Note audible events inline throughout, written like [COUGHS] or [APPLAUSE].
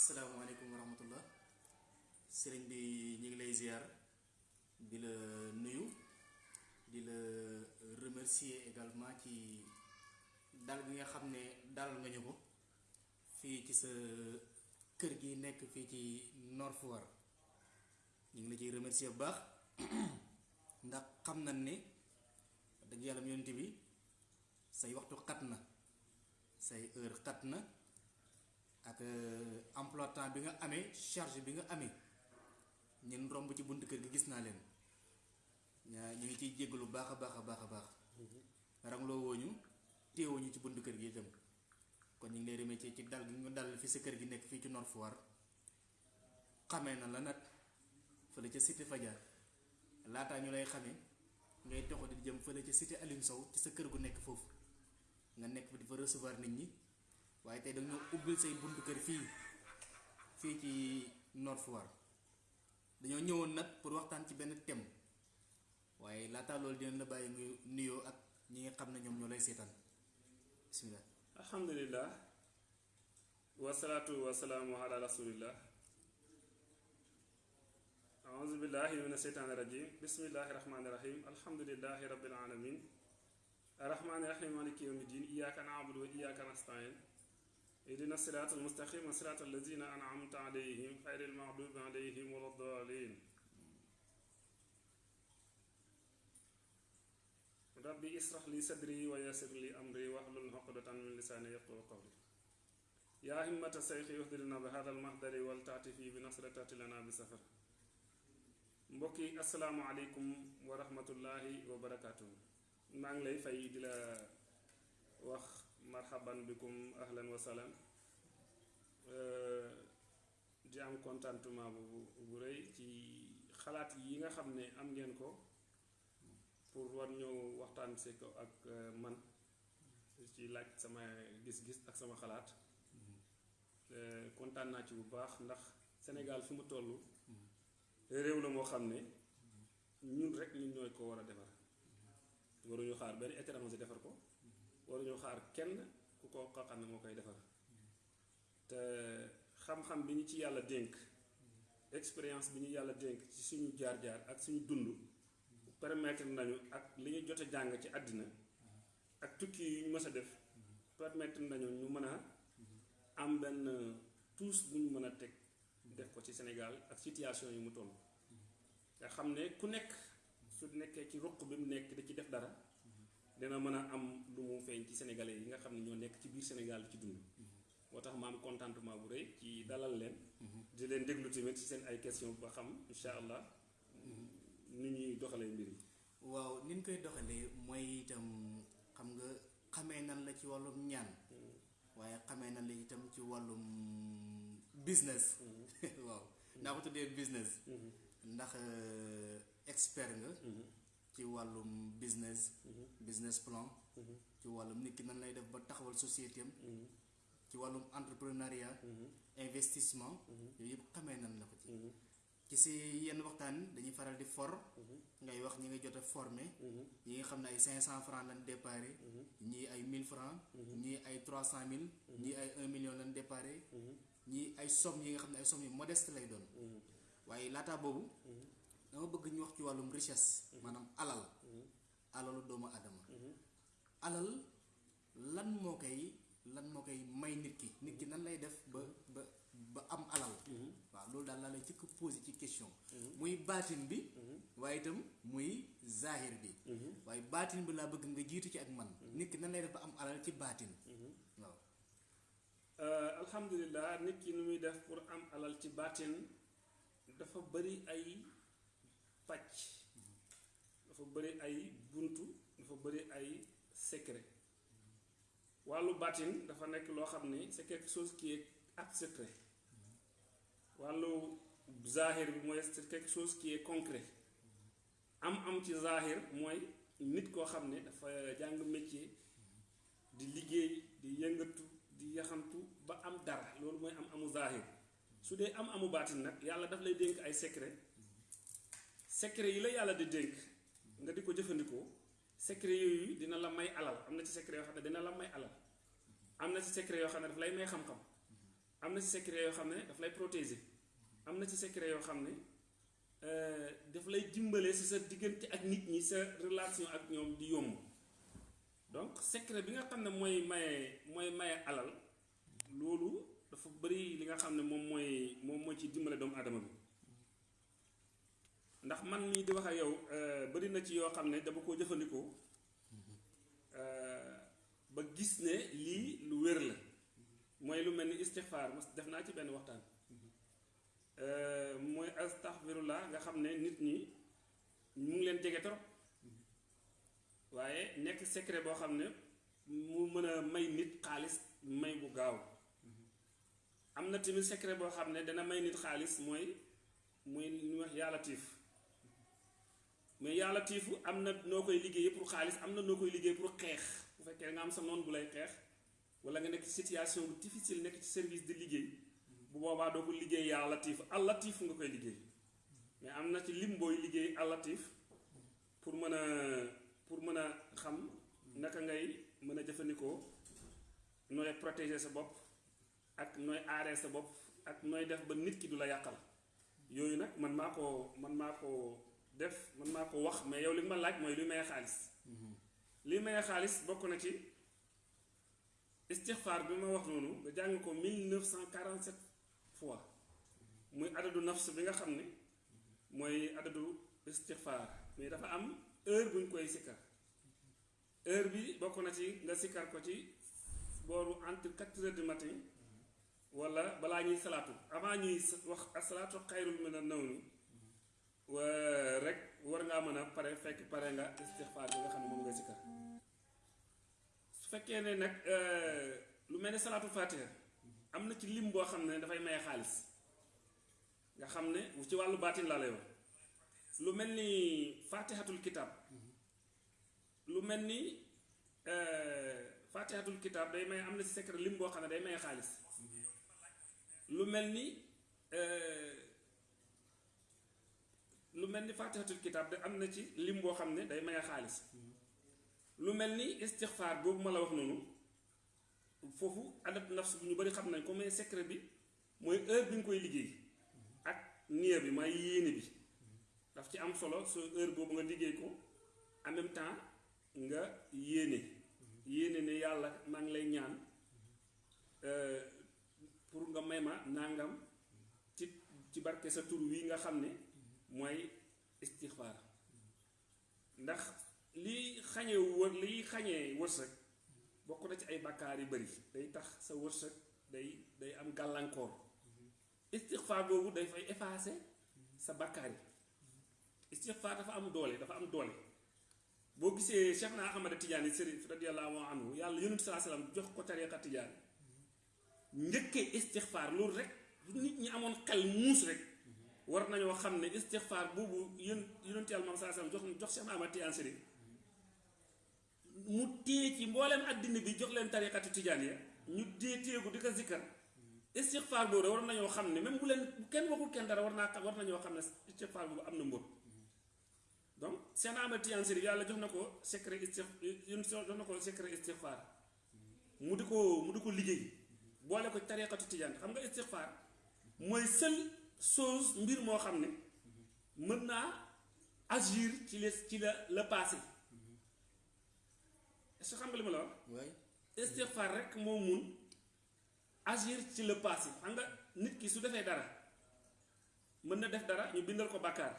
asalaamaaleykum wa rahmatullah sëriñ bi ñu ngi lay ziar di la nuyu di la remercier également ci dal gi nga xam ne nga ñu ko fii ci sa kër gi nekk fii ci Nord Foire. Ngi la remercier bu baax. [CLEARS THROAT] Ndax xam nañ ne dëgg yàlla yonent bi say waxtu xat say heure xat ak emploi temps bi nga amee charge bi nga amee. Ñun romb ci bunt kër gi gis naa leen. Ñu ngi ciy jéggalu baax a baax a baax a baax. Rangloo wooñu téewuñu ci bunt kër gi itam. Kon ñu ngi lay remercier ci dal gi nga dal fi sa kër gi nekk fii ci Nord Foire. Xamee na la nag fële ca cité Fadia. Laataa ñu lay xamee ngay toxo di jëm fële ca cité Aline Sow ci sa kër gu nekk foofu. Nga nekk di fa recevoir nit ñi waaye tey dañoo ubbil say buntu kër fii fii ci Nord Foire. Dañoo ñëwoon nag pour waxtaan ci benn thème. Waaye laataa loolu dinañ la bàyyi nga nuyoo ak ñi nga xam ne ñoom ñoo lay seetaan. Bismillah. Alhamdulillah. Wasalaatu wasalaamu ala rasulillah. Auzu billahi min asheytaani rajim bismillahi rahmaani rahim alhamdulillahi rabbil alamin arrahmaani rahim maliki yawmi din na'budu wa iyyaka nasta'in siraat almustaqim siraat allazina an'amta alayhim xayri almaghdubi alayhim wala ddaalin rabbi israh li sadri wa yassir li amri wahlul uqdatan min lisaani yafqahu qawli yaa himmata sayxi uhdilna bi hada almahdari wal taati fii bi nasratati lana bi safar mbokk yi asalaamu aleykum wa rahmatullahi wa barakaatu maa ngi lay fay di la wax marhaban bikum ahlan wa salaam di am contentement bu bu rëy ci xalaat yi nga xam ne am ngeen ko pour war waxtaan si ko ak man ci laaj sama gis-gis ak sama xalaat. Kontaan naa ci bu baax ndax Sénégal fi mu toll réew la moo xam ne ñun rek ñun ñooy ko war a defar. Waruñu xaar benn étranger defar ko waruñu xaar kenn ku ko xam ne moo koy defar. Te xam-xam bi ñu ci yàlla dénk expérience bi ñu yàlla dénk ci suñu jaar-jaar ak suñu dund permettre nañu ak li ñu jot a jàng ci àddina ak tukki yu ñu mës a def permettre nañu ñu mën a am benn tous bu ñu mën a teg def ko ci Sénégal ak situation yi mu toll. Nga xam ne ku nekk su nekkee ci bi mu nekk da ci def dara dina mën a am lu mu feeñ ci sénégalais yi nga xam ne ñoo nekk ci biir Sénégal ci dund. Moo tax ma am contentement bu rëy ci dalal leen. Di leen déglu tamit ci seen ay question ba xam insha allah ni ñuy doxalee mbir yi. Waaw ni ñu koy doxalee mooy itam xam nga xamee nan la ci wàllum ñaan. Waaye xamee nan la itam ci wàllum business. [LAUGHS] Waaw naa ko tuddee business. Ndax expert nga ci wàllum business. Business plan. Ci wàllum nit ki nan lay def ba taxawal société am. Ci wàllum entrepreneuriat. Investissement. Yooyu yëpp xamee nan la ko ci. Ci si yenn waxtaan dañuy faral di for. Ngay wax ñi nga jot a formé yi nga xam ne ay cinq cent francs lañ déparé ñii ay mille francs. Ñii ay trois cent mille. Ñii ay un million lañ déparé ñii ay somme yi nga xam ne ay somme yu modeste lay doon. Waaye laataa boobu dama bëgg ñu wax ci wàllum richesse maanaam alal alalu doomu adama alal lan moo koy lan moo koy may nit ki. Nit ki nan lay def ba ba ba am alal. Waaw loolu daal laa lay jëkk posé ci question. Muy baatin bi waaye itam muy zahir bi. Waaye baatin bi laa bëgg nga jiitu ci ak man. Nit ki nan lay def ba am alal ci baatin. Waaw. Alhamdulilah nit ki nu muy def pour am alal ci baatin dafa bari ay pàcc. Dafa bari ay buntu dafa bari ay secret. Wàllu baatin dafa nekk loo xam ne c'est quelque chose qui est abstrait wàllu zahir bi mooy c'est quelque chose qui est concret. Am am ci zahir mooy nit koo xam ne dafa jàng métier di liggéey di yëngatu di yaxantu ba am dara. Loolu mooy am amu zahir. Su dee am amu baatin nag yàlla daf lay dénk ay secret secret yi la yàlla di dénk nga di ko jëfandikoo secret yooyu dina la may alal am na ci secret yoo xam ne dina la may alal am na ci secret yoo xam ne daf lay may xam-xam am na ci secret yoo xam ne daf lay protéger am na ci secret yoo xam ne daf lay dimbale si sa diggante ak nit ñi sa relation ak ñoom di yomb. Donc secret bi nga xam ne mooy maye mooy maye alal loolu dafa bari li nga xam ne moom mooy moom mooy ci dimbale doomu aadama bi ndax man mii di wax ak yow bari na ci yoo xam ne dama koo jëfandikoo ba gis ne lii lu wér la mooy lu mel ni istixfaar mas def naa ci benn waxtaan mooy astaxfirullah nga xam ne nit ñi mu ngi leen jege trop waaye nekk secret boo xam ne mu mën a may nit xaalis may bu gaaw am na tamit secret boo xam ne dana may nit xaalis mooy muy ñu wax yàlla tiif mais yàlla tiifu am na noo koy pour xaalis am na noo liggéey pour xeex. Bu fekkee nga am sa noon bu lay xeex wala nga nekk ci situation bu difficile nekk ci service di liggéey bu boobaa doo ko liggéey yaa latif al latif nga koy liggéey. Mais am na ci lim liggéey al latif pour mën pour mën xam naka ngay mën a nooy protéger sa bopp ak nooy aaree sa bopp ak nooy def ba nit ki du la yàqal. Yooyu nag man maa ko man maa ko def man maa ko wax mais yow li ma laaj mooy luy maye xaalis li maye xaalis bokk na ci istixfaar bi ma wax noonu nga jàng ko 1947 fois muy adadu nafs bi nga xam ne mooy adadu istixfaar mais dafa am heure bu ñu koy sikkar heure bi bokk na ci nga sikkar ko ci booru entre quatre heures du matin wala balaa ñuy salaatu avant ñuy wax asalaatu xayrul mina nawmi rek war ngaa mën a pare fekk pare nga istixfaar bi nga xam ne moom nga sikkar. Su fekkee ne nag lu mel ne salaatu fatiha am ci lim boo xam ne dafay maye xaalis. Nga ci lay wax. Lu fatihatul kitab. Lu mel ni fatihatul kitab day may am ci secret lim boo xam day maye lu lu mel ni fatihatul kitab de am na ci lim boo xam ne day maye xaalis. Lu mel ni istixfaar boobu ma la wax noonu foofu adab nafs bu ñu bari xam nañ ko mais secret bi mooy heure bi nga koy liggéey ak niya bi may yéene bi. Daf ci am solo su heure boobu nga liggéey ko en même temps nga yéene. Yéene ne yàlla maa ngi lay ñaan pour nga may ma nangam ci ci barke sa tur wi nga xam ne mooy istixfaar ndax liy xañee wër liy xañee wërsëg bokk na ci ay bakkaar yu bari. day tax sa wërsëg day day am gàllankoor. istixfaar boobu day fay effacer sa bakkaar yi. istixfaar dafa am doole dafa am doole. boo gisee Cheikh na Ahmada Tidiane Sëriñ radiyallahu anhu yàlla yonent saa salaam jox ko tariqa Tidiane. njëkkee istixfaar loolu rek nit ñi amoon xel rek war nañoo xam ne istixfaar boobu yón yonent yàlla saa salaam jox jox Cheikh na Ahmada Tidiane Sëriñ mu téye ci mbooleem àddina bi jox leen tariqatu Tidiane ya ñu téye téyeku di ko zikkar. Istixfaar boobu war nañoo xam ne même bu leen kenn waxul kenn dara war naa war nañoo xam ne istixfaar boobu am na mbóot donc seen Ahmad Tijaan Sëriñ yàlla jox na ko secret istix jox na ko secret istixfaar mu di ko mu di ko liggéey. Boole ko tariqatu Tijaan xam nga istixfaar mooy chose mbir moo xam ne mën naa agir ci les ci la le passé. Est-ce que xam nga li ma la wax. istixfaar rek moo mun agir ci le passé. Xam nga nit ki su defee dara mën na def dara ñu bindal ko bàkkaar.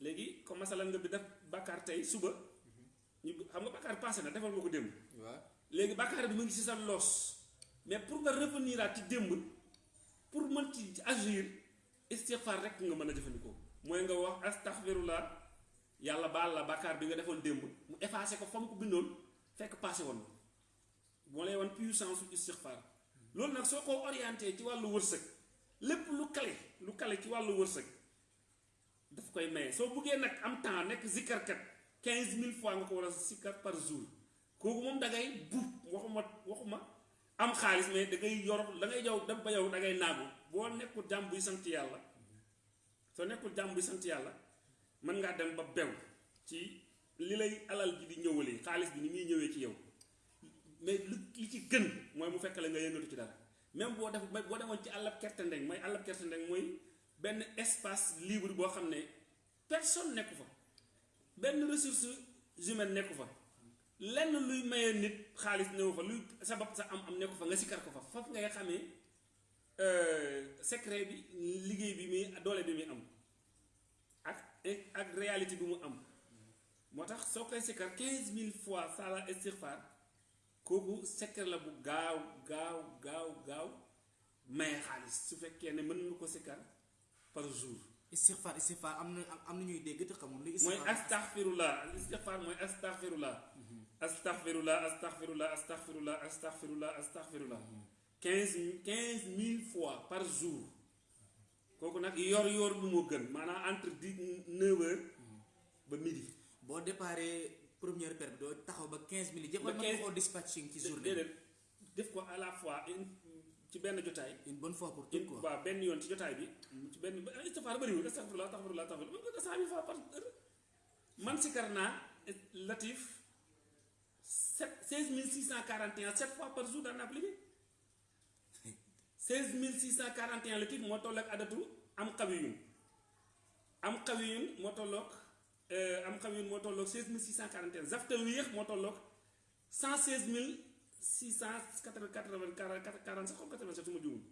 Léegi comme masalan nga bi def bàkkaar tey suba ñu xam nga bàkkaar passé na defal nga ko démb. Waaw léegi bàkkaar bi mu ngi ci sa loos. Mais pour nga revenir ci démb pour mën ci agir istixfaar rek nga mën a jëfandikoo. Mooy nga wax astaxfirullah yàlla baal la bàkkaar bi nga defoon démb mu effacé ko fa mu ko bindoon fekk passé woon na. Moo lay wan puissance su istixfaar loolu nag soo ko orienté ci wàllu wërsëg lépp lu kale lu kale ci wàllu wërsëg daf koy maye. Soo buggee nag am temps nekk zikkarkat quinze mille fois nga ko war a sikkar par jour. Kooku moom da ngay buub waxuma waxuma am xaalis mais da ngay yor da ngay yow dem ba yow da ngay naagu. Boo nekkul jàmm buy sant yàlla soo nekkul jàmm buy sant yàlla mën ngaa dem ba bew ci li lay alal ji di ñëwalee xaalis bi ni muy ñëwee ci yow. Mais lu li ci gën mooy mu fekk la nga yëngatu ci dara. Même boo def boo demoon ci àllab kerte ndeng mooy àllab kerte ndeng mooy benn espace libre boo xam ne personne nekku fa. Benn ressource humaine nekku fa lenn luy maye nit xaalis néew fa luy sa bopp sa am am nekku fa nga sikkar ko fa. Foofu ngay xamee secret bi liggéey bi muy doole bi muy am ak ak réalité bi mu am. Moo tax soo koy sikkar quinze mille fois sala istighfar kooku secret la bu gaaw gaaw gaaw gaaw maye xaalis. Su fekkee ne mën nga ko sikkar par jour. Istighfar istighfar am na am na ñuy dégg te xamul lu mooy astaghfirullah istighfar mooy astaghfirullah astaghfirullah astaghfirullah astaghfirullah astaghfirullah astaghfirullah. Quinze quinze mille fois par jour. Kooku nag yor yor bi moo gën maanaam entre dix neuf heures ba midi. Boo déparé première paire bi doo taxaw ba quinze minutes yëpp Ba mën nga 15 koo dispatching ci journée déedéet. Def ko à la fois une ci benn jotaay. Une bonne fois pour une quoi. waaw benn yoon ci jotaay bi. Ci benn istighfar bëriwul astaghfirullah astaghfirullah astaghfirullah. Mën nga cent mille fois par heure. Man sikar naa latif sept seize mille six cent quarante et un sept fois par jour daan cent quarante et un latif moo toll ak adatu am xawiyun am xawiyun moo tolloog am xawiyun moo tolloog seize mille six cent quarante et un. Zaftal wéex moo tolloog cent seize mille six cent quatre quatre-vingt quarante quarante sept quatre-vingt-sept su ma juumul.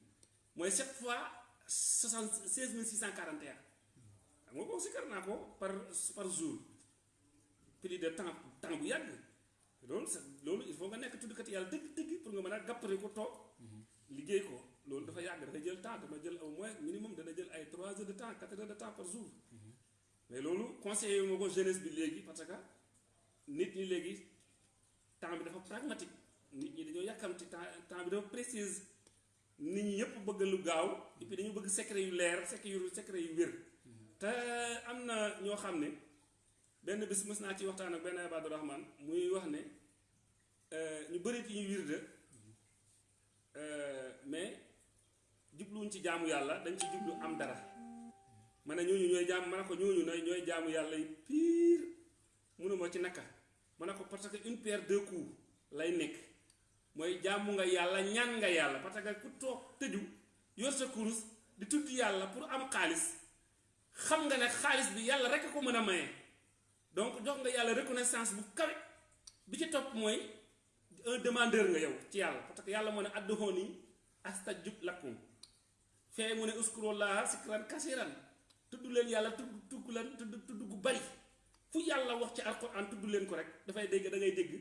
mooy sept fois soixante seize mille six cent quarante et un. Xam nga ko sikkar naa ko par par jour. Plus de temps temps bu yàgg loolu sa loolu il faut nga nekk tuddkat yàlla dëgg dëgg pour nga mën a gàppare ko toog liggéey ko. Loolu dafa yàgg dafay jël temps dama jël au moins minimum dana jël ay trois heures de temps quatre heures de temps par jour. Mais loolu conseillé moo ko jeunesse bi léegi parce que nit ñi léegi temps bi dafa pragmatique. Nit ñi dañoo yàkkamti temps temps bi dafa précise. Nit ñi yëpp bëgg lu gaaw et puis dañu bëgg secret yu leer secret yu secret yu wér. Te am na ñoo benn bis mës naa ci waxtaan ak benn Abdou Rahman muy wax ne ñu bëri ci ñu wirde mais jubluwuñ ci jaamu yàlla dañ ci jublu am dara. Ma ne ñooñu ñooy jaam ma ne ko ñooñu na ñooy jaamu yàlla yi pire. Mënuma ci naka. Ma ne ko parce que une pierre deux coups lay nekk. Mooy jaamu nga yàlla ñaan nga yàlla parce que ku toog tëju yor sa kurus di tudd yàlla pour am xaalis xam nga ne xaalis bi yàlla rek ko mën a maye donc jox nga yàlla reconnaissance bu kawe. Bi ci topp mooy un demandeur nga yow ci yàlla parce que yàlla moo ne adduhooni astajib lakum. Fee mu ne uskurullaha sikran kasiran tudd leen yàlla tudd tudd leen tudd tudd gu bari. Fu yàlla wax ci alquran tudd leen ko rek dafay dégg da ngay dégg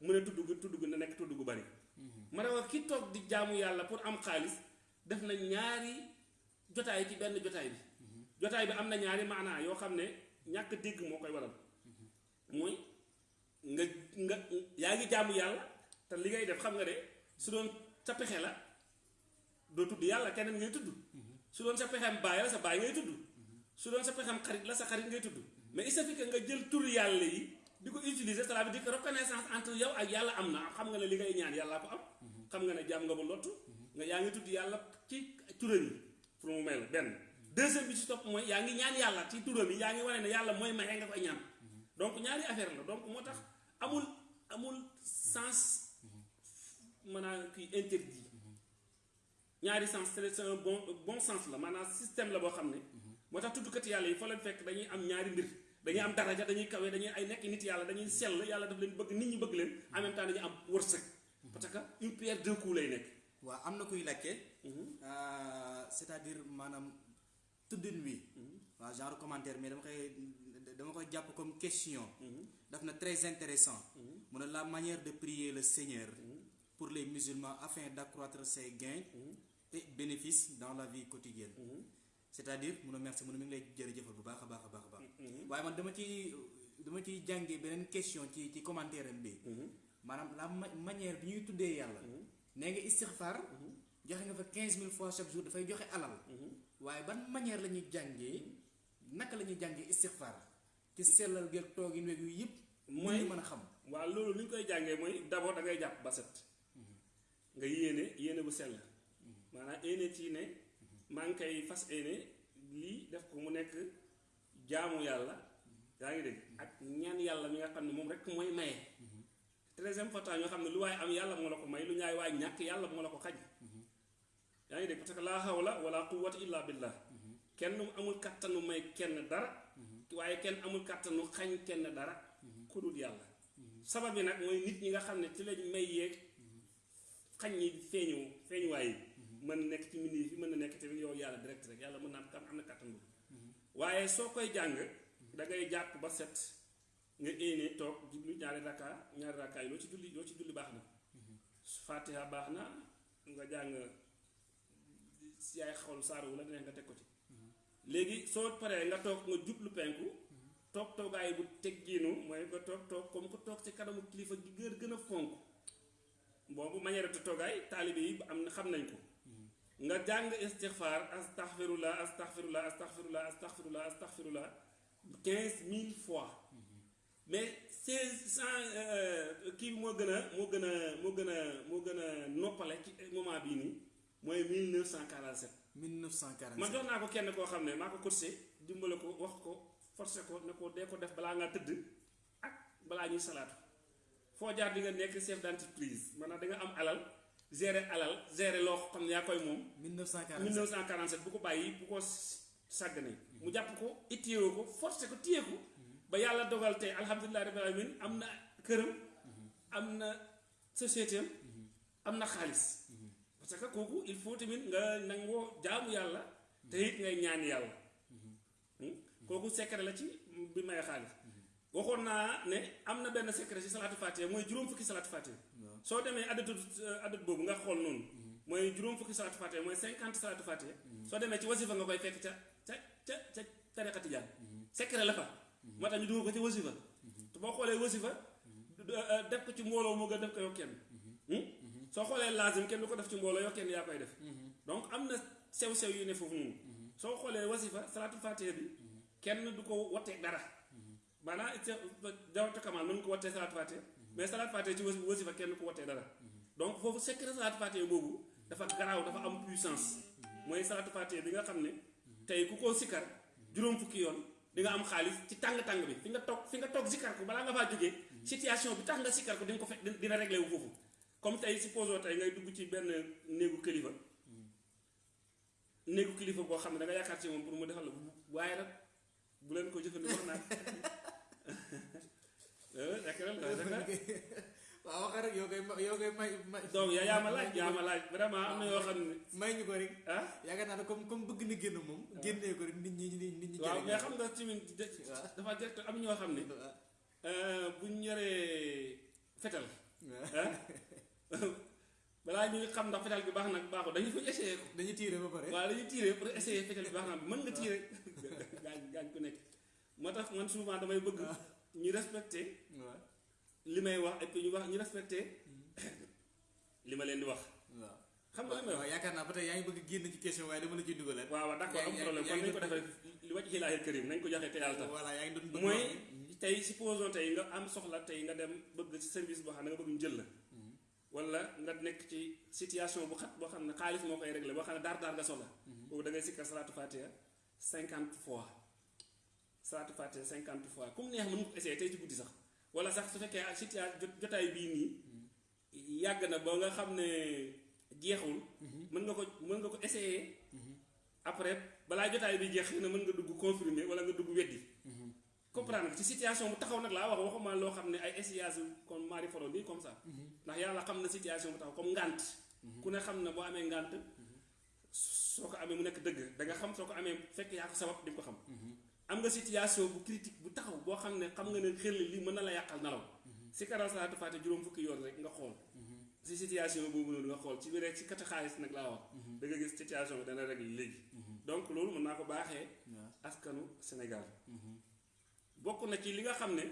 mu ne tudd gu tudd gu na nekk tudd gu bari. Ma ne wax ki toog di jaamu yàlla pour am xaalis def na ñaari jotaay ci benn jotaay bi. Jotaay bi am na ñaari maanaa yoo xam ne ñàkk dégg moo koy waral. Mooy nga nga yaa ngi jaamu yàlla te li ngay def xam nga de su doon sa pexe la doo tudd yàlla keneen ngay tudd. Su doon sa pexem baay la sa baay ngay tudd. Su doon sa pexem xarit la sa xarit ngay tudd. Mais il suffit que nga jël tur yàlla yi di ko utiliser cela veut dire que reconnaissance entre yow ak yàlla am na. Xam nga ne li ngay ñaan yàllaa ko am. Xam nga ne jaam nga ba lottu. Nga yaa ngi tudd yàlla ci turam yi pour mu la benn deuxième bi ci topp mooy yaa ngi ñaan yàlla ci turam yi yaa ngi wane ne yàlla mooy maye nga koy ñaan. Donc ñaari affaire la donc moo tax amul amul sens maanaam kii interdit. Ñaari sens c'est un bon bon sens la maanaam système la boo xam ne moo tax tuddkat yàlla yi fa leen fekk dañuy am ñaari mbir. Dañuy am daraja dañuy kawe dañuy ay nekk nit yàlla dañuy sell yàlla daf leen bëgg nit ñi bëgg leen en même temps dañuy am wërsëg. Parce que une pierre deux coups lay nekk. Waaw am na kuy laajte c'est-à-dire maanaam tuddin wi. Waaw genre commentaire mais dama koy dama koy jàpp comme question. Daf na très intéressant. Mu ne la manière de prier le Seigneur pour les musulmans afin d'accroître ses gains et bénéfices dans la vie quotidienne. C'est-à-dire mun a merci mun a mi ngi lay jërëjëfal bu baax a baax a baax a baax. Waaye man dama ci dama ciy jàngee beneen question ci ci commentaire am bi. Maanaam la ma- manière bi ñuy tuddee yàlla. Nee nga istixfar joxe nga fa quinze mille fois chaque jour dafay joxe alal waaye ban manière la ñuy jàngee naka la ñuy jàngee istixfar ci sellal geeg toogin weeg yu yëpp mooy ñu mën a xam. waaw loolu li ñu koy jàngee mooy d'abord da ngay jàpp ba set. Nga yéene yéene bu sell. Maanaam yéene ci ne maa ngi koy fas yéene lii def ko mu nekk jaamu yàlla. Yaa ngi dégg? Ak ñaan yàlla mi nga xam ne moom rek mooy maye. Très important ñoo xam ne lu waaye am yàlla moo la ko may lu ñaay waay ñàkk yàlla moo la ko xaj yaa ngi dégg parce que laa hawla wala quwwata illa billah kenn amul kàttanu may kenn dara waaye kenn amul kàttanu xañ kenn dara ku dul yàlla. Sabab bi nag mooy nit ñi nga xam ne ci lañ may yeeg xañ ñi feeñu feeñuwaay yi. Mën nekk ci mbind yi fi mën na nekk tamit yow yàlla direct rek yàlla mën naa am am na kàttan waaye soo koy jàng da ngay jàpp ba set nga éene toog jublu ñaari rakka ñaari rakka yi loo ci julli loo ci julli baax na. Fatiha baax na nga jàng si yaay xol saaru wu nga teg ko ci. Léegi soo paree comme ko toog ci kanamu kilifa gi gër gën manière de toogaay taalibe yi am xam nañ ko. Nga jàng quinze mille fois. Mais seize cent gën a moo gën mooy quarante sept 1947 man jox naa ko kenn koo xam ne maa ko cotisé dimbale ko wax ko forcé ko ne ko dee ko def balaa ngaa tëdd ak balaa ñuy salaatu. Foo jaar di nga nekk chef d'entreprise maanaam da nga am alal gérer alal gérer loo xam ne yaa koy moom. 1947 1947 bu ko bàyyi bu ko sàggane mu jàpp ko ittéewoo ko forcé ko téye ko. Ba yàlla dogal tey alhamdulilah rabbil alamin am na këram am na société am am na xaalis parce que kooku il faut tamit nga nangoo jaamu yàlla te it ngay ñaan yàlla. Kooku secret la ci bi may xaalis. Waxoon naa ne am na benn secret ci salaatu fatiha mooy juróom fukki salaatu fatiha. Soo demee addatu addatu boobu nga xool noonu. Mooy juróom fukki salaatu fatiha mooy cinquante salaatu fatiha. Soo demee ci wasifa nga koy fekk ca ca ca ca tariqa tijaan. Secret la fa. Moo tax ñu dugal ko ci wasifa. Te boo xoolee wasifa def ko ci mbooloo moo gën def ko yow kenn soo xoolee lazim kenn du ko def ci mbooloo yow kenn yaa koy def. Donc am na sew-sew yu ne foofu noonu. Soo xoolee wasifa salaatu fatiha bi kenn du ko wattee dara. Maanaam jawatu kamal mën ko wattee fatiha mais fatiha ci wasifa kenn du ko wattee dara. Donc foofu secret fatiha boobu dafa garaaw dafa am puissance. Mooy salaatu fatiha bi nga xam ne tey ku ko sikkar juróom fukki yoon di nga am xaalis ci tàng-tàng bi. Fi nga toog fi nga toog sikkar ko balaa nga faa jógee situation bi tax nga sikkar ko di nga ko fekk dina réglé wu foofu comme tey supposons tey ngay dugg ci benn néegu kilifa néegu kilifa boo xam ne da nga yaakaar ci moom pour mu defal la waaye nag bu leen ko jëfandikoo naan [LAUGHS] [LAUGHS] waaw wax rek yoo koy yoo koy may may. donc yaa yaa ma laaj yaa ma laaj vraiment am na yoo xam ne. [LAUGHS] may ñu ko rek. ah yaakaar naa ne comme comme bëgg na génn moom. génnee ko rek nit ñi nit ñi. waaw mais xam nga tamit dafa direct am ñoo xam ne. bu ñu yoree fetal. ah [LAUGHS] balaa ñuy xam ndax fetal bi baax nag baaxul dañu fa essayé ko. dañuy tiire ba pare. waaw dañuy tiire pour essayer fetal bi baax na mën nga tiire [LAUGHS] gaañ gaañ ku nekk moo tax man souvent damay bëgg [LAUGHS] ñu respecté li may wax et puis ñu wax ñu respecté li ma leen di wax. waaw. xam nga may wax yaakaar naa ba tey yaa ngi bëgg génn ci question waaye dama la ciy dugalal. waaw waaw d'accord am yaa- problème kon nañ ko defee li wàcc xilaahil karim nañ ko joxe te yàlla tax voilà yaa ngi doon bëgg mooy tey supposons tey nga am soxla tey nga dem bëgg ci service boo xam ne nga bëgg ñu jël la wala nga nekk ci situation bu xat boo xam ne xaalis moo koy réglé boo xam ne daar daar nga soxla. Boobu da ngay sikkar salaatu fatiha cinquante fois. Salaatu fatiha cinquante fois. Comme neex mën ko tey ci guddi sax. Wala sax su fekkee situation jotaay bii nii yàgg na ba nga xam ne jeexul. Mën nga ko mën nga ko essayer après balaa jotaay bi jeex na mën nga dugg confirmer wala nga dugg weddi comprendre nga ci situation bu taxaw nag laa wax waxuma loo xam ne ay essayage comme mari foro nii comme ça. Ndax yàlla xam na situation bu taxaw comme ngànt ku ne xam na boo amee ngànt soo ko amee mu nekk dëgg da nga xam soo ko amee fekk yaa ko sabab di ko xam. Am nga situation bu critique bu taxaw boo xam ne xam nga ne xel lii mën na la yàqal nelaw si karal salaatu faate juróom fukki yoon rek nga xool. Si situation boobu noonu nga xool ci biir rek ci kati xaalis nag laa wax. Da nga gis situation bi dana régler léegi. Donc loolu mën naa ko baaxee askanu Sénégal bokk na ci li nga xam ne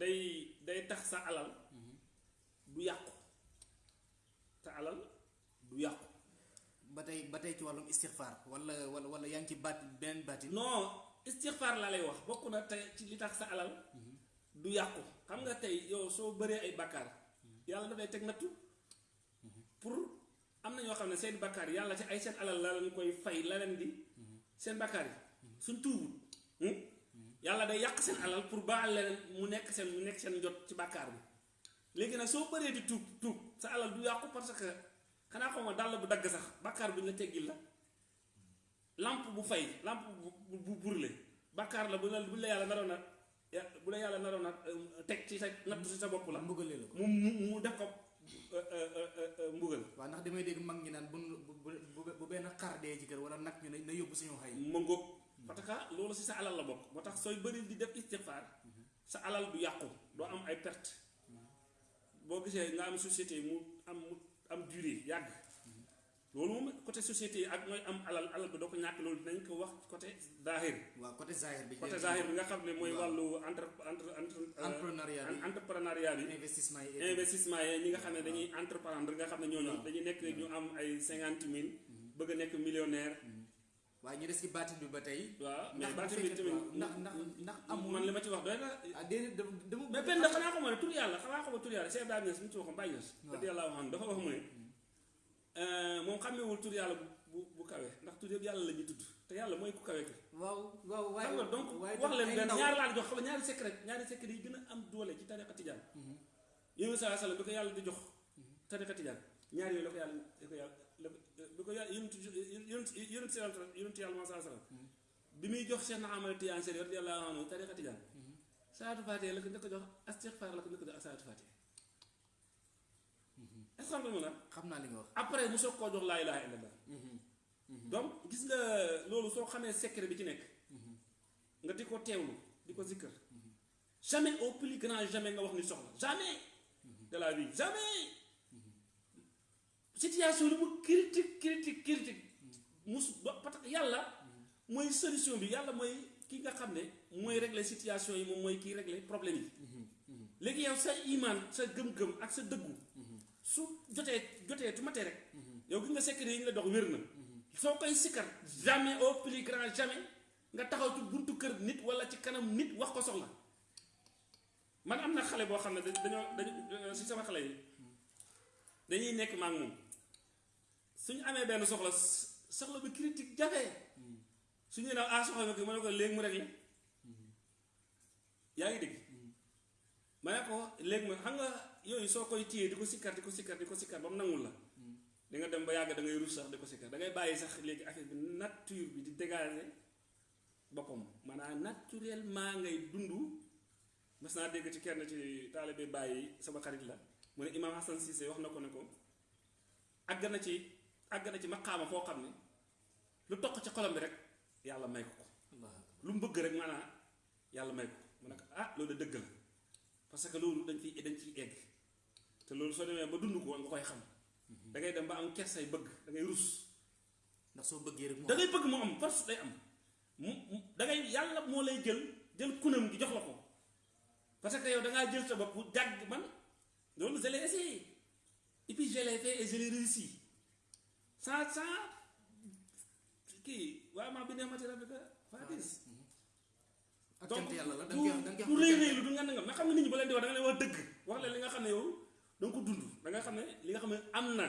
day day tax sa alal du yàqu. Sa alal du yàqu. Ba tey ba tey ci wàllum istixfaar wala wala wala yaa ngi ci baat beneen baatin. non istixfaar laa lay wax. Bokk na tey ci li tax sa alal du yàqu. Xam nga tey yow soo bëree ay bakkaar yàlla dafay teg nattu pour am na ñoo xam ne seen bakkaar yàlla ci ay seen alal la leen koy fay la di seen bakkaar yi. Suñ tuubut hmm? Yàlla day yàq seen alal pour baal leen mu nekk seen mu nekk seen jot ci bakkaar bi. Léegi nag soo bëree di tuub tuub sa alal du yàqu parce que xanaa xaw ma dàll bu dagg sax bàkkaar bu ñu la teggil la. Lampe bu fay lampe bu bu brûlé bàkkaar la bu la bu la yàlla naroon a ya bu la yàlla naroon a teg ci sa natt ci sa bopp la. Mbugalee la ko. Mu mu mu def ko mbugal. Waaw ndax damay dégg mag ñi naan bu bu benn xar dee ci kër wala nag ñu ne na yóbbu suñu xay. Ma ngóog parce que loolu si sa alal la bokk. Moo tax sooy bëri di def istighfar sa alal du yàqu doo am ay perte boo gisee nga am société mu am mu am durée yàgg. Loolu moom côté société ak mooy am alal alal bi doo ko ñàkk loolu dinañ ko wax côté zahir. Waaw côté zahir bi. Côté zahir bi nga xam ne mooy wàllu entre entre entre entrepreneuriat bi. entrepreneuriat bi. Investissement yi investissement yi ñi nga xam ne dañuy entreprendre nga xam ne ñooñu dañuy nekk ñu am ay cinquante mille bëgg nekk millionnaire waaye ñu des ci baatin bi ba tey. Waaw mais ndax baati bu bi tamit waaw, ndax ndax ndax amul man li ma ci wax doy na. Ah déedéet dama dama mais benn xanaa xamoo ne tur yàlla xanaa xamoo tur yàlla Cheikh Ibrahima Niass mi ci waxoon Baye Niass dëgg yàlla waxoon dafa wax mu ne moom xàmmewul tur yàlla bu bu kawe ndax tur yëpp yàlla la ñuy tudd te yàlla mooy ku kawe ki waaw waaw waaye xam nga donc wax leen benn ñaari laa jox xam nga ñaari secret ñaari secret yi gën a am doole ci tariqa tijaan. Yéen saa sallam bi ko yàlla di jox tariqa tijaan ñaari yooyu la ko yàlla la ko yàlla bi ko yàlla yonent yonent yonent yàlla moo saa sallam bi muy jox Cheikh Ahmad Tijaan Seri radiyallahu anhu tariqa tijaan salaatu faatiha la ko njëkk a jox istighfar la ko njëkk a jox ak salaatu faatiha. Est-ce que xam nga mu la xam naa li nga wax. Après mu soog koo jox laa ilaha illallah donc gis nga loolu soo xamee secret bi ci nekk nga di ko teewlu di ko zikkër. Jamais au plus grand jamais nga wax ni soxla. Jamais de la vie. Jamais situation li mu critique critique critique. Mus ba parce que yàlla mooy solution bi yàlla mooy ki nga xam ne mooy régler situation yi moom mooy kii régler problème yi. Léegi yow sa iman sa gëm-gëm ak sa dëggu su jotee jotee tu matee rek yow gis nga secret yi ñu la dox wér na. Soo jamais au plus grand jamais nga taxaw ci buntu kër nit wala ci kanam nit wax ko soxla. Man am na xale boo xam ne da- dañoo dañu si sama xale yi dañuy nekk maak moom suñu amee benn soxla soxla bi critique jafe. Suñu ne ah soxla bi ma ne ko léegi mu réglé. Yaa ngi dégg? Ma ne ko léegi ma xam nga yooyu koy téye sikkar di ko sikkar di ko sikkar ba mu nangul la. Di nga dem ba yàgg da ngay rus sax di ko sikkar. Da ngay bàyyi sax léegi affaire bi nature bi di dégager boppam. Maanaam naturellement ngay dund. Mas naa dégg ci kenn ci taalibe bàyyi sama xarit la. Mu ne Imam Hassan Cissé wax na ko ne ko na ci àgg na ci maqaama foo xam ne lu toq ci xolam bi rek yàlla may ko lu mu bëgg rek maanaam yàlla may ko mu ne ah loolu dëgg la. Parce que loolu dañ ciy dañ ciy egg. Te loolu soo demee ba dund ko nga koy xam. Da ngay dem ba am kersay bëgg da ngay rus. Ndax soo bëggee rek da ngay bëgg mu am force day am. Mu- da ngay yàlla moo lay jël jël kunam gi jox la ko. Parce que yow da ngaa jël sa bopp jàgg man loolu je l'ai essayé. Et puis je l'ai fait et je l'ai réussi sans sans kii waaye maa bi neexmati rabbika fatis ak donc cant yàlla la da du nga koy da nga du koy rëy wax rëy lu du nga nga nga xam ne nit ñi ba leen di wax da nga leen wax dëgg wax leen li nga xam ne yow da nga ko dund da nga xam ne li nga xam ne am na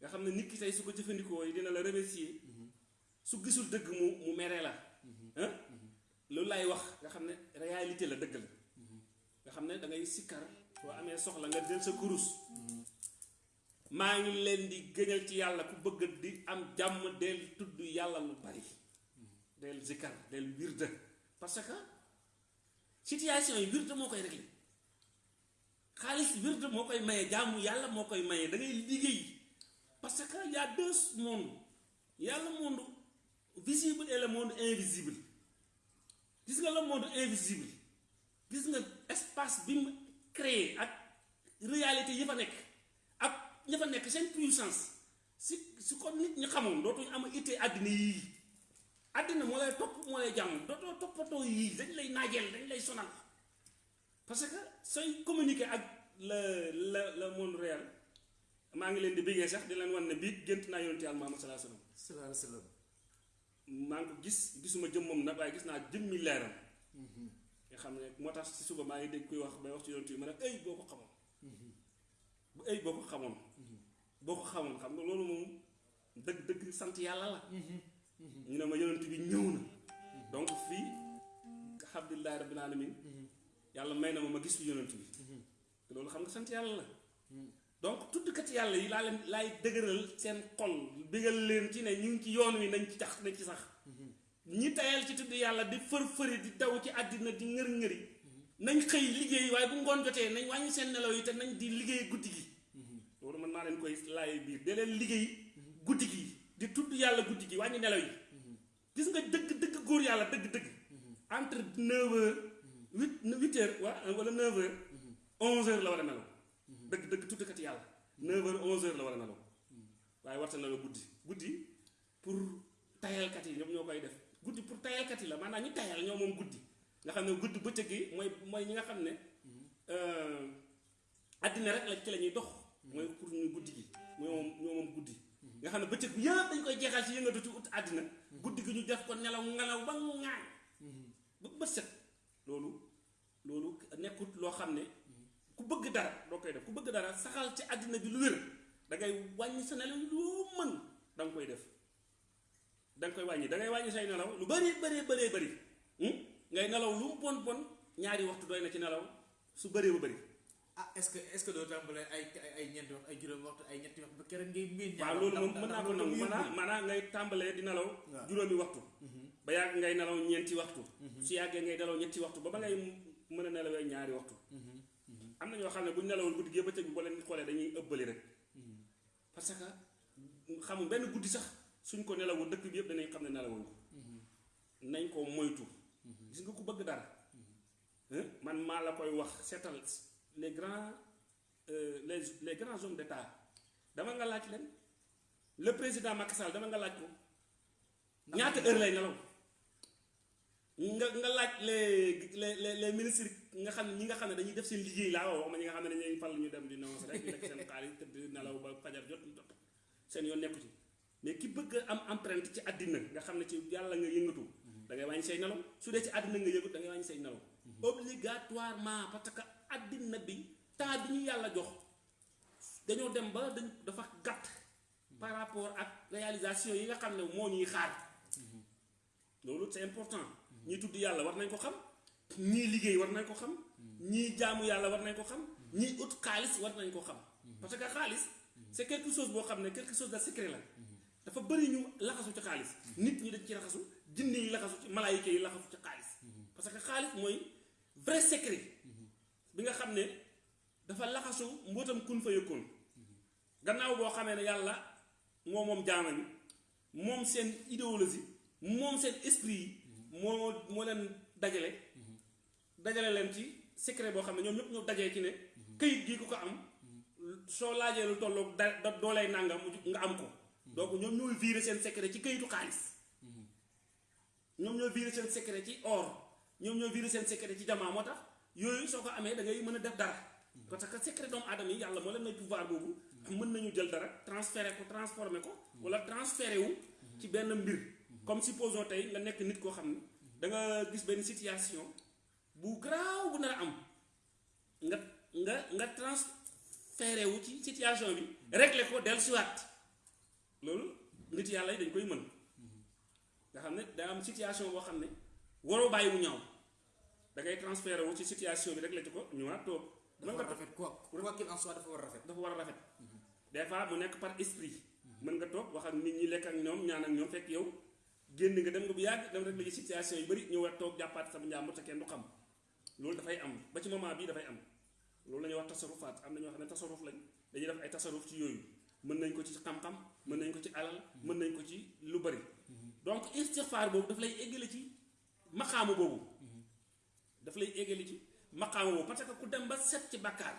nga xam ne nit ki tey su ko jëfandikoo yi dina la remercier su gisul dëgg mu mu mere la ah loolu laay wax nga xam ne réalité la dëgg la nga xam ne da ngay sikkar soo amee soxla nga jël sa kurus maa ngi leen di gëñal ci yàlla ku bëgg di am jàmm del tudd yàlla lu bari. del zikkar del wirda parce que situation yi wirda moo koy réglé xaalis wirda moo koy maye jàmm yàlla moo koy maye da ngay liggéey. parce que y a deux mondes. y monde visible et le monde invisible. gis nga le monde invisible? gis nga espace bi mu créé ak réalité yi fa nekk ña fa nekk seen puissance. Si si ko nit ñi xamoon dootuñu am ittee àddina yii àddina moo lay topp moo lay jàmm dootoo toppatoo yii dañ lay naajeel dañ lay sonal. Parce que sooy communiquer ak le le le monde réel maa ngi leen di bëggee sax di leen wan ne bii gént naa yonent yàlla Muhammad sallallahu alayhi wasallam sallallahu alayhi wa sallam. Maa ngi ko gis gisuma jëmmam nag waaye gis naa jëmmi leeram. Nga xam ne moo tax si suba maa ngi dégg kuy wax bay wax ci yonent yi ma ne ay boo ko xamoon. Bu ay boo ko xamoon boo ko xamoon xam nga loolu moom dëgg dëgg sant yàlla la. Ñu ne ma yonent bi ñëw na. Donc fii alhamdulillahi rabbil alamin yàlla may na ma ma gis fi yonent bi. Te loolu xam nga sant yàlla la. Donc tuddkat yàlla yi laa leen laay dëgëral seen xol bégal leen ci ne ñu ngi ci yoon wi nañ ci tax nañ ci sax. Ñi tayal ci tudd yàlla di fër-fëri di daw ci àddina di ngër-ngëri. Nañ xëy liggéey waaye bu ngoon jotee nañ wàññi seen nelaw yi te nañ di liggéey guddi gi maa leen koy laay biir. De leen liggéey gi di tudd yàlla guddi gi wàññi nelaw yi. Gis nga dëgg dëgg góor yàlla dëgg dëgg. Entre neuf heures huit huit heures wa wala neuf heures onze heures la war a nelaw. Dëgg dëgg tuddkat yàlla. Neuf heures onze heures la war a nelaw. Waaye warta nelaw guddi. Guddi pour tayalkat yi ñoom ñoo koy def. Guddi pour tayalkat yi la. Maanaam ñi tayal ñoo moom guddi. Nga xam ne guddi bëccëg gi mooy mooy ñi nga xam ne àddina rek la ci la dox mooy pour ñu guddi gi ñoo moom ñoo moom guddi. Nga xam ne bëccëg bi yëpp dañ koy jeexal ci yëngatu ci ut àddina. Guddi gi ñu def ko nelaw ngelaw ba ŋaañ ba bët set. Loolu loolu nekkut loo xam ne ku bëgg dara doo koy def. Ku bëgg dara saxal ci àddina bi lu wér. Da ngay wàññi sa nelaw loo mën da nga koy def. Da nga koy da ngay wàññi say nelaw lu bari bari bari bari. Ngay nelaw lu bon bon ñaari waxtu doy ci nelaw su bëree ba bëri. Ah est-ce que est-ce que doo tàmbalee ay ay ñeenti waxtu ay juróomi waxtu ay ñetti waxtu ba keroog ngay miin. waaw loolu moom mën naa ko nangu maanaam maanaam ngay tàmbalee di nelaw. juróomi waxtu. ba yàgg ngay nelaw ñeenti waxtu. su yàggee ngay nelaw ñetti waxtu ba ba ngay mën a nelawee ñaari waxtu. am na ñoo xam ne bu ñu nelawul guddi gi bëccëg bi boo leen xoolee dañuy ëbbali rek. parce que xamul benn guddi sax suñ ko nelawul dëkk bi yëpp danañ xam ne nelawul ko. nañ ko moytu. gis nga ku bëgg dara. man maa la koy wax seetal les grands les les grands hommes d'État. Dama nga laaj leen le président Macky Sall dama nga laaj ko ñaata heure lay nelaw? Nga nga laaj les les les les ministres nga xam ñi nga xam ne dañuy def seen liggéey laa wax ma ñi nga xam ne dañuy fal ñu dem di nonce rek di lekk seen xaalis tëdd nelaw ba fajar jot jot seen yoon nekku ci. Mais ki bëgg am empreinte ci àddina nga xam ne ci yàlla nga yëngatu da ngay wàññi say nelaw. Su dee ci àddina nga yëngatu da ngay wàññi say nelaw. Obligatoirement parce que àddina bi temps bi ñu yàlla jox dañoo dem ba dafa gàtt par rapport ak réalisation yi nga xam moo ñuy xaar. Loolu c'est important. Ñii tudd yàlla war nañ ko xam ñii liggéey war nañ ko xam ñii jaamu yàlla war nañ ko xam ñii ut xaalis war nañ ko xam. Parce que xaalis c'est quelque chose boo xam ne quelque chose de secret la. Dafa bëri ñu laxasu ci xaalis. Nit ñi dañ ci laxasu jinne yi laxasu ci malaayika yi laxasu ci xaalis. Parce que xaalis mooy vrai secret bi nga xam ne dafa laxasu mbootam kun fa yëkkoon gannaaw boo xamee ne yàlla moo moom jaama ñi moom seen idéologie seen esprit yi moo moo leen dajale. Dajale leen ci secret boo xam ne ñoom ñëpp ñoo dajee ci ne këyit gi ku ko am soo laajee lu tolloog da doolay nangam nga am ko. Donc ñoom ñooy virer seen secret ci këyitu xaalis. Ñoom ñoo virer seen secret ci or. Ñoom ñoo virer seen secret ci jamaa moo tax yooyu soo ko amee da ngay mën a def dara. Parce que secret doomu aadama yi yàlla moo leen may pouvoir boobu mën nañu jël dara transférer ko transformer ko wala transférer wu ci benn mbir. Comme supposons tey nga nekk nit koo xam ne da nga gis benn situation bu garaaw bu nar a am. Nga nga nga transférer wu ci situation bi régler ko dellusiwaat. Loolu nit yàlla yi dañ koy mën. Nga xam ne daa am situation boo xam ne waroo bàyyi da ngay transféré wu ci situation bi rek la ci ko ñëwaat toog. dafa war a rafet quoi. Quoi qu'il en soit dafa war rafet. dafa war rafet. Des fois mu nekk par esprit. Mën nga toog wax ak nit ñi lekk ak ñoom ñaan ak ñoom fekk yow génn nga dem nga bu yàgg dem rek la ci situation yu bari ñëwaat toog jàppaat sama njàmbur te kenn du xam. Loolu dafay am. Ba ci moment bii dafay am. Loolu la ñuy wax tasarufaat am na ñoo xam ne tasaruf lañ. Dañuy def ay tasaruf ci yooyu. Mën nañ ko ci xam-xam mën nañ ko ci alal mën nañ ko ci lu bari. Donc istixfaar boobu daf lay éggale ci maqaamu boobu daf lay éggale ci maqaamu boobu parce que ku dem ba set ci bàkkaar.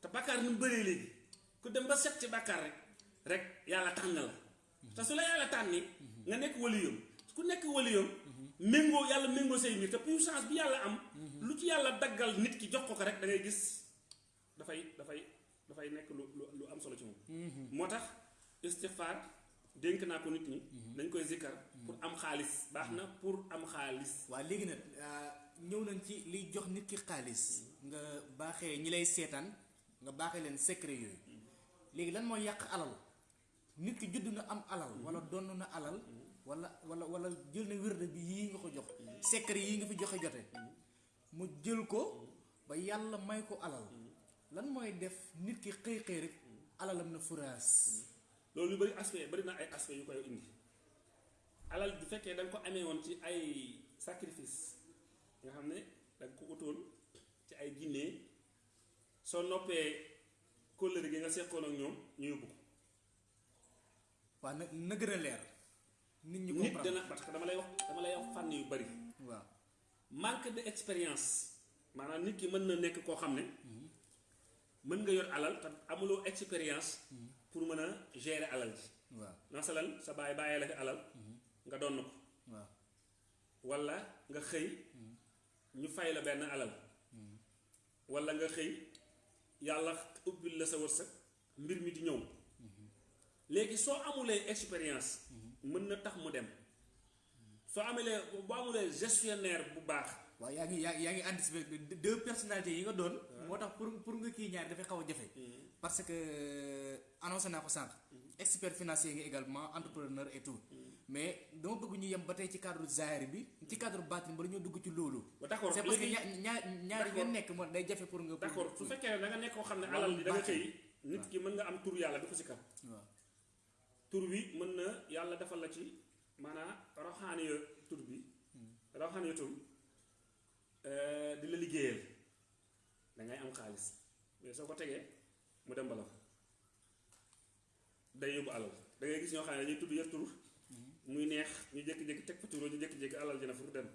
Te bàkkaar nu mu bëree léegi ku dem ba set ci bàkkaar rek rek yàlla tànn la. Te su la yàlla tànni nga nekk waliyam ku nekk waliyam méngoo yàlla méngoo say mbir. Te puissance bi yàlla am lu ci yàlla daggal nit ki jox ko ko rek da ngay gis dafay dafay dafay nekk lu lu am solo ci moom. Moo tax istixfaar dénk naa ko nit ñi dañ koy zikkar pour am xaalis. Baax na pour am xaalis. Waa léegi nag ñëw nañ ci liy jox nit ki xaalis. nga baaxee ñi lay seetaan nga baaxee leen secret yooyu. léegi lan mooy yàq alal? nit ki judd na am alal wala donn na alal wala wala wala jël na wérde bi yii nga ko jox. secret yii nga fi joxe jote. mu jël ko ba yàlla may ko alal. lan mooy def nit ki xëy xëy rek alalam na furaas? loolu yu bëri aspect bëri na ay aspect yu koy indi. alal bu fekkee da ko amee woon ci ay sacrifice nga xam ne nga ko utoon ci ay jinne. soo noppee kóllëre gi nga seqoon ak ñoom ñu yóbbu ko. waaw na na gën a leer. Nit ñi nit dana parce que dama lay wax dama lay wax fànn yu bëri waaw. Manque de expérience. Maanaam nit ki mën na nekk koo xam ne mën nga yor alal te amuloo expérience pour mën a gérer alal ji. Waaw. Masalan sa baay bàyyee la fi alal nga donn ko. Waaw. Walla nga xëy ñu fay la benn alal. walla nga xëy yàlla ubbil la sa wërsëg mbir mi di ñëw. léegi soo amulee expérience mën na tax mu dem. soo amulee boo amulee gestionnaire bu baax. waaw yaa ngi yaa yaa ngi anticiper deux personnalités yi nga doon. Moo tax pour pour nga kii ñaar dafay xaw a jafe. Parce que annoncé naa ko sànq. Expert financier nga également entrepreneur et tout. Mais dama bëgg ñu yem ba tey ci cadre zahir bi ci cadre baatin ba dañoo dugg ci loolu d'accord c'est parce que ñaar ñaar ngeen nekk moo day jafe pour nga d'accord su fekkee da nga nekk koo xam ne Wàllu alal bi da nga xëy nit ki mën nga am tur yàlla di ko si kam tur wi mën na yàlla defal la ci maanaam roxaani yo tur bi roxaani yo tur di la liggéeyal. Da ngay am xaalis. Mais soo ko tegee mu dem bala fa. Day yóbbu alal. Da ngay gis ñoo xam ne dañuy tudd yëpp tur muy neex ñu jékki-jékki teg fa tur ñu jékki-jékki alal dina fu dem.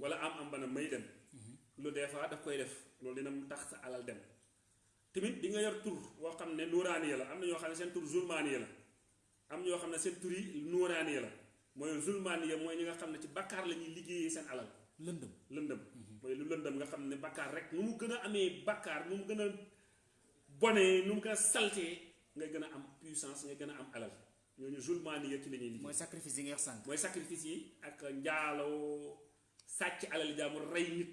Wala am am bana may dem. Lu des fois daf koy def loolu dina mu tax sa alal dem. Tamit di nga yor tur boo xam ne nuuraaniya la am na ñoo xam ne seen tur zulmaaniya la. Am ñoo xam ne seen tur yi nuuraaniya la. Mooy zulmaaniya mooy ñi nga xam ne ci bakkaar la ñuy liggéeyee seen alal. Lëndëm. Lëndëm. Mooy lu lëndëm nga xam ne bakkaar rek nu mu gën a amee bakkaar nu mu gën a bonee nu mu gën a saltee ngay gën a am puissance ngay gën a am alal ñooñu zulmaaniya ci la ñuy liggéey. Mooy sacrifice yi nga wax sànq. Mooy sacrifice yi ak njaaloo sàcc alal jaamur rey nit.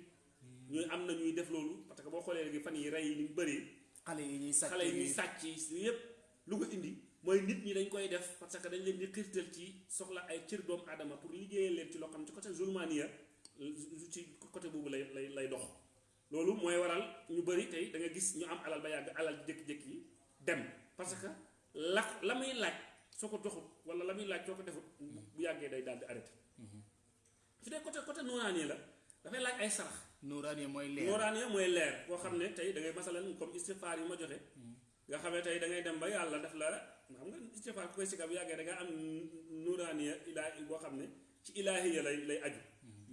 Ñuy am na ñuy def loolu parce que boo xoolee léegi fan yi rey yi ni mu bëree. Xale yi ñuy sàcc xale yi ñuy sàcc yépp lu ko indi mooy nit ñi dañ koy def parce que dañ leen di xiirtal ci soxla ay cër doomu aadama pour liggéeyal leen ci loo xam ci côté zulmaniya ci côté boobu lay lay lay dox. Loolu mooy waral ñu bëri tey da nga gis ñu am alal ba yàgg alal jékki-jékki yi dem. Parce que la la muy laaj soo ko doxut wala la muy laaj soo ko defut bu yàggee day daal di arrêté. Su dee côté côté nooraani la dafay laaj ay sarax. Nuuraani mooy leer. Nooraani mooy leer boo xam ne tey da ngay masalan comme istifaar yi ma joxe. Nga xam ne tey da ngay dem ba yàlla daf la xam nga istifaar ku koy sikar bu yàggee da nga am nuuraaniya ilaa boo xam ne ci ilaahiya lay lay aju.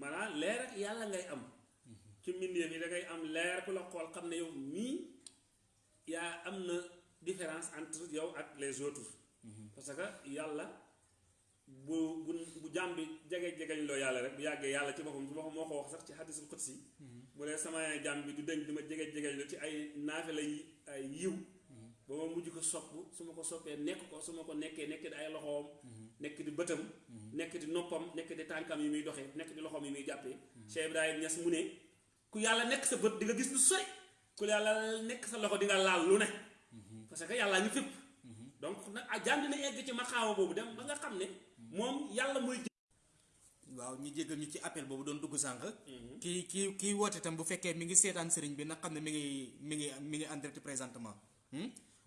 Maanaam leer ak yàlla ngay am. Ci mbindeef yi da ngay am leer ku la xool xam ne yow mii yaa am na différence entre yow ak les autres parce que yàlla bu bu bu jàmm bi jege jegeñ loo yàlla rek bu yàggee yàlla ci boppam ci boppam moo ko wax sax ci hadisul qudsi. Bu dee sama jàmm bi du deñ di ma jege jegeñ lu ci ay naafila yi ay yiw. Ba ma mujj ko sopp su ma ko soppee nekk ko su ma ko nekkee nekk di ay loxoom nekk di bëtam nekk di noppam nekk di tànkam yi muy doxee nekk di loxoom yi muy jàppee. Cheikh Ibrahim Niass mu ne ku yàlla nekk sa bët di nga gis lu sori ku yàlla nekk sa loxo di nga laal lu ne. Parce que yàllaa ñu fépp donc nag ah jàng na egg ci maxaawa boobu dem ba nga xam ne moom yàlla mooy waaw ñu jéggal ñu ci appel boobu doon dugg sànq. Kii kii kii woote tam bu fekkee mi ngi seetaan sëriñ bi nag xam ne mi ngi mi ngi mi ngi en direct présentement.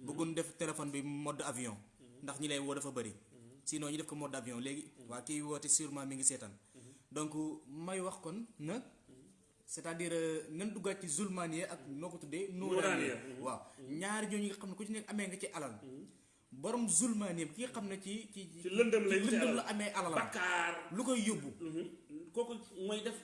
Bëggoon def téléphone bi mode avion. Ndax ñi lay woo dafa bëri sinon ñu def ko mode avion léegi. Waa kii woote sûrement mi ngi seetaan. Donc may wax kon na c'est-à-dire nan duggaat ci zulmaniya ak noo ko tuddee nuuraaniya waaw. Ñaari ñooñu nga xam ne ku ci nekk amee nga ci alal borom zulmaniya ki nga xam ne ci ci ci lëndëm lay ci la amee alalam bakkaar. Lu koy yóbbu. Kooku mooy def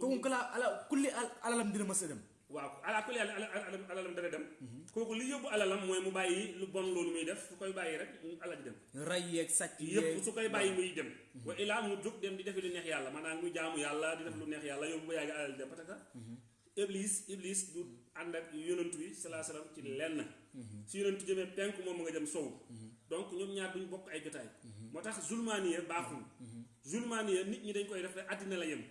kooku kala ala kulli al- alalam dina mës a dem. Waaw ala kulli ala ala alalam dana dem. Kooku li yóbbu alalam mooy mu bàyyi lu bon loolu muy def su koy bàyyi rek alal ji dem. Ray sàcc yëpp yeeg su koy bàyyi muy dem. Wa ilaa mu jóg dem di defi lu neex yàlla maanaam muy jaamu yàlla di def lu neex yàlla yóbbu ba yàgg alal dem que iblis iblis du ànd ak yonent bi salaa salaam ci lenn. Si yonent jëmee penku moom mu nga jëm sow. Donc ñoom ñaar duñ bokk ay jotaay. Moo tax zulmaaniya baaxul. Zulmaaniya nit ñi dañ koy def rek àddina la yem.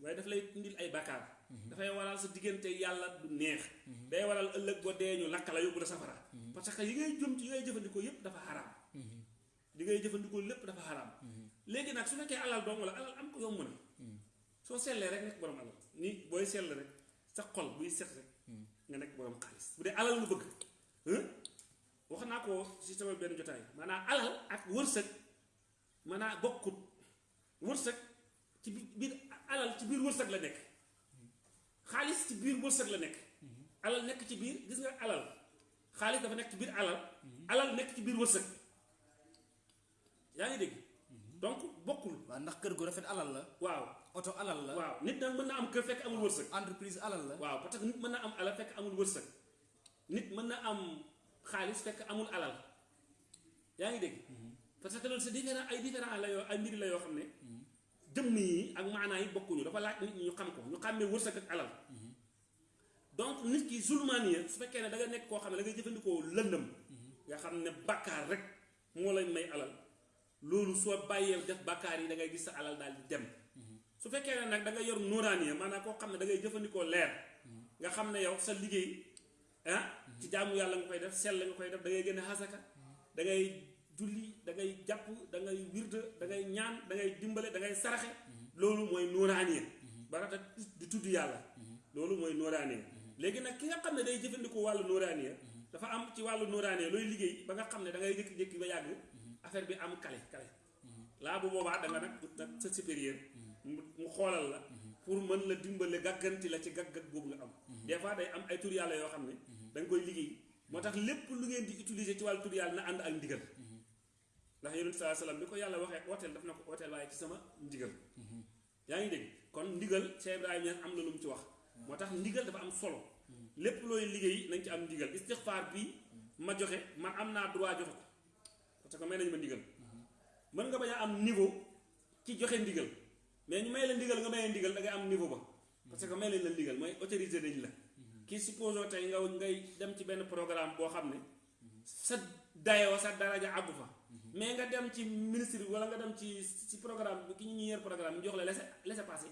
Waaye daf lay indil ay bakkaar dafay waral sa diggante yàlla du neex. Day waral ëllëg boo dee ñu lakk la yóbbu la safara. Parce que yi ngay jëm ci yi ngay jëfandikoo yépp dafa xaraam. Li ngay jëfandikoo lépp dafa xaraam. Léegi nag su nekkee alal dong la alal am ko yomb na. Soo sellee rek nekk borom alal. Ni booy sell rek sa xol buy set rek nga nekk borom xaalis. Bu dee alal nga bëgg. Hein wax naa ko ci sama jotaay. Maanaam alal ak wërsëg maanaam bokkut. Wërsëg ci bi- biir alal ci biir wërsëg la nekk. Xaalis ci biir wërsëg la nekk. Alal nekk ci biir gis nga alal. Xaalis dafa nekk ci biir alal. Alal nekk ci biir wërsëg. Yaa ngi dégg? Donc bokkul. Waaw ndax kër gu rafet alal la. Waaw oto alal la waaw nit nag mën na am kër fekk amul wërsëg entreprise alal la waaw parce que nit mën na am alal fekk amul wërsëg nit mën na am xaalis fekk amul alal yaa ngi dégg parce que loolu c'est différent ay différent la yoo ay mbiri la yoo xam ne jëmm yi ak maanaa yi bokkuñu dafa laaj nit ñi ñu xam ko ñu xàmmee wërsëg ak alal donc nit ki zulmaaniya su fekkee ne da nga nekk koo xam ne da ngay jëfandikoo lëndëm nga xam ne bàkkaar rek moo lay may alal loolu soo bàyyee def bàkkaar yi da ngay gis sa alal daal di dem su fekkee ne nag da nga yor nuuraaniya maanaam koo xam ne da ngay jëfandikoo leer nga xam ne yow sa liggéey ah ci jaamu yàlla nga koy def sell nga koy def da ngay génne xasaka da ngay julli da ngay jàpp da ngay wirde da ngay ñaan da ngay dimbale da ngay saraxe loolu mooy nuuraaniya barata di tudd yàlla loolu mooy nuuraaniya léegi nag ki nga xam ne day jëfandikoo wàllu nuuraaniya dafa am ci wàllu nuuraaniya looy liggéey ba nga xam ne da ngay jékki-jékki ba yàgg affaire bi am kale kale. Laa bu boobaa da nga nag sa supérieur mu xoolal la. pour mën la dimbale gàgganti la ci gàggat boobu nga am. des fois day am ay tur yàlla yoo xam ne koy liggéey. moo tax lépp lu ngeen di utiliser ci wàllu tur yàlla na ànd ak ndigal. ndax yonent saa salaam bi ko yàlla waxee wooteel daf na ko waaye ci sama ndigal. yaa ngi kon ndigal Cheikh Ibrahima Niass am na lu mu ci wax. moo tax ndigal dafa am solo. lépp looy liggéey nañ ci am ndigal. istixfaar bi ma joxe man am naa droit joxe ko. parce que may nañu ma ndigal. mën nga bañ a am niveau ci joxe ndigal mais ñu may la ndigal nga may ndigal da ngay am niveau ba. Parce que may lañ la ndigal mooy autorisé nañ la. Kii supposons tey nga ngay dem ci benn programme boo xam ne sa dayoo sa daraja àggu fa. Mais nga dem ci ministre wala nga dem ci ci programme bi ki ñu yor programme ñu jox la laisser laisser passer.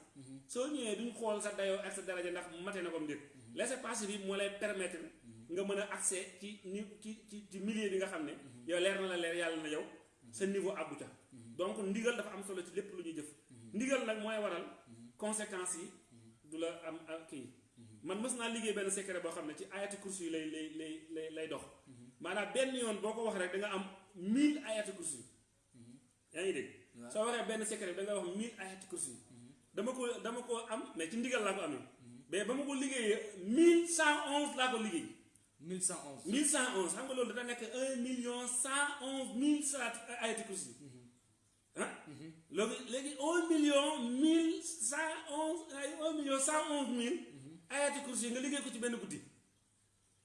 Soo ñëwee duñ xool sa dayoo ak sa daraja ndax mate na ko mbir. Laisser passer bi moo lay permettre nga mën a accès ci ni ci ci ci milieu bi nga xam ne yow leer na la leer yàlla na yow. Sa niveau àggu ca. Donc ndigal dafa am solo ci lépp lu ñuy jëf ndigal nag mooy waral conséquences yi du la am kii. Man mës naa liggéey benn secret boo xam ne ci ayati kursi yi lay lay lay lay lay dox. Maanaam benn yoon boo ko wax rek da nga am 1000 ayati kursi yaa ngi dégg? Soo waxee benn secret da nga wax 1000 ayati kursi dama ko dama ko am mais ci ndigal laa ko amee. Mais ba ma ko liggéeyee 1111 laa ko liggéey. 1111 1111 xam nga loolu dana nekk 1 million 111 mille salaat ayati kursi ah léegi léegi 1 million 1111 ay 1 million 111 mille. Ayati kursi nga liggéey ko ci benn guddi.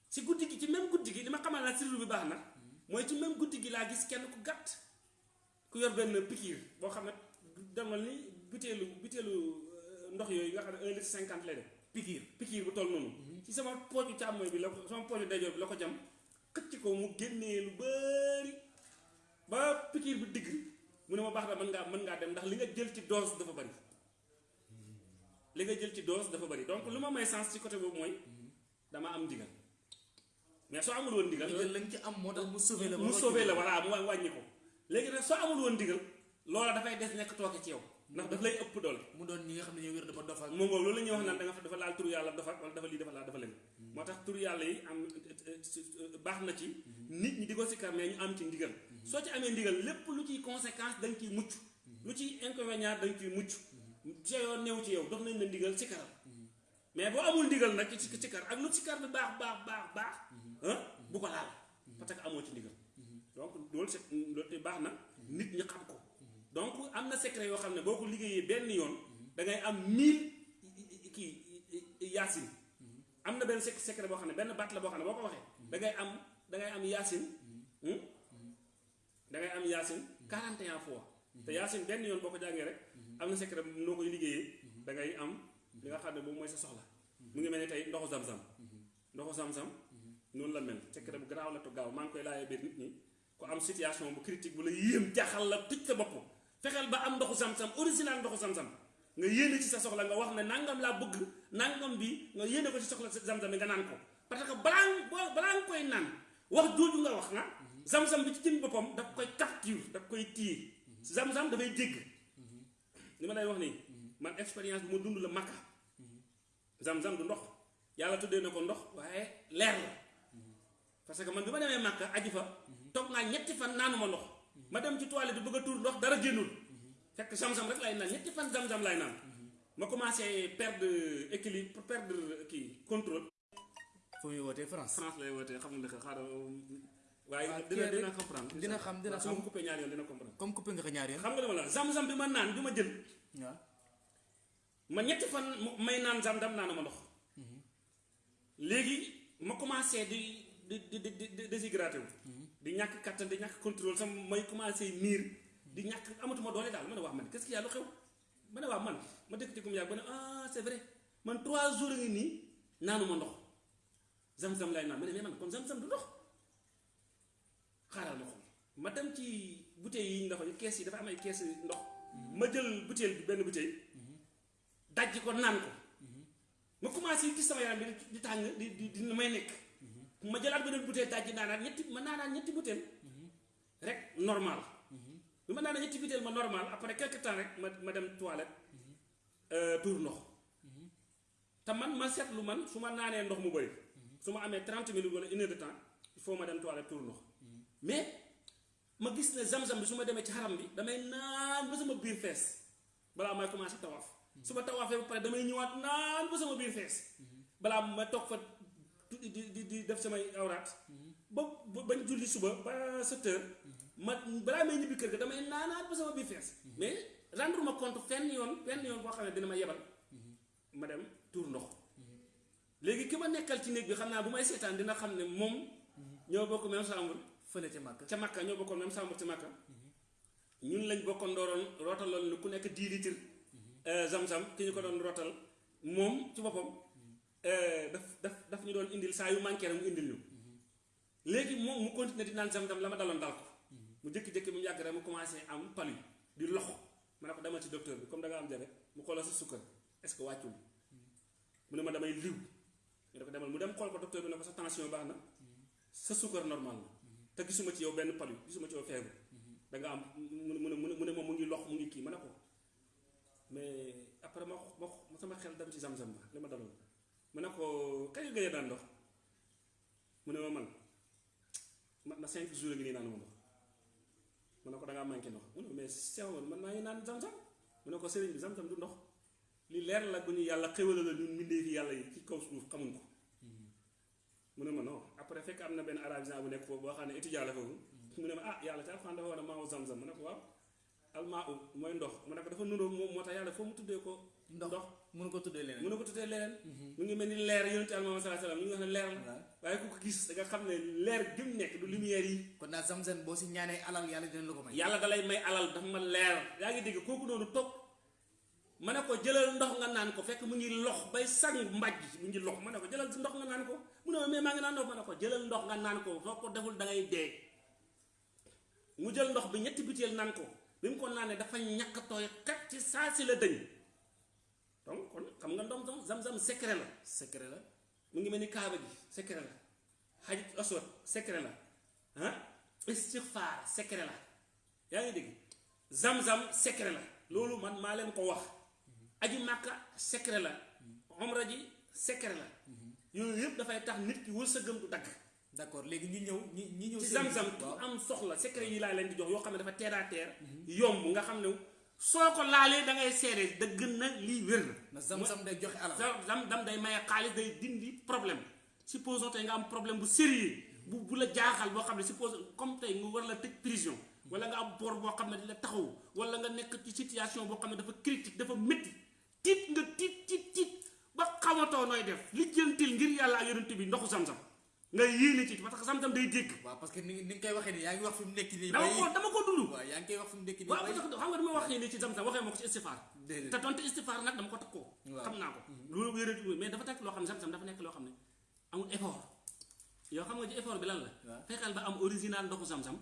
Si guddi gi ci même guddi gi li ma xamal na sirru bi baax na mooy ci même guddi gi laa gis kenn ku gàtt ku yor benn pikiir boo xam ne demal ni butéelu ndox yooyu nga xam ne 1 litre 50 lay def. Pikiir pikiir bu toll noonu. Ci sama pooju càmmooy bi la ko sama pooju ndeyjoor bi la ko jam xëcc ko mu génnee lu ba pikiir bi digg mu ne ma baax na mën ngaa mën ngaa dem ndax li nga jël ci dose dafa bari. Li nga jël ci dose dafa bari. Donc lu ma may sens ci côté boobu mooy dama am ndigal. Mais soo amul woon ndigal ndigal lañ ci am moo tax mu sauvé la mu sauvé la voilà mu wa- wàññi ko. Léegi nag soo amul woon ndigal loola dafay des nekk tooke ci yow. Ndax daf lay ëpp doole. Mu doon ñi nga xam ne ñoo wér dafa dofal moom moom loolu la ñuy wax naan da nga fa dafa laal turu yàlla dafa wala dafa lii dafa laal dafa leen moo tax turu yàlla yi am baax na ci nit ñi di ko sikkar mais ñu am ci ndigal soo ci amee ndigal lépp lu ciy conséquence da nga ciy mucc. Lu ciy inconvénient da nga ciy mucc. ci yow néew ci yow dox nañ la ndigal sikkaral mais boo amul ndigal nag ci sikkar ak lu sikkar bi baax baax baax baax ah bu ko laal. Parce que amoo ci ndigal. Donc loolu c'est loolu te baax na nit ñi xam ko. Donc am na secret yoo xam ne boo ko liggéeyee benn yoon da ngay am mille kii yaasin. Am na benn secret boo xam ne benn baat la boo xam ne boo ko waxee da ngay am da ngay am yaasin. Hmm? Da ngay am yaasin 41 fois. Te yaasin benn yoon boo ko jàngee rek am na secret noo koy liggéeyee da ngay am li nga xam ne boobu mooy sa soxla. Mu ngi mel ni tey ndoxu zam-zam. Ndoxu zam-zam noonu la mel. Secret bu garaaw la to gaaw. Maa ngi koy laajee biir nit ñi ku am situation bu critique bu la yéem jaaxal la tëj sa bopp. Fexeel ba am ndoxu zam-zam original ndoxu zam-zam. Nga yéene ci sa soxla nga wax ne nangam laa bëgg nangam bi nga yéene ko ci soxla zam-zam nga naan ko. Parce que balaa balaa nga koy naan wax jooju nga wax na zam-zam bi ci jëm boppam daf koy capture daf koy tiir zam-zam dafay jégg li ma lay wax nii man expérience bu ma dund la makka. Zam-zam du ndox. Yàlla tuddee na ko ndox waaye leer la. Parce que man bi ma demee màkka aji fa toog naa ñetti fan naanuma ndox. Ma dem ci toilette bëgg a tuur ndox dara génnul. Fekk sam-sam rek lay naan ñetti fan sam-sam lay naan. Ma commencé perdre équilibre perdre kii contrôle. Fu muy wootee France? France lay wootee xam nga xaaral waaye dina dina comprendre dina xam dina ma xam ko coupé ñaar yoon dina comprendre comme coupé nga ko ñaar yoon xam nga dama la zam-zam bi ma naan bi ma jël waaw ma ñetti fan may naan zam-zam naanu ma ndox. Léegi ma commencé di di di di di déshydraté wu. Di ñàkk kattan di ñàkk contrôle sama may commencé miir. Di ñàkk amatuma doole daal ma ne waa man qu'est-ce qu'il y a lu xew? Ma ne waa man ma dëkk ci kum yàgg ba ne ah c'est vrai. Man trois jours ngi nii naanu ma ndox. Zam-zam lay naan ma ne mais man kon zam-zam du ndox xaaral ma xool. ma dem ci bouteilles yi ñu dafa kees yi dafa am ay kees ndox. ma jël bouteille bi benn bouteille. dajji ko naan ko. ma commencé gis sama yaram bi di- tàng di di di may nekk. ma jëlaat beneen bouteille dajji naanaat ñetti ma naanaat ñetti bouteille rek normal. bi ma naanaat ñetti bouteille ma normal. après quelque temps rek ma dem toilette. Euh, tuur ndox. te man ma seetlu man su ma naanee ndox mu bëri. su ma amee 30 minutes wala une heure de temps il faut ma dem toilette tuur ndox mais ma gis ne zam-zam bi su ma demee ci xaram bi damay naan ba sama biir fees. Balaa may commencé tawaaf. Su ma tawaafee ba pare damay ñëwaat naan ba sama biir fees. Balaa ma toog fa di di di def samay awraat. Ba ba bañ julli suba ba sept heures ma balaa may ñibbi kër ga damay naanaat ba sama biir fees. Mais rendre ma compte fenn yoon fenn yoon boo xam ne dina ma yebal. Ma dem tuur ndox. Léegi ki ma nekkal ci néeg bi xam naa bu may seetaan dina xam ne moom ñoo bokk même chambre fële ca màkk ca Makka ñoo bokkoon même chambre ca Makka ñun lañ bokkoon dooroon rootaloon lu ku nekk 10 litres zam-zam ki ñu ko doon rootal. Moom ci euh, daf daf daf ñu doon indil saa yu indil ñu. Léegi moom mu continuer di zam-zam la ma dal ko. Mu jékki-jékki mu rek mu commencé am palu di lox ma ko demal ci docteur bi comme da nga am diabète mu xoolal sa sukkar est-ce que wàccul? Mu ne ma damay liw. Ñu demal mu dem ko docteur bi ne ko sa tension sa sukkar normal te gisuma ci yow benn palu gisuma ci yow feebar. Da nga am mu ne mu ne moom mu ngi lox mu ngi kii ma ne ko mais après ma ma ma sama xel dem ci zam-zam ba li ma daloon. Ma ne ko gëj a daan ndox? Mu ne ma man ma na cinq jours a ngi nii naan ndox. Ma ne ko da ngaa manqué ndox. Mu ne ma mais sew man maa ngi naan zam-zam. Mu ne ko sëriñ bi zam-zam du ndox. Li leer la bu ñu yàlla xéwala la ñun mbindee fi yàlla yi ci kaw suuf xamuñ ko mu ne ma non. Après fekk am na benn arabisant bu nekk foofu boo xam ne étudiant la foofu. Mu ne ma ah yàlla ci alxuraan dafa war a maawu zam-zam. Mu ne ko waaw. Almaa u mooy ndox. Mu ne ko dafa nuroo moom moo tax yàlla foo mu tuddee ko ndox. mënu ko tuddee leneen. Mu ne ko tuddee leneen. Mu ngi mel ni leer yonent Yàlla Muhammad sallallahu alayhi wasallam ñu ngi wax ne leer la. Waaye ku ko gis da nga xam ne leer gi mu nekk du lumière yi. Kon daal zam-zam boo si ñaanee alal yàlla dina la ko may. Yàlla dalay may alal dafa ma leer. Yaa ngi dégg kooku noonu toog ma ne ko jëlal ndox nga naan ko. Fekk mu ngi lox bay sang mbaj mu ngi lox. Ma ne ko jëlal ndox nga naan ko. Mu ne ma mais maa ngi naan ndox. Ma ne ko jëlal ndox nga naan ko. Soo ko deful da ngay dee. Mu jël ndox bi ñetti butéel naan ko. Bi mu ko naanee dafa ñàkk tooy kat ci saa si la dëñ. Donc kon xam nga ndox zam-zam secret la. Secret la. Mu ngi mel ni kaaba gi secret la. Aswad secret la. Ah istixfaar secret la. Yaa ngi dégg? Zam-zam secret la. Loolu man maa leen ko wax aji màkka secret la. Omra ji secret la. Yooyu yëpp dafay tax nit ki wërsëgam du dagg. D'accord léegi ñi ñëw ñi ñi ñëw ci zam-zam ku am soxla secret yi laa leen di jox yoo xam ne dafa terre à terre yomb nga xam ne soo ko laalee da ngay dëgg na lii wér. Na zam-zam day joxe alal. Zam zam dam day maye xaalis day dindi problème. Supposons tey nga am problème bu sérieux bu bu la jaaxal boo xam ne suppose comme tey nga war la tëj prison wala nga am bor boo xam ne di la taxaw wala nga nekk ci situation boo xam ne dafa critique dafa métti tiit nga tiit tiit tiit ba xamatoo nooy def. Li jëntil ngir yàlla ak yonent bi ndoxu zam-zam. Nga yéene ci parce que zam-zam day dégg. Waaw parce que ni ni nga koy waxee nii yaa ngi wax fi mu nekk nii dama ko dama ko dund. Waaw yaa ngi koy wax fi mu nekk nii waaw parce que xam nga dama waxee nii ci zam-zam waxee ma ko ci istifaar. Te tontu istifaar nag dama ko takkoo. Waaw. xam naa ko. Loolu wéra mais dafa nekk loo xam ne zam-zam dafa nekk loo xam ne amul effort. Yow xam nga ci effort bi lan la? Fexeel ba am original ndoxu waaw.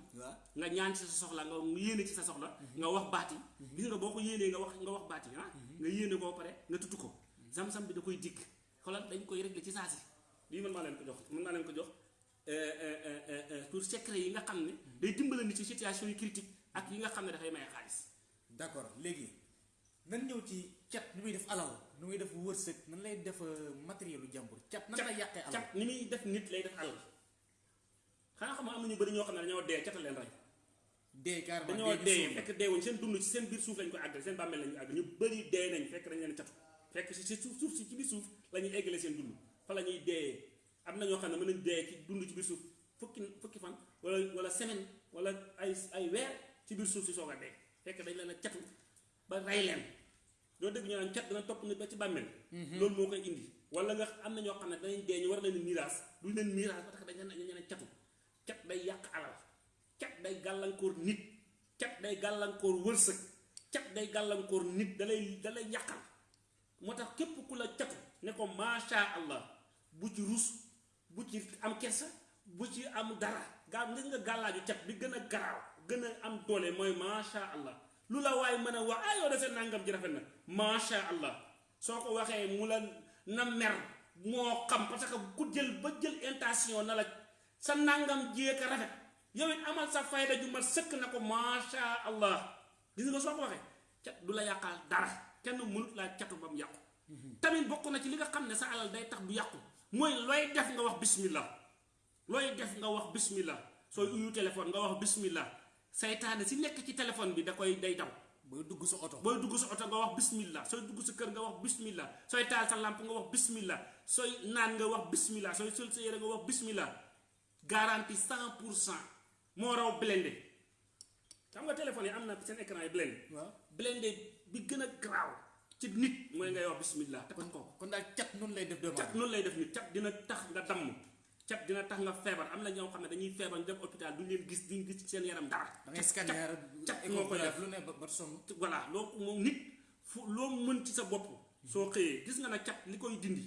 Nga ñaan ci sa soxla nga yéene ci sa soxla nga wax baati gis nga boo ko yéenee nga wax nga wax baati ah nga yéene koo pare nga tudd ko. Zam-zam bi da koy dikk. Xoolal dañ koy régler ci saa si. Lii mën maa leen ko jox mën maa leen ko jox euh, euh, euh, euh, pour secret yi nga xam ne day dimbale nit ci situation yi critique ak yi nga xam ne dafay maye xaalis. D'accord léegi nan ñëw ci cat ni muy def alal nu muy def wërsëg nan lay def matériel lu jàmbur? Cat nan lay yàqee alal? Cat ni muy def nit lay def alal. Xanaa xam nga am na ñu bëri ñoo xam ne dañoo dee cata leen rey. Dee carrément dañoo dee gi fekk deewuñ seen dund ci seen biir suuf lañ ko àggale seen bàmmeel lañ ko àggale ñu bëri dee nañ fekk dañ leen catu. Fekk si suuf suuf si ci biir suuf la ñuy eggale seen dund. Fa la ñuy dee. Am na ñoo xam ne mën nañ dee ci dund ci biir suuf fukki fukki fan wala wala semaine wala ay ay weer ci biir suuf si soog a dee. Fekk dañ leen a catu ba rey leen. Doo dégg ñu naan cat dana topp nit ba ci bàmmeel. Loolu moo koy indi. Wala nga am na ñoo xam ne danañ dee ñu war leen miiraas duñ leen miiraas parce que dañ leen dañ leen catu. Cat day yàq alal day gàllankoor nit cat day gàllankoor wërsëg cat day gàllankoor nit dalay dalay yàqal moo tax képp ku la ne ko macha allah bu ci rus bu ci am kersa bu ci am dara gaa ngis nga gàllaaju cat bi gën a garaaw gën a am doole mooy macha allah. Lu la waay mën a wax ah nangam ji rafet na. Macha allah. Soo ko waxee mu la na mer moo xam parce que ku jël ba jël intention na la sa nangam jéeka rafet yow it amal sa fayda ju mat sëkk na ko macha allah. Gis nga soo ko waxee cat du la yàqal dara. Kenn mënut laa catu ba mu yàqu. Tamit bokk na ci li nga xam ne sa alal day tax du yàqu. Mooy looy def nga wax bismillah. Looy def nga wax bismillah. Sooy uyu téléphone nga wax bismillah. Saytaane si nekk ci téléphone bi da koy day daw. Booy dugg sa oto. Booy dugg sa oto nga wax bismillah. Sooy dugg sa kër nga wax bismillah. Sooy taal sa lampe nga wax bismillah. Sooy naan nga wax bismillah. Sooy sol sa yére nga wax bismillah. Garantie cent pour cent moo raw blindé xam nga téléphone yi am na seen écran yi blindé waaw. Blindé bi gën a garaaw ci nit mooy ngay wax bismillah te ko kon daal cat noonu lay def doomu cat noonu lay def nit cat dina tax nga damm cat dina tax nga feebar. Am na ñoo xam ne dañuy feebar ñu dem hôpital duñ leen gis duñ gis ci seen yaram dara. Da ngay scanner cat moo koy def. lu ne ba sonn. Voilà loo moom nit fu loo mën ci sa bopp soo xëyee gis nga ne cat li koy dindi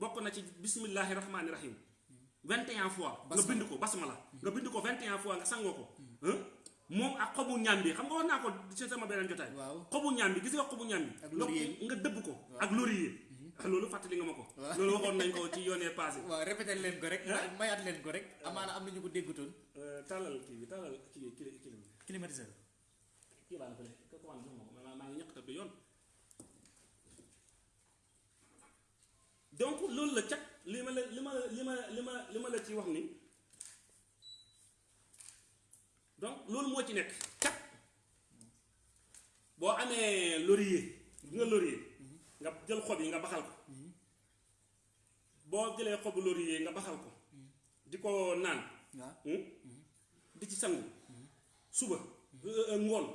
bokk na ci bismillahi rahmaani rahim 21 fois. Nga bind ko basmala nga bind ko 21 fois nga sangoo ko. Moom ak xobu ñaam bi xam nga ko ci sama beneen jotaay. Waaw. Xobu ñaam bi gis nga xobu ñaam bi Ak laurier. Bi. nga ko. Ak laurier. Loolu fàttali nga ma ko. Waaw. loolu waxoon nañ ko ci yoonee passé. [LAUGHS] Waaw répété leen ko rek. Mayaat leen ko rek. Amaana am na ñu ko déggutoon. Tàllal kii bi tàllal kii kii kii climatiseur. Na fële. Ko ma ko maa maa ngi ñaq te du yoon. Donc loolu la cat li ma la li ma li ma li ma li ma la ci wax ni donc loolu moo ci nekk. Cat boo amee laurier bi nga laurier nga jël xob yi nga baxal ko. Boo jëlee xobu laurier nga baxal ko. Di ko naan. Waaw. Hmm? di ci sangu. Suba euh, ngoon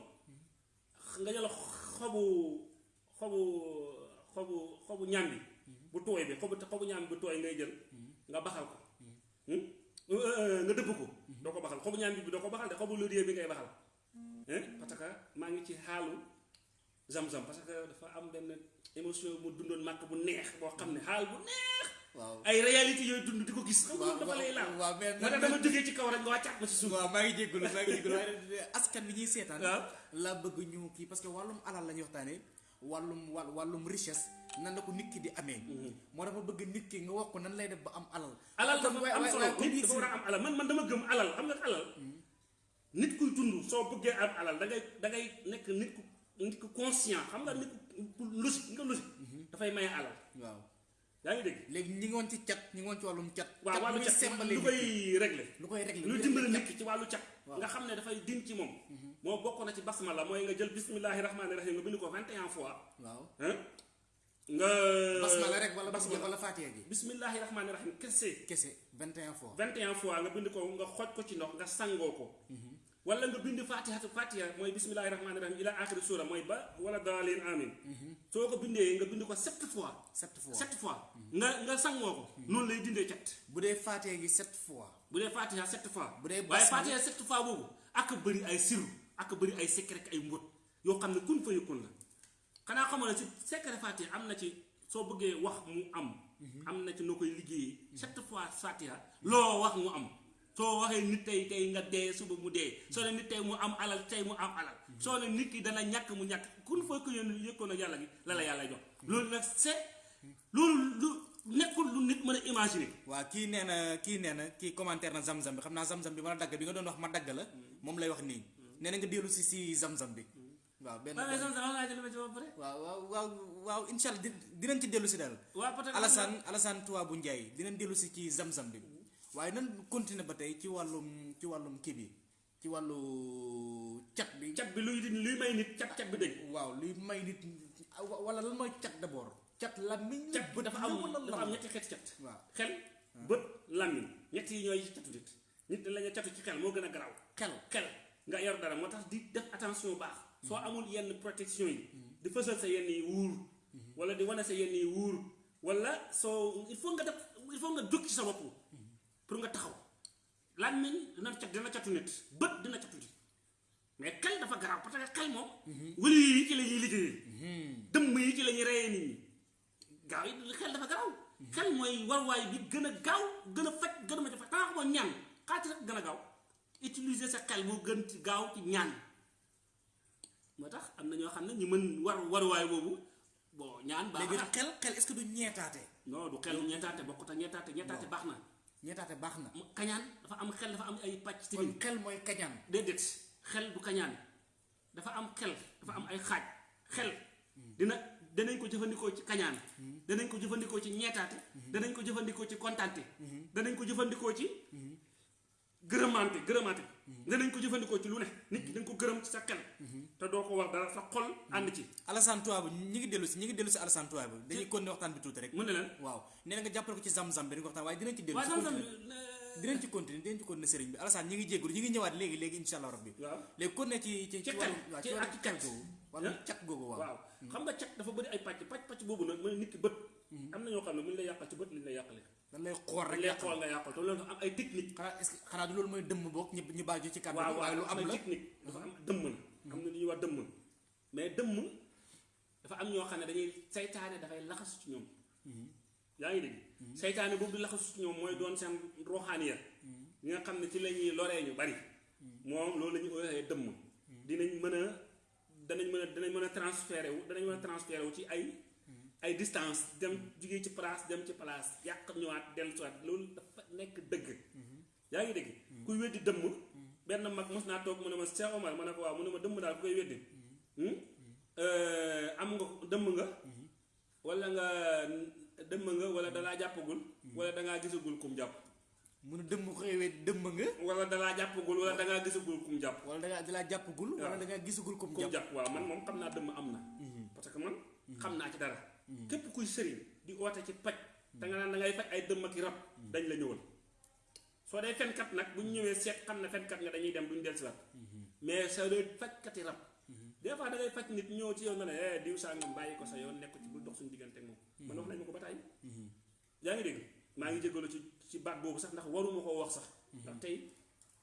nga jël xobu xobu xobu xobu ñàmbi bu tooy bi xobu xobu ñàmbi bu tooy ngay jël nga baxal ko. Hmm? Euh, euh, nga dëbb ko. Doo ko baxal. Xobu ñàmbi bi doo ko baxal de xobu laurier bi ngay baxal. Hein parce que maa ngi ci xaalu zam-zam parce que dafa am benn émotion mu dundoon màkk bu neex boo xam ne xaal bu neex. Waaw. Ay réalité yooyu dund di ko gis. Xam nga dafa lay laal. waaw mais tax dama jógee ci kaw rek nga wàccaat ma ci suuf. waaw maa ngi jégalu maa ngi [LAUGHS] waaye askan bi ñuy seetaan waaw. laa bëgg ñu kii parce que wàllum alal la ñuy waxtaanee. Wàllum wàll wàllum richesse nan la ko nit ki di amee. Moo dafa bëgg nit ki nga wax ko nan lay def ba am alal. Alal dafa am solo. nit dafa war a am alal. Man man dama gëm alal. Xam nga alal nit kuy dund soo bëggee am alal da ngay da ngay nekk nit ku nit ku conscient. Xam nga nit ku logique nga logique. Dafay maye alal. Waaw. Yaa ngi dégg? Léegi ñi ngi woon ci cat ñi ngi woon ci wàllum cat. Waaw wàllu cat sembale lu koy régler. Lu koy régler lu dimbali nit ki ci wàllu cat. Nga xam ne dafay din ci moom. Moo bokk na ci basmala mooy nga jël bismillahi rahmaani rahim nga bind ko 21 fois. Waaw. Hein nga basmala rek wala basmala wala faatiya gi bismillahi rahmaani rahim kese kese 21 fois. 21 fois nga bind ko nga xooj ko ci ndox nga sangoo ko. Wala nga bind fatiha mooy bismillahi rahmaani rahim ila axiri suura mooy ba wala daalin amin soo ko bindee nga bind ko sept fois. Sept fois. Sept fois. Nga nga sangoo ko. Noonu lay dindee cat bu dee faatiya gi sept fois. Bu dee fatiha sept fois. Bu dee waaye basmala- fatiha sept fois boobu ak bëri ay siru ak bëri ay secret ay mbóot yoo xam ne kun fa yëkkun la xanaa ne si secret fatiha am na ci soo bëggee wax mu am. Am na ci noo koy liggéeyee. Sept fois fatiha loo wax mu am. Soo waxee nit tey tey nga dee suba mu dee. Soo ne nit tey mu am alal tey mu am alal. Soo ne nit ki dana ñàkk mu ñàkk. Kun fa ko yéen yëkkoon ak yàlla gi la la yàlla jox. Loolu nag c'est loolu lu nekkul lu nit mën a imaginer. Waa kii nee na kii nee na kii commentaire na zam-zam bi. Xam naa zam-zam bi la dagg bi nga doon wax ma dagg la. Moom lay wax nii. Nee na nga dellu si si zam-zam bi waaw benn waaw mais sama sama laaj lu ma ci ba pare waaw waaw waaw waaw incha allah di dinañ ci dellu si daal waaw peut-être Alassane Alassane Touba bu Ndiaye dinañ dellu si ci zam-zam bi. Waaye nan continuer ba tey ci wàllum ci wàllum kii bi ci wàllu cat bi. Cat bi luy luy may nit cat cat bi dëgg. Waaw luy may nit wala lan mooy cat d'abord? Cat làmmiñ cat bët dafa la am dafa am ñetti xeeti cat. Waaw. Xel bët làmmiñ. Ñett yi ñooy catu nit. Nit dañ la ñu catu ci xel moo gën a garaaw. Xel. Xel. Nga yor dara moo tax di def attention bu baax soo amul yenn protection yi di fësal sa yenn yi wuur wala di wane sa yenn yi wuur wala soo il faut nga def il faut nga jóg ci sa bopp pour nga taxaw làmmiñ dina cat dina catu nit bët dina catu nit mais xel dafa garaaw parce que xel moom wëli yi ci la ñuy liggéeyee dëmm yi ci la ñuy reyee nit ñi. Gaaw yi xel dafa garaaw. Xel mooy warwaay bi gën a gaaw gën a faj gën a ma xamoo ñaan. Xaati rek gën a gaaw. Utiliser sa xel moo gën ci gaaw ci ñaan moo tax am na ñoo xam ne ñu mën war waruwaay boobu bon ñaan baax na. xel xel est-ce que du ñeetaate? Non du xel ñettaate bokkut ak baax na. Ñeetaate baax na. Mu- kañaan dafa am xel dafa am ay pàcc kon tamit xel mooy kañaan. Déedéet xel du kañaan. Dafa am xel dafa am ay xaaj. Xel dina danañ ko jëfandikoo ci kañaan. Danañ ko jëfandikoo ci ñeetaate. Danañ ko jëfandikoo ci kontaante. Danañ ko jëfandikoo ci gërëmaante gërëmaante danañ ko jëfandikoo ci lu ne. Nit ki dañ ko gërëm ci sa xel te doo ko wax dara sa xol ànd ci. Alassane Touba bu ñi ngi dellu si ñi ngi dellu si Alassane Touba bu. Dañuy continuer waxtaan bi tuuti rek. mu ne leen waaw. Nee na nga jàppale ko ci zam-zam bi dañ ko waxtaan waaye dinañ ci dellu si continuer. Dinañ ci continuer dinañ ci continuer sëriñ bi. Alassane ñi ngi jéggul ñi ngi ñëwaat léegi léegi insha allah rabbi. Léegi continuer ci ci Ci ci wàllu ci ci ak cat cat. googu. Wàllu Hein? cat googu waaw. Waaw. Xam nga cat dafa bëri ay pàcc. Pàcc pàcc boobu nag mooy nit ki bët am na ñoo xam ne mu ñu lay yàqal ci bët li ñu lay yàqale dañ lay xool rek lay xool nga yàqal te loolu am ay technique. Xanaa est-ce que xanaa du loolu mooy dëmm boog ñu ñu ñu ci kàddu waaye lu am la. technique. Dafa am dëmm la. Am na lu ñuy wax dëmm. Mais dëmm dafa am ñoo xam ne dañuy saytaane dafay laxasu ci ñoom. Yaa ngi dégg? Saytaane boobu di laxasu ci ñoom mooy doon seen ruuxaaniya ñi nga xam ne ci la ñuy loree ñu bari. Moom loolu la ñuy ooyee dëmm. Dinañ mën a danañ mën a danañ mën a transféré wu danañ mën a transféré wu ci ay ay distance dem jugee ci place dem ci place yàq ñëwaat dellusiwaat loolu dafa nekk dëgg. Yaa ngi dégg? Kuy weddi dëmm benn mag mos naa toog mu ne ma Cheikh Omar ma ne ko waaw mu ne ma dëmm daal ku koy weddi. Hmm? Euh, am nga dëmm nga? Wala nga dëmm nga wala dalaa jàppagul? Wala dangaa gisagul kum jàpp? Mu ne dëmm xëywee dëmm nga? Wala dalaa jàppagul wala dangaa gisagul kum jàpp? Wala da ngaa da laa jàppagul wala waaw. da ngaa gisagul kum jàpp? waaw man moom xam naa dëmm am na. Parce que man xam naa ci dara képp kuy sëriñ di oote ci paj da nga naan da ngay faj ay dëmm ak rab dañ la ñëwal. Soo dee fenkat nag bu ñëwee seet xam ne fenkat nga dañuy dem duñ dellusiwaat. Mais soo dee fajkati rab. Des fois da ngay faj nit ñëw ci yow nga ne eh diw sangam bàyyi ko sa yoon nekk ci dox suñu diggante ak moom. Man wax nañ ma ko ba tàyyi. Yaa ngi dégg? Maa ngi jégalu ci ci baat boobu sax ndax waruma koo wax sax. Ndax tey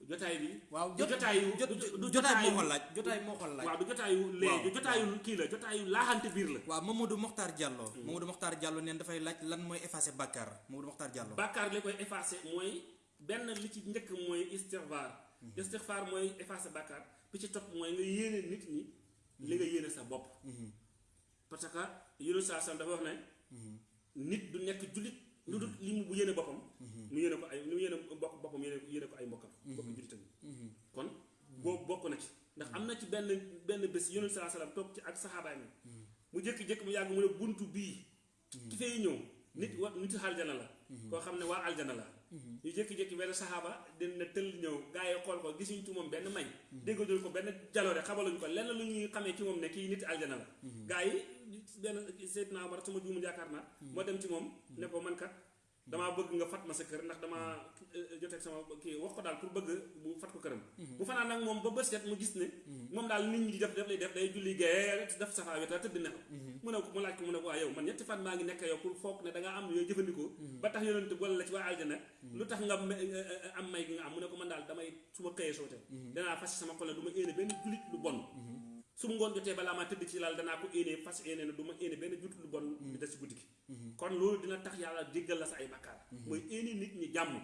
jotaay bi waaw du jotaayu jot du- jotaay moo ko laaj jotaay moo ko laaj. Waaw du jotaayu lee du jotaayu kii la jotaayu laaxante biir la. Waaw Mamadou Mokhtar Diallo. Mamadou Mokhtar Diallo neen dafay laaj lan mooy effacer bàkkaar Mamadou Mokhtar Diallo. Bàkkaar li koy effacé mooy benn li ci njëkk mooy istixfaar istixfaar mooy effacé bàkkaar bi ci topp mooy nga yéene nit ñi li nga yéene sa bopp. Parce que yéne saa sam dafa wax ne nit du nekk jullit lu dul li mu yéene boppam. mu yéene ko ay mu yéene bokk boppam yéene yéene ko ay mbokkam. Mbokk jullitam yi kon boobu bokk na ci. ndax am na ci benn benn bés yéne saa sallam toog ci ak saxaabaay mi mu jékki-jékki mu yàgg mu ne buntu bii. Ki fay ñëw. nit wa nit aljana la. Koo xam ne waa aljana la. Ñu jékki-jékki benn saxaaba dina tëll ñëw gaa yi xool ko gisuñ ci moom benn may déggaduñ ko benn jaloore xamaluñ ko lenn lu ñuy xamee ci moom ne kii nit aljana la. Gaa yi benn Seydina Omar sama juumul yaakaar naa moo dem ci moom ne ko man kat damaa bëgg nga fat ma sa kër ndax damaa joteeg sama kii wax ko daal pour bëgg bu fat ko këram. Bu fanaan nag moom ba bës set mu gis ne moom daal nit ñi di def def lay def day julli gaye def safaa weta tëdd nelaw. Mu ne ko mu laaj ko mu ne ko yow man ñetti fan maa ngi nekk yow pour foog ne da ngaa am yooyu jëfandikoo. Ba tax yonent boole la ci waa aljana. Lu tax nga me- am may gi nga am? Mu ne ko man daal damay su ma xëyee soote danaa fas sama xol ne du ma éene benn jullit lu bon su mu ngoon jotee balaa maa tëdd ci laal danaa ko éene fas éene ne du ma éene benn lu bon di des ci guddi gi. Kon loolu dina tax yàlla jéggal la sa ay bakkaar. Mooy éene nit ñi jàmm.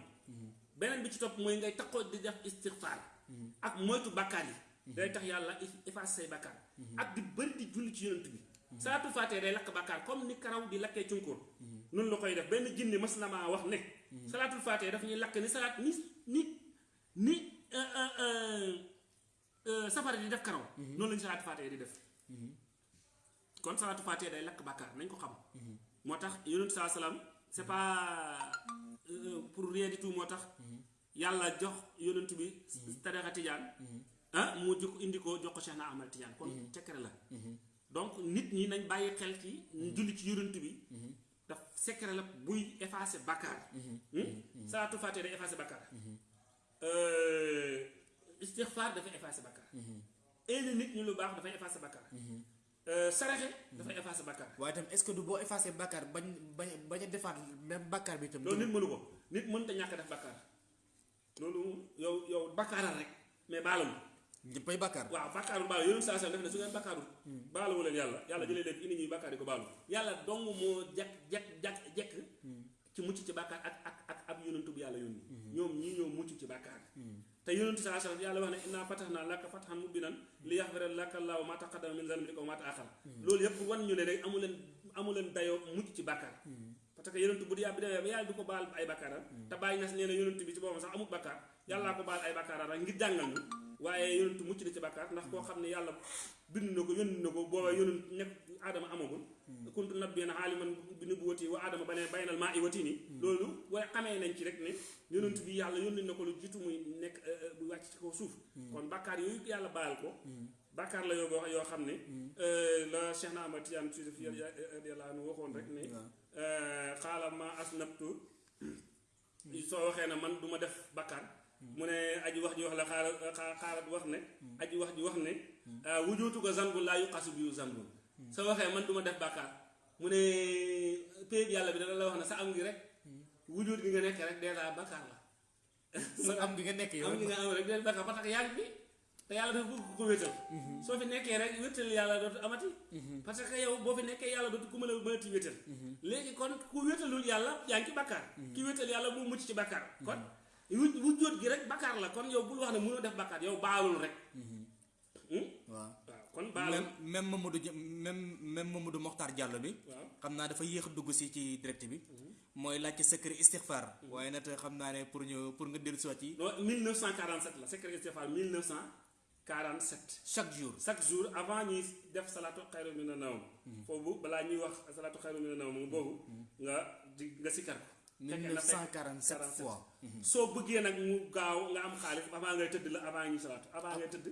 Beneen bi ci topp mooy ngay taxoo di def istixfaar ak moytu bakkaar yi. Day tax yàlla efface say bakkaar. Ak di bëri di julli ci yonent bi. Salaatu faatee day lakk bakkaar comme ni karaw di lakkee cunkóor noonu la koy def. Benn jinne mas na maa wax ne salaatul faatee daf ñuy lakk ni salaat ni ni ni safara di def karaw. Noonu lañu salaatu faatee di def. Kon salaatu faatiha day lakk bàkkaar nañ ko xam. Moo tax yonent saa salaam c'est pas euh, pour rien du tout moo tax yàlla jox yonent bi tarixa tijaan. Ah mu jox indi ko jox ko Cheikh na Ahmad Tijaan. Kon secret la. Donc nit ñi nañ bàyyi xel ci julli ci yonent bi. Daf secret la buy effacer bàkkaar. Salaatu faatiha day effacer bàkkaar istixfaar dafay effacer bàkkaar éene nit ñi lu baax dafay effacer bàkkaar saraxe dafay effacer bàkkaar waaye itam est-ce que du boo effacé bàkkaar bañ bañ bañ a defaat même bàkkaar bi itam. loolu nit mënu ko. Nit mënta ñàkk def bàkkaar loolu yow yow bàkkaaral rek mais baalam ñëppay bàkkaar. waaw bàkkaaru baalu. Yonent saa sallam def ne su ngeen bàkkaarul baaluwu leen yàlla. Yàlla jëlee leen indi ñuy yi ko baalu. Yàlla dong moo jekk jekk jekk jekk ci mucc ci bàkkaar ak ak ak ab yonentu bu yàlla yónni. Ñoom ñii ñoo mucc ci bàkkaar te yonentu saa sallam yàlla wax ne inna fatahna laka fathan mubinan li yaxfira laka llaahu ma taqaddama min zanbika wa ma ta'akhkhara. Loolu yëpp wan ñu ne rek amu leen amu leen dayoo mucc ci bàkkaar. Parce que yonentu bu yàlla bi demee ba yàlla du ko baal ay bàkkaaram. Te bàyyi nas nee na yonentu bi ci boppam sax amul bàkkaar. Yàllaa ko baal ay rek ngir jàngal ñu. Yonentu mucc ci bàkkaar ndax koo xam ne yàlla bind na ko yónni na ko booba yonent nekk aadama amagul kuntu nabiyyan aaliman bi nubuwwati wa aadama ba ne baynal maa i wati ni loolu waaye xamee nañ ci rek ne yonent bi yàlla yónni na ko lu jiitu muy nekk bu wàcc ci kaw suuf kon bàkkaar yooyu yàlla baal ko bàkkaar la yoo yoo xam ne la Cheikh na Ahmad Tijaan si fi yàlla nu waxoon rek ne xaala ma asnabtu soo waxee ne man du ma def bàkkaar mu ne aji wax ji wax la xaalat wax ne aji wax ji wax ne wujootu ko zanbun laa yuqasu bi zanbun soo waxee man du ma def bàkkaar. Mu ne péeb yàlla bi dana la wax ne sa am ngi rek wujoot gi nga nekk rek dèjà bàkkaar la. [LAUGHS] Sa am gi nga nekk yow. am gi nga am rek dèjà bàkkaar parce que yaa ngi fi te yàlla dafa bëgg ko wéetal. Soo fi nekkee rek yàlla dootu amati. Parce que yow boo fi nekkee yàlla dootu ku mën a mënati wéetal. Léegi kon ku wéetalul yàlla yaa ngi ci bàkkaar. Ki wéetal yàlla mu mucc ci bàkkaar. Kon gi rek bàkkaar la. Kon yow bul wax ne mënoo def bàkkaar yow baalul rek. Waaw. waaw kon baalul. Même même Mamadou même même Mamadou Mokhtar Diallo bi. waaw. Xam naa dafa yéex a dugg si ci direct bi. mooy laajte secret waaye nag xam naa ne pour ñu pour nga dellu si waat ci. Non 1947 la secret istighfar 1947 chaque jour. chaque jour avant ñuy def xayru mina nawm. Foofu balaa ñuy wax xayru mina nawm boobu nga di nga sikkar ko. fekkee na fekk 1947 fois. soo bëggee nag mu gaaw nga am xaalis avant ngay tëdd la avant ñuy salaatu avant ngay tëdd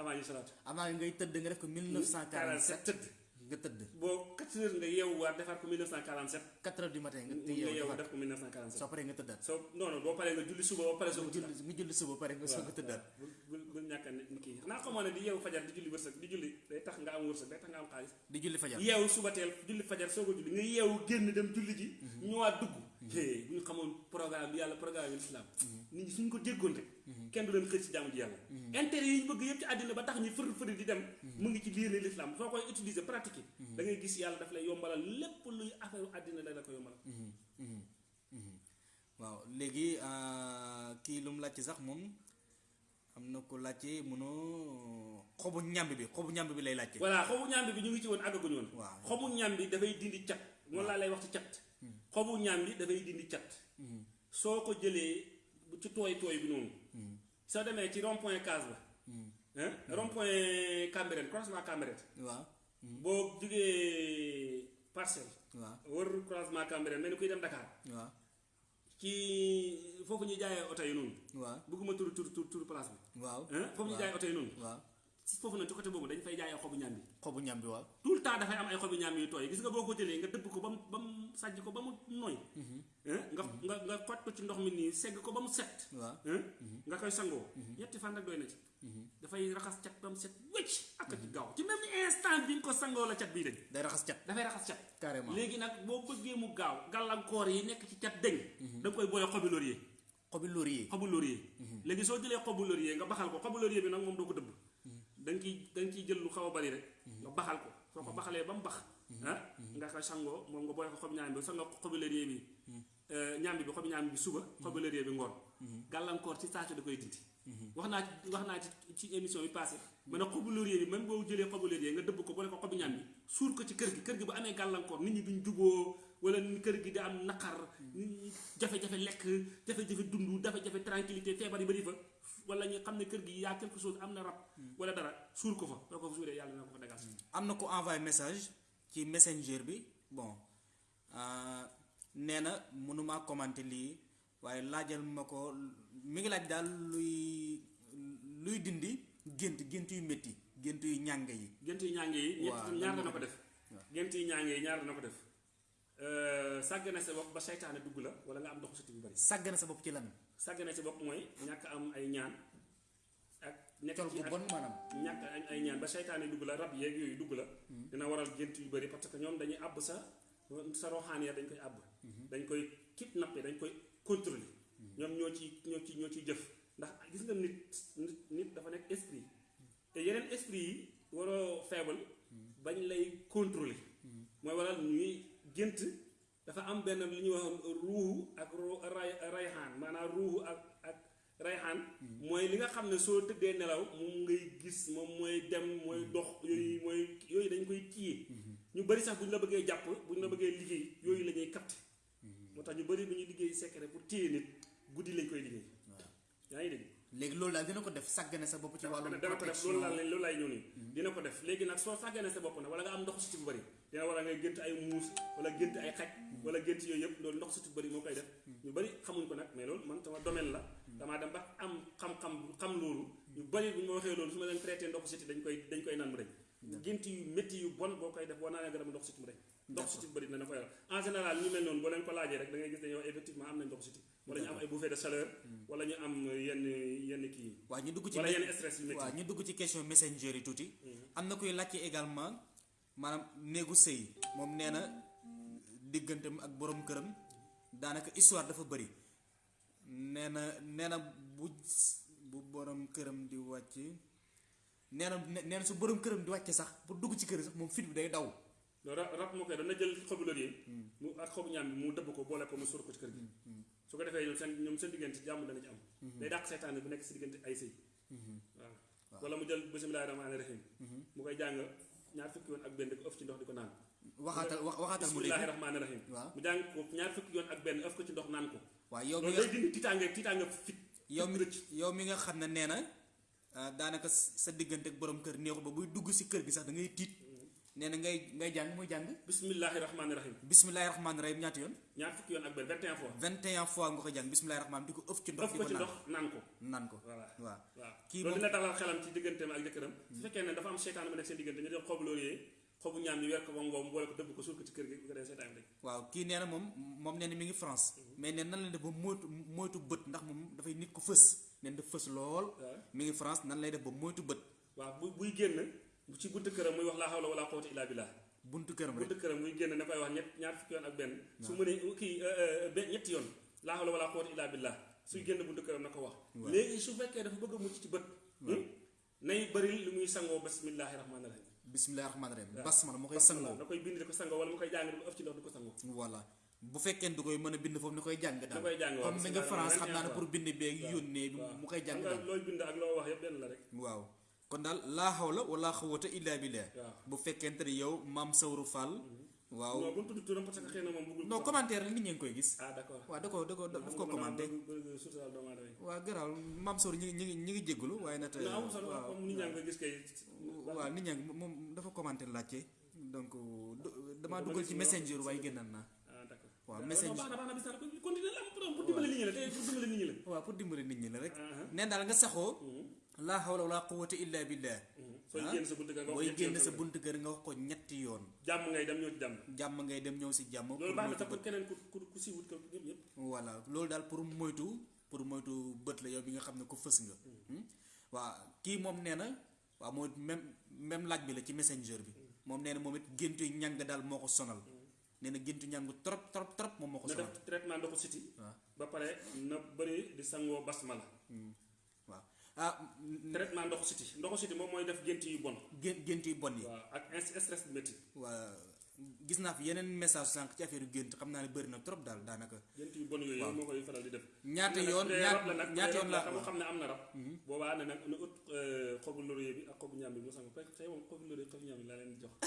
avant ñuy salaatu avant ngay tëdd nga def ko 1947 tëdd nga tëdd. boo 4 heures nga yeewu waat defaat ko 1947 4 heures du matin nga yeewu def ko 1947 soo paree nga tëddaat. soo non non boo paree nga julli suba ba pare soo ko julli nga julli suba pare nga soog a tëddaat. bul bul ñàkk ne kii xanaa xamoo ne di yeewu fajar di julli wërsëg di julli day tax nga am wërsëg day tax nga am xaalis di julli fajar. yeewu suba teel julli fajar soo ko julli nga yeewu génn dem julli ji ñëwaat dugg hé bu ñu xamoon programme bi yàlla programme l'islam. Nit ñi suñ ko jéggoon rek kenn du leen xëy ci jaamu ji yàlla. Intérêt yi ñu bëgg yëpp ci àddina ba tax ñu fëri fëri di dem mu ngi ci diine l'islam. Soo koy utiliser pratiquer da ngay gis yàlla daf lay yombalal lépp luy affaire àddina la la ko yombalal waaw léegi kii lu mu laajte sax moom am na ko laajte mënoo xobu ñàmb bi xobu ñàmb bi lay laajte. voilà xobu ñàmbi bi ñu ngi ci woon àggaguñu woon. Xobu ñàmbi dafay dindi cat. Noonu laa lay wax ci cat xobu ñàmbi dafay dindi cat. Soo ko jëlee ci tooy tooy bi noonu. Soo demee ci rond point case ba. Hein? Rond point Cambérène croisement Cambérène. Waaw. boo jugee parcelle. Waaw. Wër croisement Cambérène mel ni kuy dem Dakar. Waaw. Ci foofu ñuy jaayee oto yi noonu. Waaw. Bëgguma tur tur tur tur place bi. Waaw. hein? Foofu ñuy jaayee oto yi noonu. Waaw ci foofu nag ci côté boobu dañ fay jaayee xobu ñàmbi xobu ñàmb bi waaw. tout le temps dafay am ay xobi ñaam yu tooy. Gis nga boo ko jëlee nga dëbb ko ba mu ba mu sàjj ko ba mu nooy. Hein? Nga nga nga ko ci ndox mi nii segg ko ba mu set. Hein? Nga koy sangoo. Ñetti fan rek doy na ci. Dafay raxas cat ba mu set wécc ak ci gaaw. Ci même instant bi nga ko sangoo la cat bii dañ. Day raxas cat. dafay raxas cat. Carrément. Léegi nag boo bëggee mu gaaw gàllankoor yi nekk ci cat deñ da koy boole xobi laurier. Xobi laurier. xobu laurier. Léegi soo jëlee xobu laurier nga baxal ko. Xobu laurier bi nag moom doo ko dëbb da nga ciy da nga ciy jël lu xaw bari rek nga baxal ko. Soo ko baxalee ba mu bax ah nga koy sangoo moom nga boole ko xobu ñaam bi sangoo xobu laurier bi. Ñaambi bi xobu ñaambi bi suba xobu laurier bi ngoon. Gàllankoor ci saa si da koy dindi. Wax naa ci wax naa ci ci émission bi passé ma ne bi même boo jëlee nga dëbb ko boole ko xobu ñaam bi suur ko ci kër gi kër gi bu amee gàllankoor nit ñi duñ juboo wala ni kër gi di am naqar nit ñi jafe-jafe lekk jafe-jafe dund jafe-jafe tranquillité feebar yi bari fa wala ñu xam ne kër gi yaa quelque chose am na rab wala dara suur ko fa soo ko fa suuree yàlla na ko fa dagal am na ko envoyé message ci messenger bi bon euh, nee na mënuma commenter lii waaye laajal ma ko mi ngi laaj daal luy luy dindi gént gént yu métti gént yu ñàng yi. Gént yi ñaange yi ñaar moo ko def. Gént yi ñaange yi ñaar dana ko def. Sàggane sa bopp ba seytaane dugg la wala nga am siti bu bari? Sàggane sa bopp ci lan sàggane sa bopp mooy ñàkk am ay ñaan ak col ci bon maanaam. ñàkk ay ñaan ba seytaane dugg la rab yeeg yooyu dugg la. Dina waral gént yu bari parce que ñoom dañuy àbb sa sa roxaan ya dañ koy àbb. Dañ koy kidnappé dañ koy contrôler ñoom ñoo ci ñoo ci ñoo ciy jëf. ndax gis nga nit nit dafa nekk esprit. te yeneen esprit yi waroo faible bañ lay contrôler mooy waral ñuy gént dafa am benn li ñuy wax ruuxu ak ru ray rayxaan. Maanaam ruuxu ak ak rayxaan. Mooy li nga xam ne soo tëddee nelaw moom ngay gis moom mooy dem mooy dox yooyu mooy yooyu dañ koy téye ñu bari sax bu ñu la bëggee jàpp bu ñu la bëggee liggéey yooyu la ñuy capté moo tax ñu bari bu ñuy liggéey secret pour téye nit guddi lañ koy liggéey. Yaa ngi dégg léegi loolu daal dina ko def sàggane sa bopp ci wàllum dana ko def loolu leen loolu ñëw nii. Dina ko def léegi nag soo sàgganee sa bopp nag wala nga am ndox suti bu bëri dina war a ngay gént ay muus wala gént ay xaj wala gént yooyu yëpp loolu ndox suti bu bëri moo koy def. Ñu bëri xamuñ ko nag mais loolu man sama domaine la. Damaa dem ba am xam-xam xam loolu. Ñu bëri bu ñu ma waxee loolu su ma leen traité ndox suti dañ koy dañ koy naan mu dañ gént yu métti yu bon boo koy def boo naanee garab ndox suti mu dañ ndox suti bu bëri dina ko yaral en général ñu mel noonu boo leen ko laajee rek da ngay gis yow effectivement am nañ ndox suti wala ñu am ay bouffée de chaleur wala ñu am yenn yenn yi waaw ñu dugg ci wala yenn stress yu waaw ñu dugg ci question messenger yi tuuti. Am na koy laajte également maanaam néegu sëy. Moom nee na digganteem ak borom këram daanaka histoire dafa bëri nee na nee na bu bu borom këram di wàcc nee na nee na su borom këram di wàcce sax pour dugg ci kër sax moom fit bi day daw. Rab moo koy dana jël xobu laurier mu ak xobu mu dëbb ko boole ko mu sóor ko ci kër gi su ko defee ñoom seen ñoom seen diggante jàmm dana ci am. Day dàq seytaane bu nekk si diggante ay sëy. Waaw. Wala mu jël bismillaahi rahmaani rahim mu koy jàng ñaar fukki yoon ak benn di ko ëf ci ndox di ko naan. Waxaatal wax waxaatal mu bismillaahi dégg rahmaani rahim mu jàng ko ñaar fukki yoon ak benn ëf ko ci ndox naan ko. Waaw yow mi nga dindi tiitaange tiitaange fit yow mi yow mi nga xam ne nee na ah, daanaka sa diggante ak borom kër neexul ba buy dugg si kër gi sax da ngay tiit nee na ngay ngay jàng muy jàng. Bismillaahi rahmaani rahim bismillahi rahmaani rahim ñaata yoon. Ñaar fukki yoon ak benn 21 fois. 21 fois nga ko jàng. Bismillahi rahmaani di ko ëf ci ndox ëf di ko naan. naan ko. Naan ko. Kii loolu moom- dina dalal xelam ci digganteem ak jëkkëram. Su fekkee ne dafa am seytaan bu nekk seen diggante ñu def xobu laurier xobu ñaam yi weer ko ba ngoom boole ko dëbb ko suul ko ci kër gi ko dee seytaan bi dañ waaw kii nee na moom moom nee na mi ngi France. Mais nee nan la def ba moytu moytu bët ndax moom dafay nit ko fës. Nee na daf fës lool. Mi ngi France nan lay def ba moytu bët. Waaw bu buy génn ci buntu këram muy wax laa hawla wala quwwata illa billah buntu këram rek. Buntu këram muy génn na koy wax ñett ñaar fukki yoon ak benn. Su mënee kii benn ñetti yoon. Laa hawla wala quwwata illa billah suy génn buntu këram na ko wax. Léegi su fekkee dafa bëgg mucc ci bët nay bëri lu muy sangoo bismillahi rahmaani rahim bismillahi rahmaani rahim basmala moo koy sangoo. da koy bind di ko sangoo wala mu koy jàng ko ëf ci ndox di ko sangoo. Voilà. Bu fekkee du koy mën a bind foofu ni koy jàng daal. Comme mi nga France xam naa ne pour bind beeg yónnee mu koy jàng daal. looy bind ak loo wax yëpp benn la rek. Waaw kon daal laa hawla wala xawata illa billah. Waaw bu fekkente ne yow maam Sawru Fall waaw. Non bu mu tudd turam parce que xëy na moom bëggul non commentaire nit ñi ngi koy gis. Ah d'accord. Waaw da ko da ko daf ko commenté. waaw garaaw maam Sawru ñi ngi ñi ngi jégalu waaye nag waaw. nit ñaa ngi koy gis kay. Waaw nit ñaa ngi moom dafa commenté laajte. Donc du- damaa dugal ci messenger waaye génnal naa. ah d'accord waaw message- baax na baax na bis naa ko continuer la am problème pour dimbale nit ñi la tey pour dimbale nit ñi la waaw pour dimbali nit ñi la rek ah. neen daal nga saxoo laa hawla wala quwwata illa billah. Sooy ah. génn sa buntu kër nga wax génn sa buntu kër nga wax ko ñetti yoon jàmm ngay dem ñëw ci jàmm jàmm ngay dem ñëw si jàmm loolu pour baax na sax pour keneen ku ku ku siiwut ko ñëpp ñëpp voilà. Loolu daal pour moytu pour moytu bët la yow bi nga xam ne ko fës nga. Hmm? waaw kii moom nee na waaw mooy même même laaj bi la ci messenger bi. Moom nee na moom it géntu ñàng daal moo ko sonal nee na géntu ñàng trop trop trop moom moo ko na sonal. def traitement ndoxu waaw. Ba pare na bëri di sangoo basmala. Waaw. Ah traitement ndoxu siti ndoxu siti moom mooy def gént yu bon. Gént yu bon yi. Ak stress bu métti. Waa gis naa fi yeneen message sànq ci affaire yu gént. Xam naa ne bëri na trop daal daanaka. Gént yu bon yooyu moo koy faral di def. Ñaata yoon ñaata yoon la xam xam ne am na rab. Boobaa ne nag na ut euh, xobu laurier bi ak xobu ñaam bi mu sang tey moom xobu laurier xobu ñaam bi laa leen jox. [LAUGHS]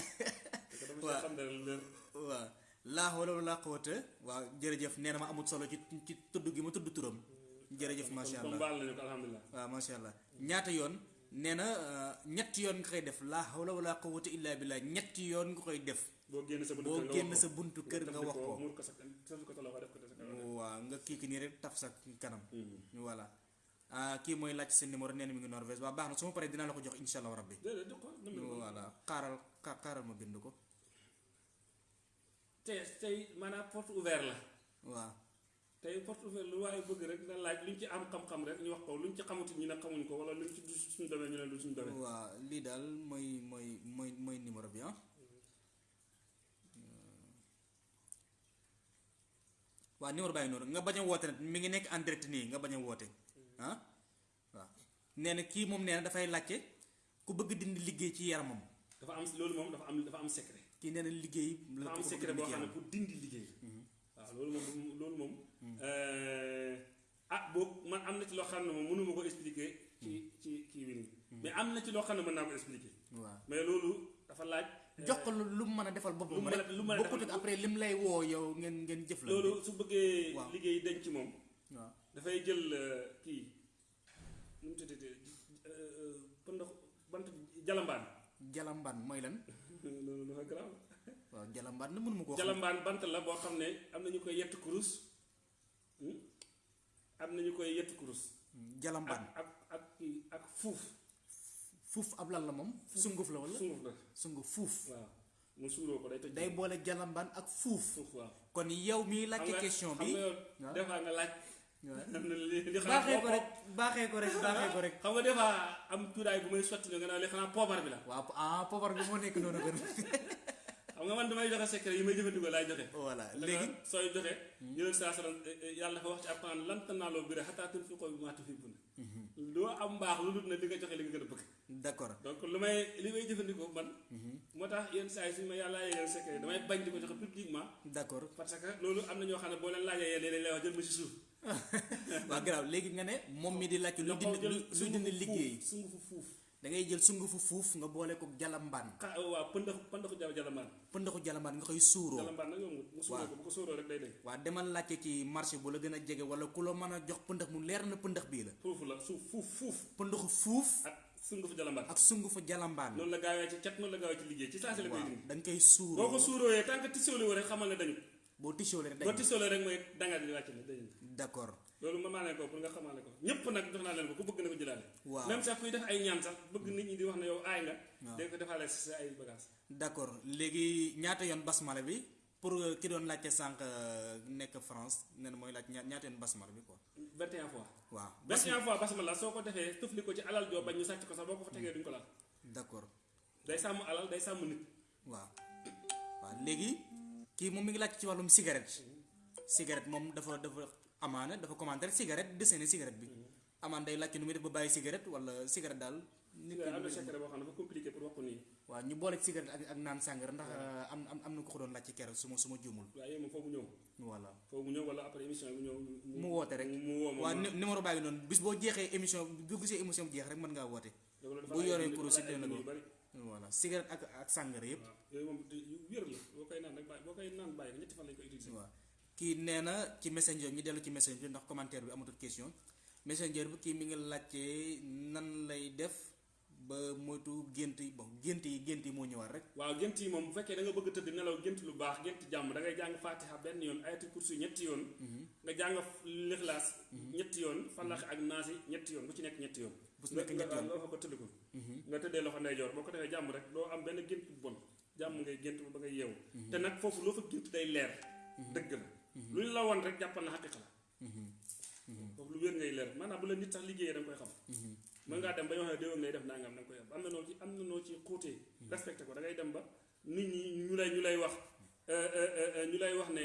Parce que dama Waaw. ci xam ne lu leer. Waaw laa hawla wala quwwata waaw jërëjëf nee na ma amul solo ci ci tudd gi ma tudd turam. Jërëjëf macha comme allah. alhamdulilah waaw macha allah. Ñaata yoon? Nee na euh, ñetti yoon nga koy def. Laa hawla wala quwwata illa billah ñetti yoon nga koy def. Boo génn sa buntu kër nga wax ko. kër nga wax ko. Muur ko sa taf ko sa loxo def ko sa kanam. Waaw nga kii ki nii rek taf sa kanam. Voilà. Ah kii mooy laaj sa numéro nee na mi ngi Norvège. Waa baax na su ma paree dinaa la ko jox insha allah rabbi. Voilà. Xaaral xa- xaaral ma bind ko tey tey maanaam porte ouvert la. Waaw. Tey porte ouvert lu waaye bëgg rek na laaj luñ ci am xam-xam rek ñu wax ko luñ ci xamuti ñu ne xamuñ ko wala luñ ci du suñu domaine ñu ne du suñu domaine. Waaw lii daal mooy mooy mooy mooy numéro bi ah. Waaw. Numéro ngi noonu. Nga bañ a woote nag mi ngi nekk en direct nii nga bañ a woote ah. Waaw. Nee na kii moom nee na dafay laajte ku bëgg dindi liggéey ci yaramam. Dafa am loolu moom dafa am dafa am secret kii nee na liggéey la am secret boo xam ne pour dindi liggéey waaw loolu moom loolu moom ah boo man am na ci loo xam ne moom mënuma ko expliquer ci ci kii wi mais am na ci loo xam ne mën naa ko expliquer. Waaw. Mais loolu dafa laaj jox ko lu mën a defal boppam rek. lu mën a bokkut après lim lay woo yow ngeen ngeen jëflante. Loolu su bëggee liggéey ci moom. Waaw. Dafay jël euh, kii nu mu tuddati pëndox bant jalambaan. Jalambaan mooy lan loolu dafa garaaw waaw jalambaan na mënuma xam jalambaan bant la boo xam ne am na ñu koy yett kurus. Hmm? am na ñu koy yett kurus. Jalambaan ak ak ak fuuf. Fuuf ab lan la moom? Sunguf la wala sunguf la. Sunguf fuuf. Waaw. Mu suuroo ko day toj day boole jalambaan ak fuuf. Fuuf waaw. Kon yow xam laajte question xam bi nga des fois nga laaj li xanaa ko rek baaxee ko rek baaxee ko rek xam nga des fois am cuuraay bu may sotti nga naan li xanaa poobar bi la waaw ah poobar bi moo nekk noonu gën xam nga man damay joxe secret yi may jëfandikoo laay joxe voilà léegi sooy joxe yonent saa sallam yàlla dafa wax ci alquran lan tanaaloo birra hattaa tunfiquu mimmaa tuhibbuun loo am mbaax lu dul ne li nga joxe li nga gën a bëgg d'accord donc lu may li may jëfandikoo man. Moo tax yenn saa yi suñu ma yàlla yégal secret damay bañ di ko joxe publiquement d'accord parce que loolu am na ñoo xam ne boo leen laajee yéen lay wax jël ma si suuf [LAUGHS] waaw garaaw léegi nga ne moom mi di laajte lu dindi lu dindi liggéey. sungufu fuuf. Da ngay jël sungufu fuuf nga boole ko jalambaan xa waaw pëndax pëndaxu jal jalamaan pëndaxu jalambaan nga koy suuroo. Jalamaan nag yombut mu suuroo ko bu ko suuroo rek day day waa demal laajte ci marché bu la gën a jege wala ku la mën a jox pëndax mu leer na pëndax bii la. Foofu la suuf fuuf fuuf. Pëndaxu fuuf ak sungufu jalamaan ak sungufu jalambaan noonu la gaawee ci cat noonu la gaawee ci liggéey. Ci saa si la koy waaw dindi. da nga koy boo suuroo ko suurooyee tant que tisoolee rek xamal ne dañu. Boo tisoolee rek boo dañ tisoolee rek mooy dangaa di wàcc ne dañu d'accord. Loolu naa leen ko pour nga xamaale ko. Ñépp nag jox naa leen ko ku bëgg na ko jëlaale. Waaw. Même sax kuy def ay ñaan sax bëgg nit ñi di wax ne yow aay nga ko defaale sa ay bagage d'accord. Léegi ñaata yoon basmala bi? Pour euh, ki doon laajte sànq euh, nekk France nee na mooy laaj ña- ñaata yoon basmala bi quoi? 21 fois. Waaw. 21 fois basmala soo ko defee tufli ko ci alal joo bañ ñu sàcc ko sax boo ko fa tegee duñ ko laal. D'accord. Day sàmm alal day sàmm nit. Waaw. Waaw léegi kii moom mi ngi laaj ci wàllum cigarette. Cigarette moom dafa dafa amaana dafa commenter cigarette dessiné cigarette bi amaan day laaj ci nu muy def ba bàyyi cigarette wala cigarette daal nit ki am na secret boo xam dafa compliqué pour wax ko nii waaw ñu boole ci cigarette ak ak naan sàngara ndax euh, am am am na ko ko doon laaj ci keroog su ma su ma juumul waaye moom foofu ñëw voilà foofu mu ñëw wala après émission bi ñëw mu woote rek waaw nu- numéro baa ngi noonu bis boo jeexee émission bu gisee émission jeex rek mën ngaa woote bu yoree kurus it dina ko voilà cigarette ak ak sàngara yëpp waaw yooyu moom yu wér la boo koy naan rek bàyyi boo koy naan bàyyi ñetti fan lañ ko utiliser waaw kii nee na ci messenger ñu dellu ci messenger ndax commentaire bi amatul question. Messenger bi kii mi ngi laajte nan lay def ba moytu gént yi. Bon gént yi gént yi moo ñëwaat rek. Waaw gént yi moom bu fekkee da nga bëgg tëdd nelaw gént lu baax gént jàmm da ngay jàng fatiha benn yoon ayatul kursi ñetti yoon. Nga jàng lixlaas ñetti yoon falax ak naasi ñetti yoon bu ci nekk ñetti yoon. Bu ci nekk ñetti yoon. Nga ko tëdd ko. Nga tëddee loxo ndeyjoor boo ko defee jàmm rek doo am benn gént bu bon. Jàmm ngay gént ba ngay yeewu. Te nag foofu loo fa gént day leer. Dëgg la lu ñu la woon rek jàppal na xaqiqa la foofu lu wér ngay leer. Maanaam bu la nit sax liggéeyee da nga koy xam. Mën ngaa dem ba ñoo xam ne déwén lay def nangam da nga koy am am na noo ci am na noo ci xuutee respecté ko. Da ngay dem ba nit ñi ñu lay ñu lay wax ñu lay wax ne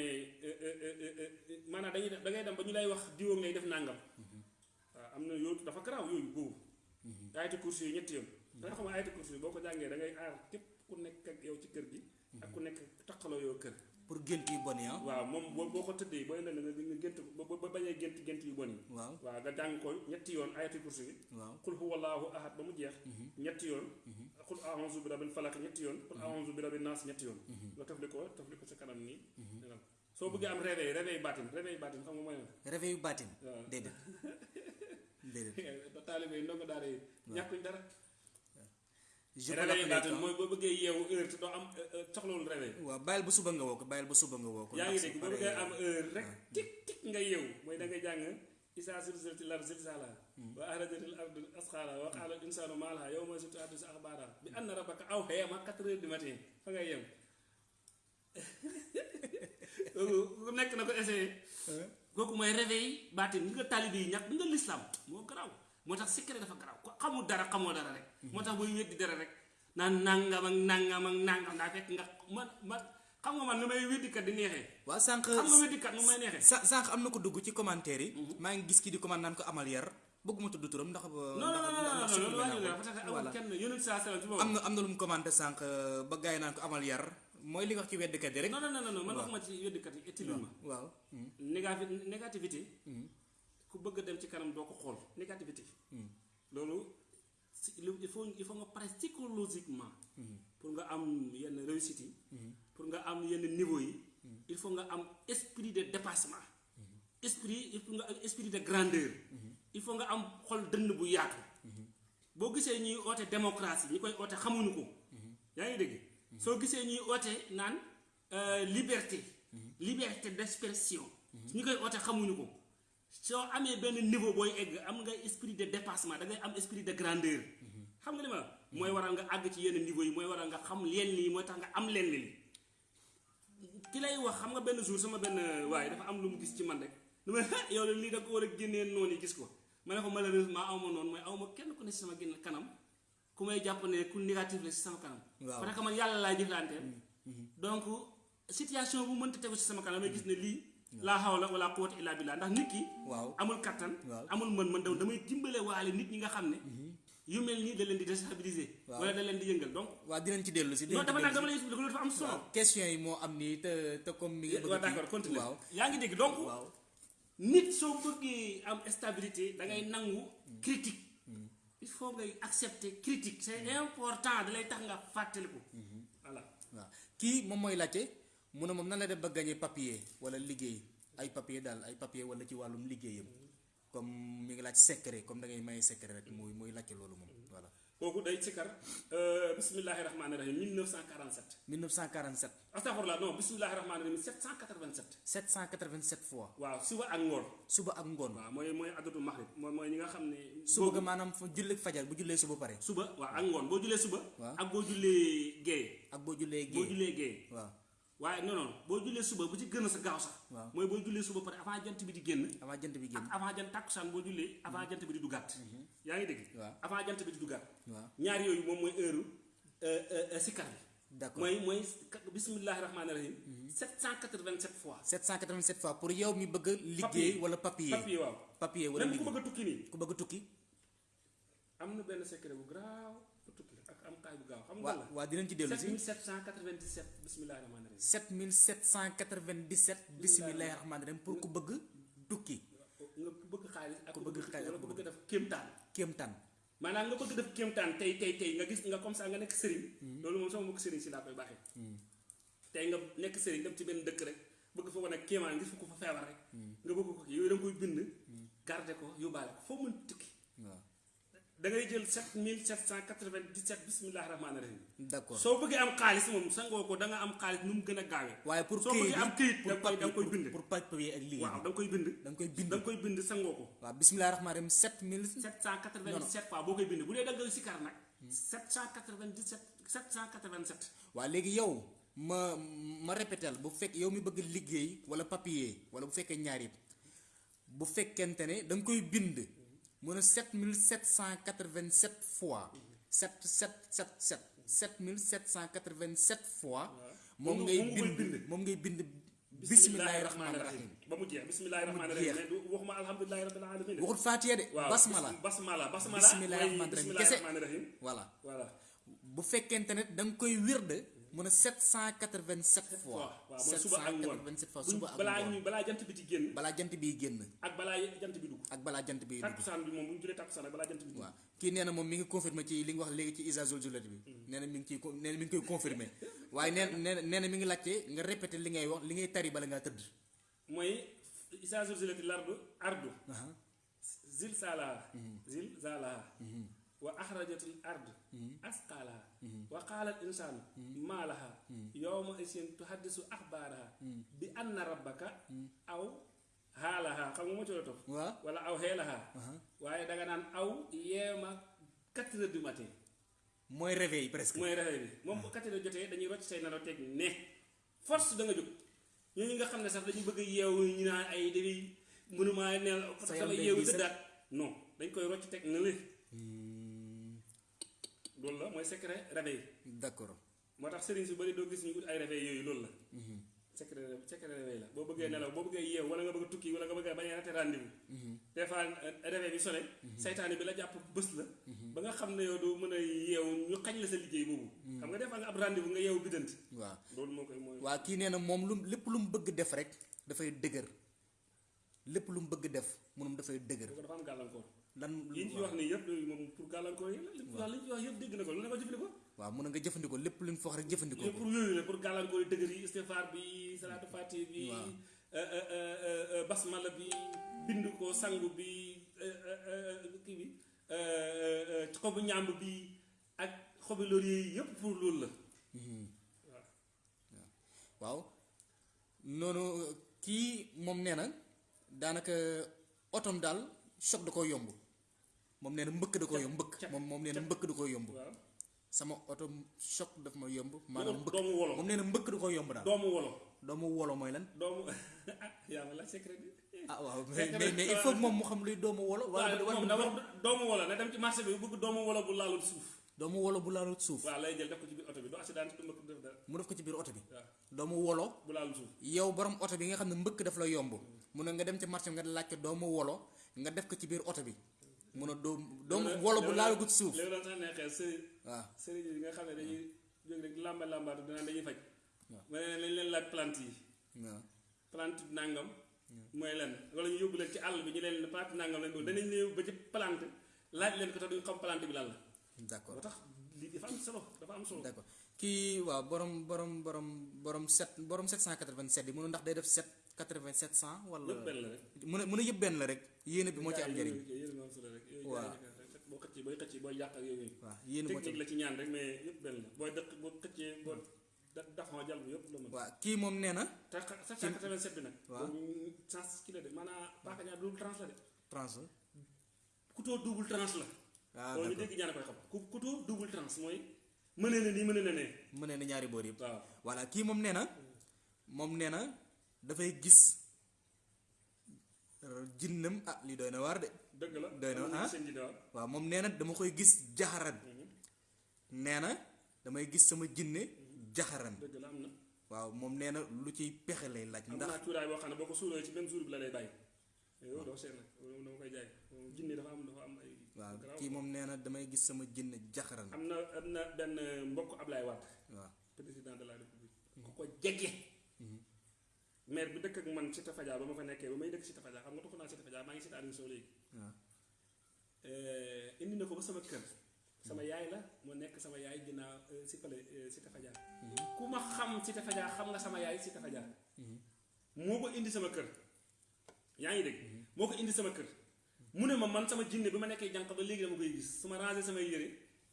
maanaam dañuy da ngay dem ba ñu lay wax diwoom lay def nangam. Waaw am na yooyu dafa garaaw yooyu boobu. Ayati course yi ñetti yoon. Da nga xam ayati course yi boo ko jàngee da ngay aar képp ku nekk ak yow ci kër gi. Ak ku nekk taqaloo yow kër pour gént yu bon yi ah. Waaw moom boo boo ko tëddee booy leen nga nga gént ba ba bañee gént gént yu bon yi. Waaw. Waaw nga jàng ko ñetti yoon ayati kursi bi. Waaw. Qul huwa allahu ahad ba mu jeex. Ñetti yoon. Qul a'udhu bi rabbil falaq ñetti yoon. Qul a'udhu bi rabbin nas ñetti yoon. Nga tafli ko tafli ko sa kanam nii. Nelaw soo bëggee am réveil réveil baatin réveil baatin xam nga mooy réveil waaw. Déedéet. [LAUGHS] Déedéet. [LAUGHS] Ba taalibe yi ndongo daara yi ñàkkuñ dara je peux l'appeler mooy boo bëggee yeewu heure te doo am soxlawul réveil waaw bàyyil ba suba nga woo ko bàyyil ba suba nga woo ko. Yaa ngi ndax dégg su boo bëggee paree- am heure rek tik tik nga yeewu. Mooy da nga jàng isaa silsilatil ardi zilzalaha wa axrajatil ardu asqaalaha wa qaala al insaanu maa lahaa yawma tuhaddisu axbaaraha bi anna rabbaka awhaa ma quatre heures du matin. Fa nga yeewu. [LAUGHS] Kooku ku nekk na ko essayé. Kooku mooy réveil baatin. Bi nga ñàkk bi nga lislaam moo garaaw moo tax secret dafa garaaw. Ko xamul dara xamoo dara rek. Moo tax booy weddi dara rek. Naan nangam ak nangam ak nangam daa fekk nga man man xam nga man nu may weddikat di neexee. Waaw sànq xam nga weddikat nu may neexee. sa sànq am na ko dugg ci commentaire yi. Maa ngi gis kii di commande naan ko amal yar. Bëgguma tudd turam ndax non non non non non loolu wàññi la parce que amul voilà. kenn yonent saa salaam ci am boobu. na am na lu mu commandé sànq ba gars yi naan ko amal yar. Mooy li nga ci weddikat yi rek. Non non non non man waxuma ci weddikat yi ettilul ma waaw. Négatif négativité ku bëgg dem ci kanam doo ko xool négativité. Loolu si lu- il faut il faut nga pare psychologiquement. Pour nga am yenn réussite yi. Pour nga am yenn niveau yi. Il faut nga am esprit de dépassement. Esprit il faut nga am esprit de grandeur. Il faut nga am xol dënn bu yaatu. Boo gisee ñuy oote démocratie ñi koy oote xamuñu ko. Yaa ngi dégg? Soo gisee ñuy oote naan euh, liberté. Liberté d'expression. Ñi koy oote xamuñu ko soo amee benn niveau booy egg am nga esprit de dépassement da ngay am esprit de grandeur. Xam nga li ma la mooy waral nga àgg ci yenn niveau yi mooy waral nga xam lenn lii mooy tax nga am lenn li ki lay wax xam nga benn jour sama benn waaye dafa am lu mu gis ci man rek. May yow lii da ko war a génnee noonu yi gis ko. Ma ne ko malheureusement aw ma noonu. Mooy aw ma kenn ku ne sama génn kanam ku may jàpp ne ku négatif la si sama kanam. Parce que man yàlla laa jëflanteel. Donc situation bu mënta tegu si sama kanam may gis ne lii laa hawla wala quwwata illa billah. Ndax nit ki waaw. amul kattan Waaw. amul mën mën daw damay dimbale waale nit ñi nga xam ne yu mel nii da leen di déstabiliser wala da leen di yëngal donc waaw dinañ ci non dinañ ci dama dellu dama lay expliquer loolu dafa am solo. Question yi moo am nii te te comme mi ngi bëgg d'accord continue. Yaa ngi dégg donc nit soo bëggee am stabilité da ngay nangu critique. Il faut ngay accepter critique. C'est important da lay tax nga fàttaliku. Voilà. Kii moom mooy laajte mu ne moom nan la def ba gagné papier wala liggéey. Ay papier daal ay papier wala ci wàllum liggéeyam. Comme mi ngi laaj secret comme da ngay maye secret rek muy muy laajte loolu moom voilà. Kooku day sikkar bismillahi rahmaani rahim 1947 1947 astafurlah non bismillahi rahmaani rahim 787 787 fois. Waaw suba ak ngoon. Suba ak ngoon. Waaw mooy mooy adatu maghrib mooy mooy ñi nga xam ne suba ga maanaam julli fajar bu jullee suba pare. Suba waaw ak ngoon. Boo jullee suba ak boo jullee géeye ak boo jullee boo géey. jullee géeye waaw waaye non non boo jullee suba bu ci gën a sa gaaw sax mooy boo jullee suba pare avant jant bi di génn avant jant bi génn. avant jant tàkkusaan boo jullee avant jant bi di duggaat. Yaa ngi dégg? Avant jant bi di waaw. Ñaar yooyu moom mooy heure sikkar bi. D'accord. Mooy mooy bismillahi rahmaani rahim 787 fois. 787 fois pour yow mi bëgg a liggéey wala papier. Papier waaw. Papier wala même ku bëgg tukki nii. Ku bëgg tukki. Am na benn secret bu garaaw bu tukki am kaay bu gaaw xam nga la? waa dinañ ci dellu si. 7797 bismillahi rahmaani rahim 7797 bismillahi rahmaani rahim pour ku bëgg tukki. Nga bëgg xaalis ak Ku bëgg xaalis ak ku bëgg def kéemtaan. Kéemtaan. Maanaam nga bëgg def kéemtaan tey tey tey nga gis nga comme ça nga nekk sëriñ. Loolu moom sama mbokk sëriñ si laa koy baaxee. Tey nga nekk sëriñ dem ci benn dëkk rek bëgg fa wane kéemaan gis ko fa feebar rek. Nga bëgg ko kii yooyu da nga koy bind. Garder ko yóbbaale ko foo mën tukki. Waaw da ngay jël 7797 bismillahi rahmaani rahim. D'accord. Soo bëggee am xaalis moom sangoo ko da nga am xaalis nu mu gën a gaawee. Waaye pour soo bëggee am këyit da koy da koy bind. pour papier ak liggéey waaw da koy bind. Da koy bind. Da koy bind sangoo ko. Waaw bismillahi rahmaani rahim 7000 797 fois koy bind. Bu dee da nga sikar nag 797 787 waaw léegi yow ma ma répétel bu fekk yow mi bëgg liggéey wala papier wala bu fekkee ñaar yëpp bu fekkente ne da nga koy bind mu ne 7787 fois. 7777 7787 fois. Moom moom ngay moom ngay bind. bind. moom ngay bind. Bismillahi rahmaani rahim ba mu jeex. Bismillahi rahmaani jeex. rahim mais du waxuma alhamdulilahi rabbil alamin waxut faatiya de. Waaw basmala. basmala. Basmala Bismillahi mooy rahmaani rahim bismillahi kese. rahmaani rahim voilà. Voilà. Bu fekkente ne da nga koy wirde mu ne 787 fois waaw mooy suba ak ngoon 787 fois suba ak balaa ngoon ñu balaa jant bi di génn balaa jant biy génn ak balaa jant bi dugg ak balaa jant biy dugg takkusaan bi moom bu ñu julee takkusaan ak balaa jant bi dugg waaw kii nee na moom mi ngi confirmé ci li nga wax léegi ci isazul julet bi nee na mi ngi ciy nee na mi ngi koy confirmé [LAUGHS] waaye nee na nee na mi ngi laajte nga répété li ngay wax li ngay tari bala ngaa tëdd mooy isaa zulzilati lardu ardu zilzalaha zilzalaha wa axrajatil ard asqalaha. Wa qaala al insaanu maa laha? Yowma isin tuhaddisu axbaaraha bi anna rabbaka aw xaalaha xam nga moo ci la waaw wala aw xeelaha waaye danga naan aw yeema quatre heures du matin. Mooy réveil presque. Mooy réveil bi. Moom bu quatre heures jotee dañuy rocc say nelaw teg ne. Force da nga jóg. Ñooñu nga xam ne sax dañu bëgg a yeewu ñu naan ay dañuy mënumaa neel parce Sa que yaram damay day yeewu diis rek. tëddaat non dañ koy rocc teg na le loolu la mooy secret réveil d'accord. moo tax sëriñ si bëri doo gis ñu ut ay réveil yooyu loolu la. Secret secret réveil la. boo bëggee nelaw boo bëggee yeew wala nga bëgg tukki wala nga bëgg bañ a raté rendez-vous. Des fois euh, réveil bi sonné saytaane bi la jàpp bés la. Ba nga xam ne yow doo mën a yeew ñu xañ la sa liggéey boobu. Xam nga des fois nga ab rendez-vous nga yeew biddanti. Waaw. loolu moo koy mooy waa kii nee na moom lu lépp lu mu bëgg def rek dafay dëgër. lépp lu mu bëgg def munum dafay dëgër. dafa am gàllankoor lan yi ci wax yëpp yooyu moom pour gàllankoor yi la li ci wax yëpp dégg na ko lu ne ko jëfandikoo. Waaw mun nga jëfandikoo lépp lu ñu fa wax rek jëfandikoo ko. pour yooyu la pour gàllankoor yi dëgër yi istifaar bi salaatu fati bi euh, euh, euh, basmala bi bind ko sangu bi kii bi xobu ñàmb bi ak xobi laurier yi yëpp pour loolu la. Waaw. Waaw. Noonu kii moom nee na daanaka otom daal choc da yomb moom nee na mbëkk da koo yomb mbëkk Cap- moom moom nee na mbëkk da koo yomb. sama oto choc daf ma yomb maanaam mbëkk. doomu wolo. Moom nee na mbëkk da koo yomb daal. Doomu wolo. Doomu wolo mooy lan? Doomu [LAUGHS] yaa ma la secret bi. Ah waaw [LAUGHS] mais mais il faut moom mu xam luy doomu wolo wala wala da wax doomu wolo na dem ci marché bi bëgg doomu wolo bu laalul suuf. Doomu wolo bu laalut suuf. Waaw lay jël def ko ci biir oto bi du accident du mbëkk def dara. Mu def ko ci biir oto bi. Doomu wolo bu laalul suuf. yow borom oto bi nga xam ne mbëkk daf la yomb. Mun na nga dem ci marché nga laaj ko doomu wolo nga def ko ci biir oto bi mun a doom doomu wolo bu laalagut suuf. léegi doon sax neexee sëriñ. Waaw sëriñ yi nga xam ne dañuy jóg rek làmba làmbaatu dinaan dañuy faj. Waaw. ma ne lañ leen laaj plante yi. Waaw plante nàngam mooy lan? Wala ñu yóbbu leen ci àll bi ñu leen plante nàngam lañ doon. Danañ leen yóbbu ba ci plante laaj leen ko tax duñ xam plante bi lan la. D'accord. Moo tax lii dafa am solo dafa am solo. D'accord. Kii waaw borom borom borom borom sept borom 787 yi mënu ndax day def 7 87 100 wala mu ne mu ne yëpp benn la rek yéene bi moo ci am njëriñ Waaw. boo xëccee booy xëccee booy yàq ak yooyu waaw yéene technique la ci ñaan rek mais yëpp benn la booy dëkk boo xëccee boo da daxoo jal bi yëpp la mën waaw kii moom nee na te sa 787 bi nag Waaw. boobu trans ki la de maanaam paaka ñaar double trans la de trans? couteau double trans la loolu ñu dégg ñaan koy xam couteau double trans mooy mënee na nii mënee na ne na ñaari boor yëpp waaw voilà kii moom nee na moom nee na dafay gis euh, jinnam ah lii doy na waar de. Dëgg la. Doy na, am ah. seen ji de waaw waaw moom nee na dama koy gis jaxaran. Nee na damay gis sama jinne jaxaran. Dëgg la am na. Waaw moom nee na lu ciy pexe lay laaj am ndax naa cuuraay boo xam ne boo ko suuroo ci même jour bi la lay bàyyi. Yow doo seet nag dama koy jaay. Jinne dafa am dafa am ay waaw kii moom nee na damay gis sama jinne jaxaran. Am na am na benn mbokk Ablaye Wade. Waaw. Président de la république. Ku ko jege maire bi dëkk ak man Cité Fadia ba ma fa nekkee ba may dëkk Cité Fadia xam nga tuxu naa Cité Fadia maa ngi Aliou Sow léegi. Eh, indi na ko ba sama kër. Sama yaay la moo nekk sama yaay ginnaaw eh, si pale eh, Cité Fadia ku ma xam Cité Fadia xam nga sama yaay Cité Fadia moo ko indi sama kër. Yaa ngi dégg? Moo ko indi sama kër. Mu ne ma man sama jinne bi ma nekkee jànq ba léegi dama koy gis. Su ma rangé samay yére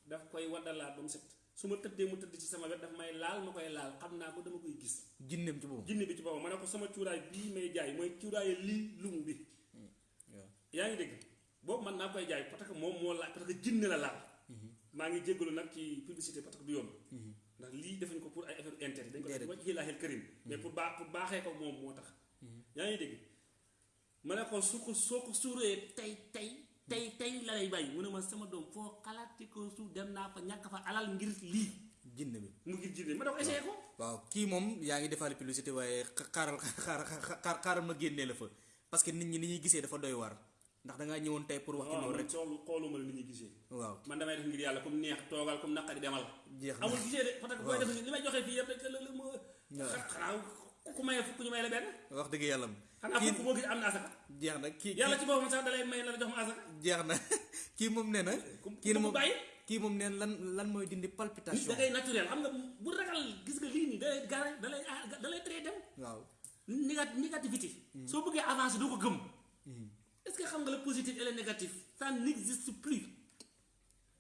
daf koy waddalaat ba mu set su ma tëddee mu tëdd ci sama wet daf may laal ma koy laal. Xam naa ko dama koy gis. Jinneem ci boobu jinne bi ci boppam. Ma ne ko sama cuuraay bii may jaay mooy cuuraayu lii lum bi. Waaw. Yaa ngi dégg? Boobu man naa koy jaay parce que moom moo laal parce que jinne la laal. Maa ngi jéggalu nag ci publicité parce que du yoon. Ndax lii defuñ ko pour ay affaire intérêt dañ ko def Déedéet. wajhi laahil karim. Mais pour baax pour baaxee ko moom moo tax. Yaa ngi dégg? Ma ne ko su ko soo ko suuree tey tey tey tey la lay bàyyi. Mu ne ma sama doom foo xalaati ko suuf dem naa fa ñàkk fa alal ngir lii. Jinne bi. Mu ngir jinne ma ko essayé ko. Waaw kii moom yaa ngi defaale publicité waaye xa- xaaral xaaral xaaral ma génnee la fa. Parce que nit ñi ni ñuy gisee dafa doy waar. Ndax da ngaa ñëwoon tey pour wax ci loolu rek. Soolu xooluma la nit ñi gisee. Waaw. Man damay def ngir yàlla comme neex toogal comme naqari demal. Jeex na. Amul gisee de parce que booy def li may joxe fii yëpp rek ma waaw. xanaa ku maye fukk ñu may la benn? Wax dëgg yàlla. Xanaa fukk boo gis am na asaka. jeex na. Kii yàlla ci boppam sax dalay may la jox ma asaka. jeex na. [LAUGHS] Kii moom nee na. Kii moom bàyyi. kii moom nee lan lan mooy dindi palpitation. da ngay naturel. Xam nga bu ragal gis nga lii nii dalay gaare dalay dalay tere dem waaw. Négat négativité. Soo bëggee avancer doo ko gëm. Est-ce est-ce que xam nga le positif et le négatif ça n'existe plus.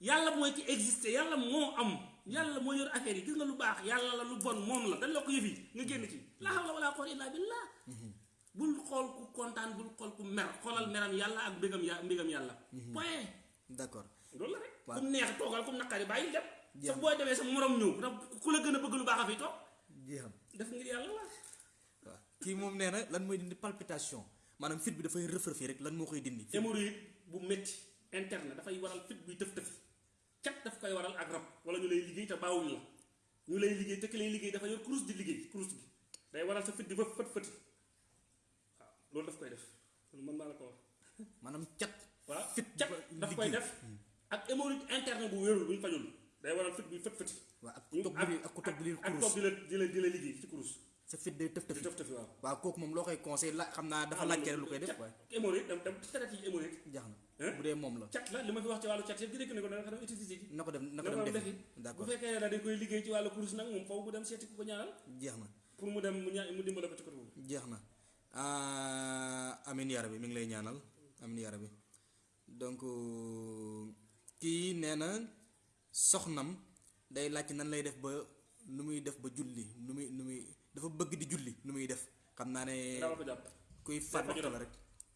Yàlla mooy ki existé yàlla moo am yàlla moo yor affaire yi gis nga lu baax yàlla la lu bon moom la dañ la ko yëf yi nga génn ci. La hawla wala quwwata illa billah. Bul xool ku kontaan bul xool ku mer xoolal meram yàlla ak mbégam ya mbégam yàlla. Point. D'accord. Loolu la rek. Waaw. ku mu neex toogal ku mu naqari bàyyi dem. Sa booy demee sa morom ndax ku la gën a bëgg lu baax a fi toog. Jeexam def ngir yàlla la. Waaw. Kii moom nee na lan mooy dindi palpitation? Maanaam fit bi dafay rëf-rëfi rek lan moo koy dindi? Hémorroïde bu métti interne dafay waral fit buy tëf tëf cat daf koy waral ak rab. Wala ñu lay liggéey te baawuñ la. Ñu lay liggéey te ki lay liggéey dafa yor kurus di liggéey kurus gi. Day waral sa fit di fët fët fëti. Waaw loolu daf koy def. Loolu mën naa la ko wax. [LAUGHS] Maanaam cat waaw fit cat daf koy def. Ak hémorroïde interne bu wérul bu ñu fajul. Day waral fit buy fët fëti. Ak bi ak ku toog bi leen ak kurus. di la di la di la liggéey ci kurus sa fit day di tëfi tëf tëfi waaw waaw kooku moom loo koy conseil la xam naa dafa laajte rek lu koy def waaye hémorroïde dem dem traite yi hémorroïde jax na Hein? bu dee moom la cat la li ma fi wax ci wàllu cat yëpp di rekk ne ko danga xam utiliser ji na ko dem na ko na dem ko bu d'accord fekkee ne dañ koy liggéey ci wàllu kurus nag moom foofu mu dem ku ko ñaanal jeex na pour mu dem mu ña mu dimbale ko ci côté boobu jeex na ah, amin yara bi mi ngi lay ñaanal amin yara bi donc kii nee na soxnam day laaj nan lay def ba nu muy def ba julli nu muy nu muy dafa bëgg di julli nu muy def. Xam naa ne kuy faju waxtu rab. la rek.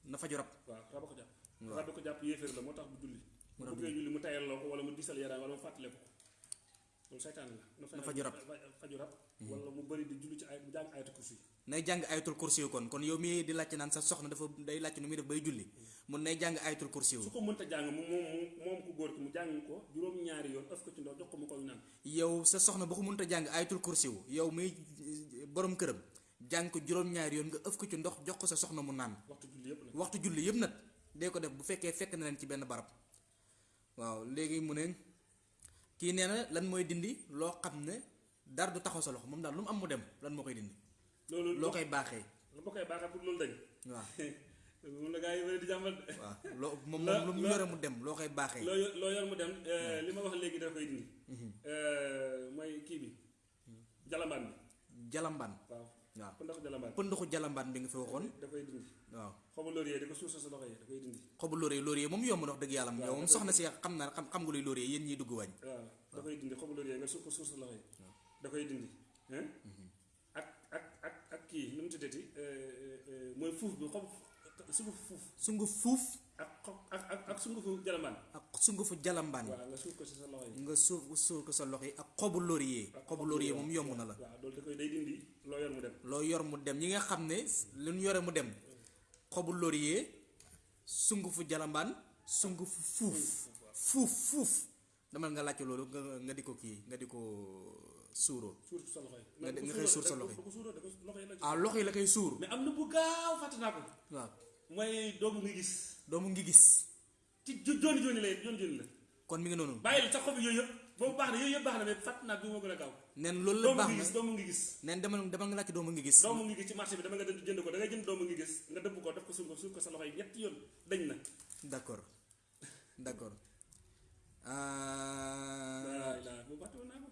Na faju rab waaw raba ko jàpp. Raba ko jàpp yéeféer la moo tax bu julli. Bu julli. mu tayal loo ko wala mu diisal yaram wala mu fàttale ko loolu saytaan la na faju rab. fa- faju rab wala mu bëri di julli ci ay jàng ayatu kursi. Nay jàng ayatul kursi kon kon yow mii di laajte naan sa soxna dafa day laajte nu muy def bay julli mun nay jàng ayatul kursi su ko mënta jàng mu moom mu moom ku góor ki mu jàng ko juróom-ñaari yoon ëf ko ci ndox jox ko mu koy naan. Yow sa soxna ba ko mënta jàng ayatul kursi yow muy borom këram jàng ko juróom-ñaari yoon nga ëf ko ci ndox jox ko sa soxna mu naan. Waxtu julli yépp nag. Waxtu julli yëpp nag dee ko def bu fekkee fekk na leen ci benn barab. Waaw léegi mu ne kii nee na lan mooy dindi loo xam ne dara du taxaw sa loxo moom daal lu am mu dem lan moo koy dindi? Loo koy baaxee. lu koy baaxee pour loolu dañ. Waaw. [LAUGHS] Moom la yi bëri di waaw. Loo [LAUGHS] moom La- moom lu yore mu dem loo koy baaxee. loo yor loo yor mu dem li ma wax léegi da koy dindi mooy kii bi. Jalambaan bi. Jalambaan. Waaw waaw. Ku ndox jalambaan pënduxu jalambaan bi nga fi waxoon. Da koy dindi waaw. Xobu laurier di ko suuf sa loxo yi da koy dindi xobu laurier laurier moom yomb wax dëgg yàlla. Yow moom dafay- soxna si xam na xam xam nga luy laurier yéen ñiy dugg wàññ waaw da koy dindi xobu laurier nga suuf ko suuf sa loxo yi da koy dindi hein? Ak ak ak ak kii nu mu tuddati mooy fuuf bi xob sungufu fuuf sungu fuuf ak ak ak ak sungufu jalambaan ak sungufu jalambaan waaw nga suuf ko si sa loxo yi. Nga suuf suuf ko sa loxo yi. Ak xobu laurier xobu xob laurier moom yomb na la. Waaw loolu da koy day dindi loo yor mu dem. Loo yor mu dem. Ñi nga xam ne lu ñu yore mu dem. Xobu laurier sungufu jalambaan sungufu fuuf. Fuuf fuuf. Demal nga laajte loolu nga nga di ko kii nga di ko suuroo. Suur sa loxo yi. Nga de- nga koy suur sa loxo yi. da ko suuroo da ko loxo yi la ci ah loxo yi la koy suur. Mais am na bu gaaw fàtte naa ko. Waaw mooy doomu ngi gis. Doomu ngi gis. ci jo- jooni jooni lay jooni jooni la. Kon mi ngi noonu. Bàyyil sa xob yooyu yëpp. Boobu baax na yooyu yëpp baax na mais fàtte naa bi moo gën a gaaw. Neen loolu la ngi na. doomu ngi gis. Neen demal demal nga laajte doomu ngi gis. Doomu ngi gis ci marché bi dama nga jënd ko da ngay jënd doomu ngi gis nga dëbb ko def ko suur ko suur ko sa loxo yi ñetti yoon dañ na. D'accord. D'accord. [LAUGHS] Ah laa bu woon naa ko.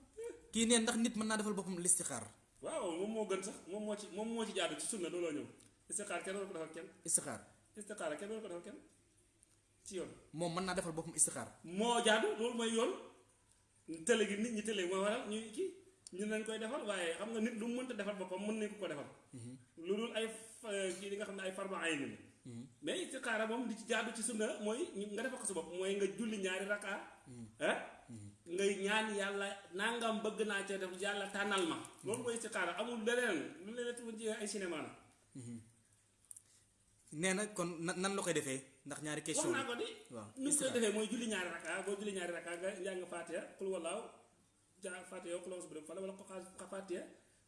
kii neen ndax nit mën naa defal boppam listixaar. Waaw moom moo gën sax moom moo ci moom moo ci jaadu ci sunna looloo ñëw. Istixaar kenn war ko defal kenn. Istixaar istixaar kenn war ko defal kenn ci yoon moom mën naa defal boppam istixaar moo jaadu loolu mooy yoon. Télé gi nit ñi télé moo waral ñu kii ñu nañ koy defal waaye xam nga nit lu mënta defal boppam mën nañ ko ko defal. Lu dul ay fa- kii di nga xam ne ay farba ay ni mais istixaara moom di ci jaadu ci sunna mooy ñu- nga defal ko sa bopp mooy nga julli ñaari raka ah? Ngay ñaan yàlla nangam bëgg naa cee def yàlla tànnal ma. Loolu mooy istixaara amul leneen lu leneen tu ci ay cinéma la nee na kon na- nan la koy defee? Ndax ñaari wax question naa ko di waaw nu koy defee mooy julli ñaari raka boo julli ñaari raka nga njàng faatiha xul wallaahu ja faatiha xul wallaahu subhanahu fala wala ko xaa faatiha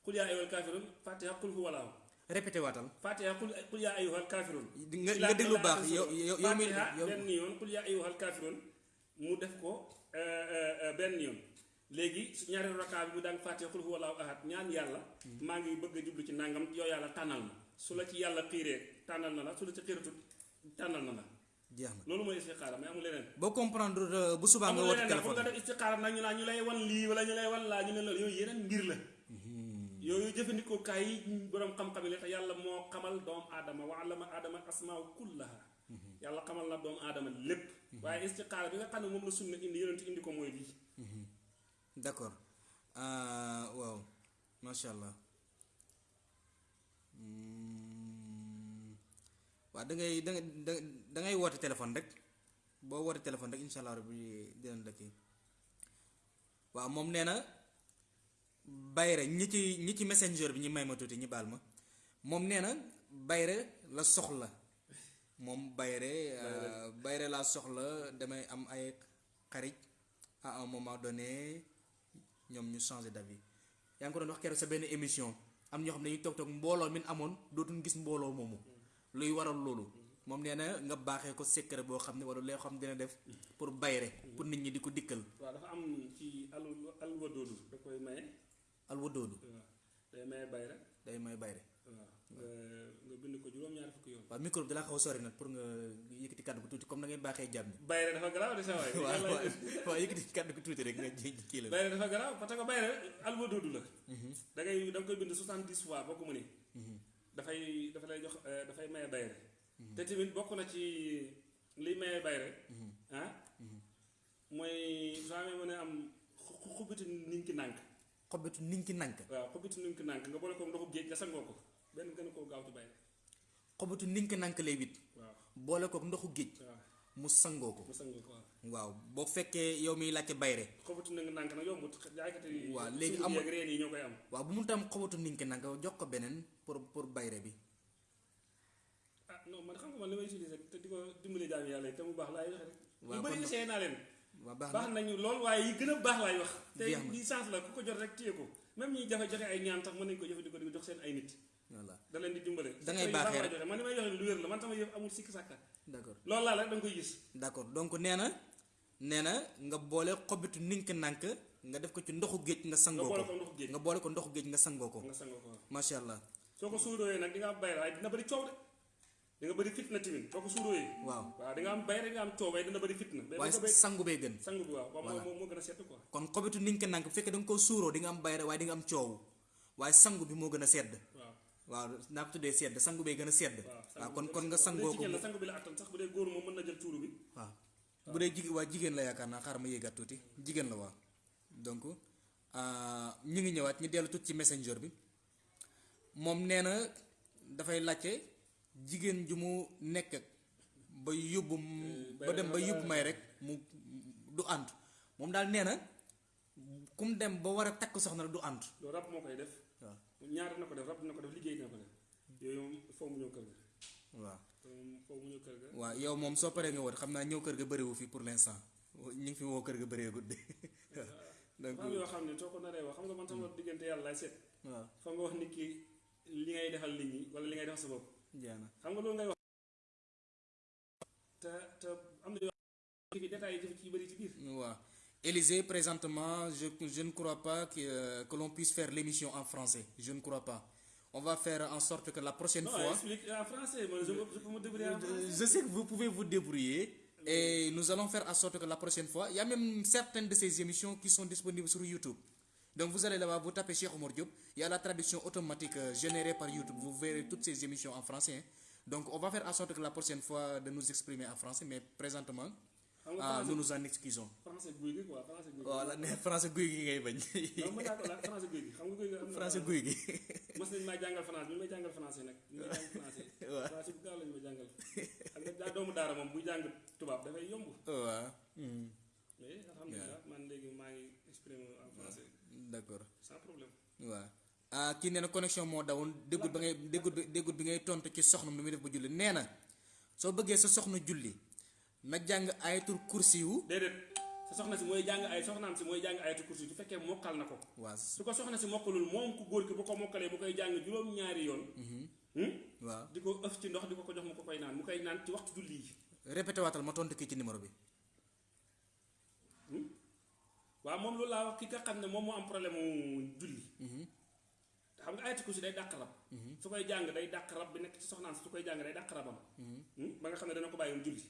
xul yaa ayyuhal kaafiruun faatiha xul hu wallaahu répété waatal. Faatiha xul xul yaa ayyuhal kaafiruun. Di nga nga déglu baax yow yow yow mi yow benn yoon xul yaa ayyuhal kaafiruun mu def ko euh, euh, euh, benn yoon. Léegi su ñaari raka bi mu daan faatiha xul hu wallaahu ahad ñaan yàlla maa ngi bëgg a jublu ci nangam yow yàlla tànnal ma. Su la ci yàlla xiiree tànnal na la su la ci xiiratut tànnal na la. Jeex na. Loolu mooy istixaara mais amul leneen. Boo comprendre euh, bu subaa nga woote pour nga téléphone def istixaara nag ñu naan ñu lay wan lii wala ñu lay wan laa ñu ne loolu yooyu yeneen mbir la. Yooyu jëfandikoo kaay yi boroom xam-xam yi la yàlla moo xamal doomu aadama wa allama aadama asmaa kullaha. Yàlla xamal na doomu aadama lépp. Waaye istixaara bi nga xam ne moom la sunna indi yonent indi ko mooy lii. D'accord. Ah waaw. Macha allah. Hmm. Waaw da ngay da ngay da da ngay woote téléphone rek boo woote téléphone rek incha allah rabbi dinañ la kii. Waaw moom nee na bayre ñi ci ñi ci messenger bi ñi may ma tuuti ñi baal ma moom nee na bayre la soxla. Moom bayre euh, bayre laa soxla damay am ay xarit à un moment donné ñoom ñu changé d'avis. Yaa ngi ko doon wax keroog sa benn émission am ñoo xam ne dañuy toog toog mbooloo min amoon dootuñ gis mbooloo moomu luy waral loolu. Moom nee na nga baaxee ko secret boo xam ne wala loo xam dina def pour bayre pour nit ñi di ko dikkal. Waaw dafa am ci al alwadoodu da koy maye. Alwadoodu waaw day maye bayra day may bayre. Waaw nga bind ko juróom-ñaari fukki yoon. Waaw micro bi dalaa xaw sori nag pour nga yëkkati kàddu gu tuuti comme na ngeen baaxee jàmm ñi. Bayra dafa garaaw de sa [LAUGHS] waaw waaw waaw yëkkati kàddu gu tuuti rek nga la. Bayra dafa garaaw parce que bayra alwadoodu la. Da ngay da koy bind 70 fois ko mënee dafay dafa lay jox eh, dafay maye bayre. Te tamit bokk na ci liy maye bayre ah mooy soo amee mën a am xu- xu- xubbiti ninki nànk. Xobitu niñ ki nank waaw xubbiti ninki nànk nga boole ko ndoxu géej nga sangoo ko benn gën a koo gaaw ci bayre. Xobitu niñ ki nank lay wit. Waaw. Boole ko ndoxu géej. Mu sangoo ko. Waaw. Boo fekkee yow miy laajte bayre. Xubbiti ninki nànk nag yombut jaaykat yi waaw léegi amul- yeeg reen yi ñoo koy am. Waaw bu mu tam xobitu niñ ki nank jox ko beneen pour pour bayre bi. Ah non man xam nga man utiliser te di ko dimbali jaam yi te mu baax laay joxe rek. Essayé baax baax na. Nañu lool yi baax wax. Te na. di sens la ku ko jot rek téye ko. Même ñi jafe joxe ay ñaan tax mën nañu ko jëfandikoo di ko jox seen ay nit. Voilà. Da leen di Da ngay rek. man joxe lu wér la man sama yëf amul sikki d'accord. La rek da nga koy gis. D'accord. Donc nee na nee na nga boole xobitu niñ ki nank nga def ko ci ndoxu géej nga nga boole ko. ndoxu géej. Nga ko ndoxu ko. Allah soo ko suurooyee nag di nga am bayre waaye dina bëri coow de di nga bëri fitna tamit soo ko suurooyee waaw waaw di nga am bayre di nga am coow waaye dina bëri fitna waaye ko bay sangu bee gën sangu bi waaw waaw moo gën a sedd quoi kon xobitu niñ ki nank bu fekkee da nga koo suuroo di nga am bayre waaye di nga am coow waaye sangu bi moo gën a sedd waaw waaw naa ko tuddee sedd sangu bee gën a sedd waaw kon kon nga sangoo dee ko sangu bi la attan sax bu dee góor moom mën na jël tuuru bi waaw bu dee jigéen waa jigéen la yaakaar naa xaaral ma yéegaat tuuti jigéen la waaw donc ah, ñu ngi ñëwaat ñu dellu tuuti ci messenger bi moom nee na dafay laajte jigéen ju mu nekk ak ba yóbbu m- ba dem ba yóbbu may rek mu du ànd. Moom daal nee na ku mu dem ba war a takk soxna du ànd. Loolu rab moo koy def. Waaw. Ñaar dina ko def rab dina ko def liggéey dina ko def. Yooyu foo mu ñëw kër ga. Waaw. Foo mu ñëw kër ga. Waaw yow moom soo paree nga woote xam naa ñëw kër ga bëriwu fi pour l'instant. Ñu ngi fi woo kër ga bëreegut de. [LAUGHS] Donc xam yoo xam ne soo ko naree wax xam nga man sama diggante yàlla laay seet. waaw. Fa nga wax nit ki li ngay defal nit ñi wala li ngay defal sa bopp. Xam nga loolu ngay wax. Te te am na yoo xam ne détails yi ci bëri ci biir. Waaw. Élysée présentement je je ne crois pas que euh, que l'on puisse faire l'émission en français. Je ne crois pas. On va faire en sorte que la prochaine non fois explique en français. Man je peux je peux me débrouiller en français. Je sais que vous pouvez vous débrouiller. Et nous allons faire en sorte que la prochaine fois il y a même certaines de ces émissions qui sont disponibles sur YouTube donc vous allez là-bas vous tapez Cheikh Omar Diop. Il y a la traduction automatique euh, générée par YouTube. Vous verrez toutes ces émissions en français hein. donc on va faire en sorte que la prochaine fois de nous exprimer en français mais présentement ah, français nous nous en excusons. Français quoi français guy gi. Voilà français ngay bañ. Non ko laaj français xam nga am na français guy gi. Mos nañ maa jàngal français ñu may jàngal français nag. Ñu may jàng français. [LAUGHS] Waaw. français bu gaaw lañu ma jàngal. Xam nga daa doomu daara moom buy jàng tubaab dafay yomb. Waaw. Hmm, mais alhamdulilah man léegi maa ngi exprimer en français d'accord. Sans problème. Waaw ah kii nee na connexion moo dawoon déggul ba ngay déggul bi déggul bi ngay tontu ci soxna nu muy def ba julli. Nee na soo bëggee sa soxna julli na jàng ayatul kursi yu déedéet. Sa soxna si mooy jàng ay soxnaam si mooy jàng ayatu kursi su fekkee mokkal na ko. Waaw. Su ko soxna si mokkalul moom ku góor ki bu ko mokkalee bu koy jàng juróom-ñaari yoon. Hmm? waaw. Di ko ëf ci ndox di ko ko jox mu ko koy naan mu koy naan ci waxtu julli yi. Répété waatal ma tontu kii ci numéro bi waaw moom loolu laa wax ki nga xam ne moom moo am problème mu julli. Te xam nga ayatu kursi day dàq rab. Su koy jàng day dàq rab bi nekk ci soxnaan si su koy jàng day dàq rabam. Hmm? ba nga xam ne dana ko bàyyi mu julli.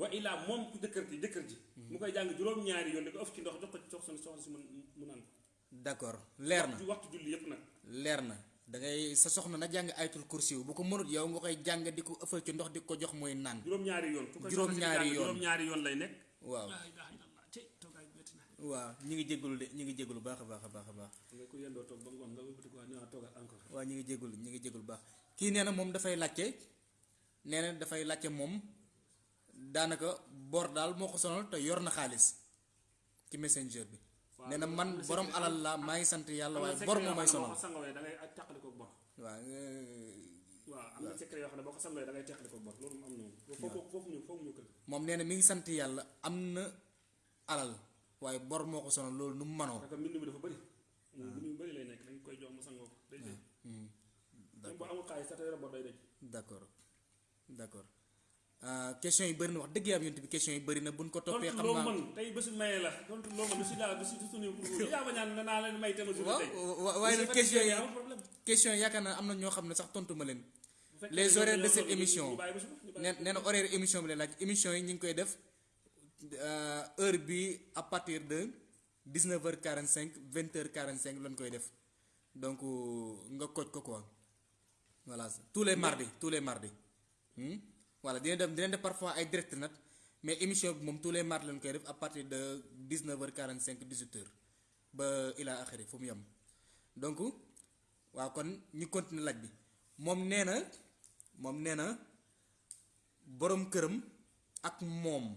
Wa illaa moom ku jëkkër ji jëkkër ji. Mu koy jàng juróom-ñaari yoon di ko ëf ci ndox jox ko ci soxna soxna si mu mu naan ko. D'accord. Leer na. Ci waxtu julli yépp nag. Leer na. Da ngay sa soxna na jàng ayatul kursi bu ko mënut yow nga koy jàng di ko ëffal ci ndox di ko jox muy naan. Juróom-ñaari yoon. Juróom-ñaari yoon. juróom-ñaari yoon lay nekk. Waaw laa ilaaha illallaah tey toogaay bi métti na waaw ñi ngi jégalu de ñi ngi jégalu baax a baax a baax a baax. Nga ko yendoo toog ba ngoon nga wëlbati ko ñëwaat toogaat encore. Waaw ñi ngi jégalu ñi ngi jégalu baax. Kii nee na moom dafay laajte nee na dafay laajte moom daanaka bor daal moo ko sonal te yor na xaalis ci messenger bi. Nee na man borom alal la maa ngi sant yàlla waaye bor moo may ne sonal. waaw waaw am na secret yoo xam ne boo ko sangawee da ngay teqali ko bor loolu am na foofu ñu foofu ñu kër moom nee na mi ngi sant yàlla am na alal waaye bor moo ko sonal loolu nu mu manoo parce que mbind mi dafa bëri. Mbind mi bëri lay nekk dañ koy jox mu sangoo. Ko day dëj même bu amul xaalis sax te yore bor day dëj d'accord. D'accord. Ah, question yi bëri na wax dëgg yàlla yonent bi question yi bëri na buñ ko toppee tontu xam loo naa mën tey bésu maye la. Tontu loo mën lu si daal du si suñu pour yaa ma ñaan na naa leen may tema jour waaw tey. wa- waaye nag question yi question yi yaakaar naa am na ñoo xam ne sax tontu ma leen. Les horaires de cette émission. nee na horaire émission bi lay laaj. Émission yi ñu ngi koy def euh, heure bi à partir de 19h45 20h45 lañ koy def. Donc nga koj ko quoi. Voilà tous les mardis tous les mardis. Hmm? voilà dina dem dina def parfois ay direct nag mais émission bi moom tous les mardis lañ koy def à partir de 19h45 18h ba ila axiri fu mu yem. Donc waaw kon ñu continuer laaj bi. Moom nee na moom borom këram ak moom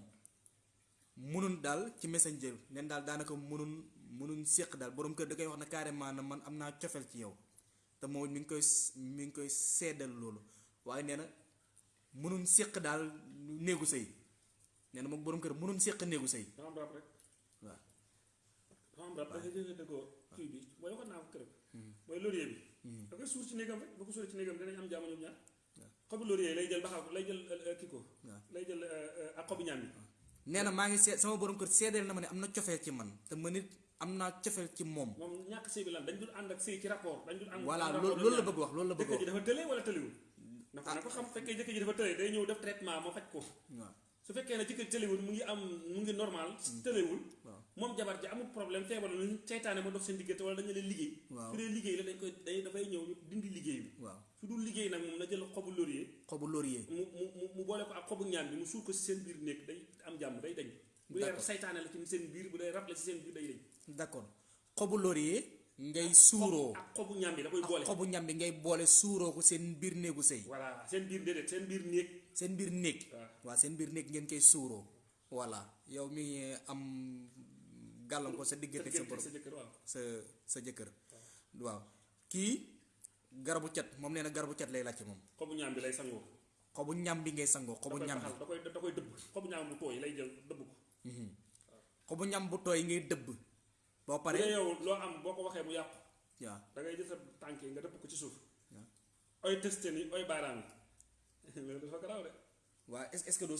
munun daal ci messenger neen daal daanaka munun munun séq daal. Borom kër da koy wax na carrément na man am naa cofeel ci yow. Te moom mi ngi koy mi ngi koy seddal loolu. Waaye nee na munun séq daal néegu sëy. Nee na moom borom kër munun séq néegu sëy. Dafa am rab rek. Dafa am rab. Dafay dëgg dëggoo kii bi. Mooy waxoon naa ko kërëb mooy laurier bi. Da koy suur ci néegam rek. Boo ko suuree ci néegam dinañ am jàmm ñoom ñaar. Xobu laurier lay jël baxaw lay jël euh, kii ko. Waaw. lay jël euh, euh, ak xobu ñaam bi nee na maa ngi seet sama borom kër seedeel na ma ne am na cofeel ci man te ma nit am naa cofeel ci moom. Moom ñàkk sëy bi lan dañ dul ànd ak sëy ci rapport dañ dul ànd voilà loolu loolu la bëgg wax loolu la bëgg ji wax. dafa tële wala tëliwul dafa na ko xam fekkee jëkkër ji dafa tële day ñëw def traitement moo faj ko. Waaw su fekkee ne jëkkër tëlewul mu ngi am mu ngi normal tëlewul waaw. moom jabar ji amul problème feebar la ñu seytaane ma dox seen diggante wala dañu leen liggéey. Su dee liggéey la dañ koy day dafay ñëw ñu dindi liggéey bi. Waaw. Su dul liggéey nag moom na jël xobu laurier. Xobu laurier. Mu mu mu boole ko ak xobu ñaan bi mu suur ko si seen biir néeg day am jàmm day dañ. Bu dee saytaane la ci seen biir bu dee rab la ci seen biir day dañ. D'accord. Xobu laurier ngay suuroo. Ak xobu ñaan bi da koy boole. xobu ñam bi ngay boole suuroo ko seen biir néegu sëy. Voilà seen biir déedéet seen biir néeg seen biir néeg waaw. waaw seen biir néeg ngeen koy suuroo. Voilà. Yow mi am gàllankoor sa diggante sa borom sa sa sa jëkkër. Waaw. Kii garabu cat moom nee na garabu cat lay laajte moom. Xobu ñaan bi lay sangoo. Xobu ñam bi ngay sangoo xobu ñam bi. da koy da koy dëbb. Xobu ñaan bu tooy lay jël dëbb ko. Xobu ñam bu tooy ngay dëbb. Boo dee paree yow loo am boo ko waxee mu yàqu. Waaw da ngay jël sa tànk yi nga dëpp ko ci suuf. Waaw oy testé ni oy baaraam. yi loolu dafa garaaw de waaw est est-ce que doo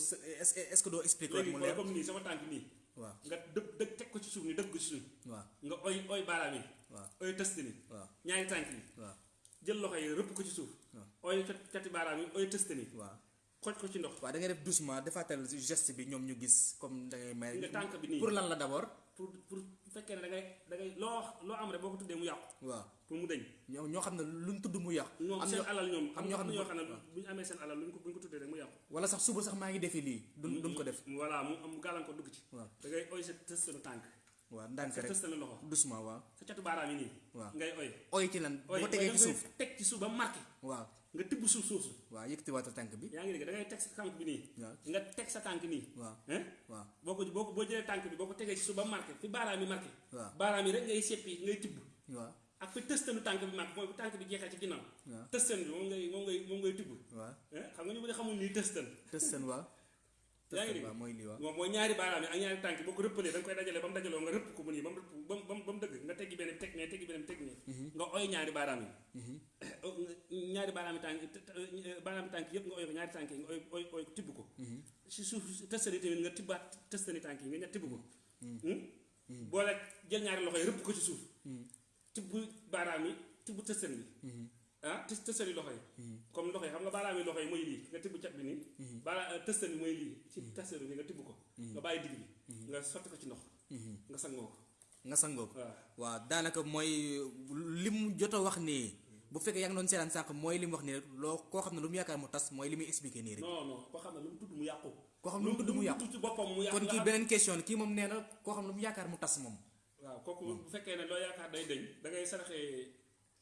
que est-ce que doo expliquer léegi mu leer comme nii sama tànk nii waaw nga dëpp dëpp teg ko ci suuf ni dëpp ko ci suuf waaw nga oy oy baaraam yi waaw oy testé ni waaw ñaari tànk yi waaw jël loxo yi rëpp ko ci suuf waaw. oy cat- cati baaraam yi oy testé ni waaw xoj ko ci ndox waaw da ngay def doucement defaatal geste bi ñoom ñu gis comme da ngay may nga tànk bi nii pour lan la d'abord pour pour bu fekkee ne da ngay da ngay loo loo am rek boo ko tuddee mu yàqu waaw pour mu deñ. Ñoo ñoo xam ne luñ tudd mu ñoom am seen alal ñoom am ñoo xam ne ñoo xam ne bu ñu amee seen alal luñ ko bu ñu ko tuddee rek mu yàqu. Wala sax suba sax maa ngi defi lii duñ duñ ko def. Voilà mu am gàllankoor dugg ci. Da ngay oy sa tëstanu tànk. Waaw ndànk sa rek. tëstanu loxo. Doucement waaw. Sa yi nii. Waaw. Ngay oy. Oy ci lan? Ko tegee oy ci suuf. teg ci suuf ba marqué. Waaw. Nga tibb suuf suuf su waaw yëkkati waatal tànk bi. Yaa ngi dégg da ngay teg sa tànk bi waaw. Nga teg sa tànk nii. Waaw. Hein? Waaw. Boo ko boo ko boo jëlee tànk bi boo ko tegee ci suuf ba marqué fi baaraam yi marqué. Baaraam yi rek ngay seppi ngay tibb. Waaw ak fi tëstanu tànk bi marqué mooy bu tànk bi jeexee ci ginnaaw. Waaw. Tëstan bi moom ngay moom ngay moom ngay tibb waaw. Hein xam nga ñu bëri xamul nii tëstan tëstan waaw. [LAUGHS] Yaa ngi tëstan dégg waaw mooy lii waaw. Moom mooy ñaari baaraam yi ak ñaari tànk yi boo ko rëppalee da nga koy dajalee ba mu dajaloo nga rëpp ko mu nii ba mu rëpp ba mu ba mu ba mu dëgg nga teggi benn bi teg nee teggi benn bi teg nee. Nga oy ñaari baaraam yi. [COUGHS] Ñaari baaraam yi tànk baaraam yi tànk yëpp nga oy ko ñaari nga oy oy tibb ko. Si suuf tamit nga yi nga tibb ko. Boole jël ñaari ko ci suuf tibb baaraam yi tibb tëstan bi ah tës tëstani loxo yi. Comme loxo yi xam nga baaraam yi loxo yi mooy lii nga tibb cat bi nii. Baara tëstan bi mooy lii. Ci tëstan bi nga tibb ko. Nga bàyyi digg bi. Nga sotti ko ci ndox. Nga sangoo ko. Nga sangoo ko. Waaw. Daanaka mooy li mu jot a wax nii bu fekkee yaa ngi doon seetaan sànq mooy li mu wax nii rek loo koo xam ne lu mu yaakaar mu tas mooy li muy expliqué nii rek. Non non koo xam ne lu mu tudd mu yàqu. Koo xam ne lu mu tudd mu yàqu. kon kii beneen question la kii moom nee na koo xam ne lu mu yaakaar mu tas moom waaw kooku bu fekkee ne loo yaakaar day deñ da ngay saraxee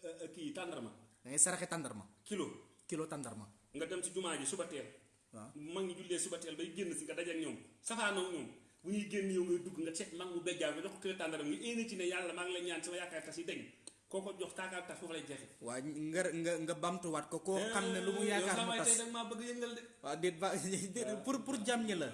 euh, euh, kii tàndarma. Da ngay saraxe tàndarma. Kilo. Kilo tàndarma. Nga dem ci jumaa ji suba teel. Waaw. Mag ñi jullee suba teel bay génn si nga daje ak ñoom. Safaanoo ñoom. Bu ñuy génn yow ngay dugg nga seet mag mu bejjaaw nga jox ko kilo tàndarma nga éene ci ne yàlla maa ngi lay ñaan sama yaakaar tas yi deñ. Koo ko jox taakaar tas foofu lay nga nga nga ko. Lu mu yaakaar mu yow tas. tey danga maa bëgg yëngal de. Waaw déet ba [LAUGHS] pour pour jàmm ñi la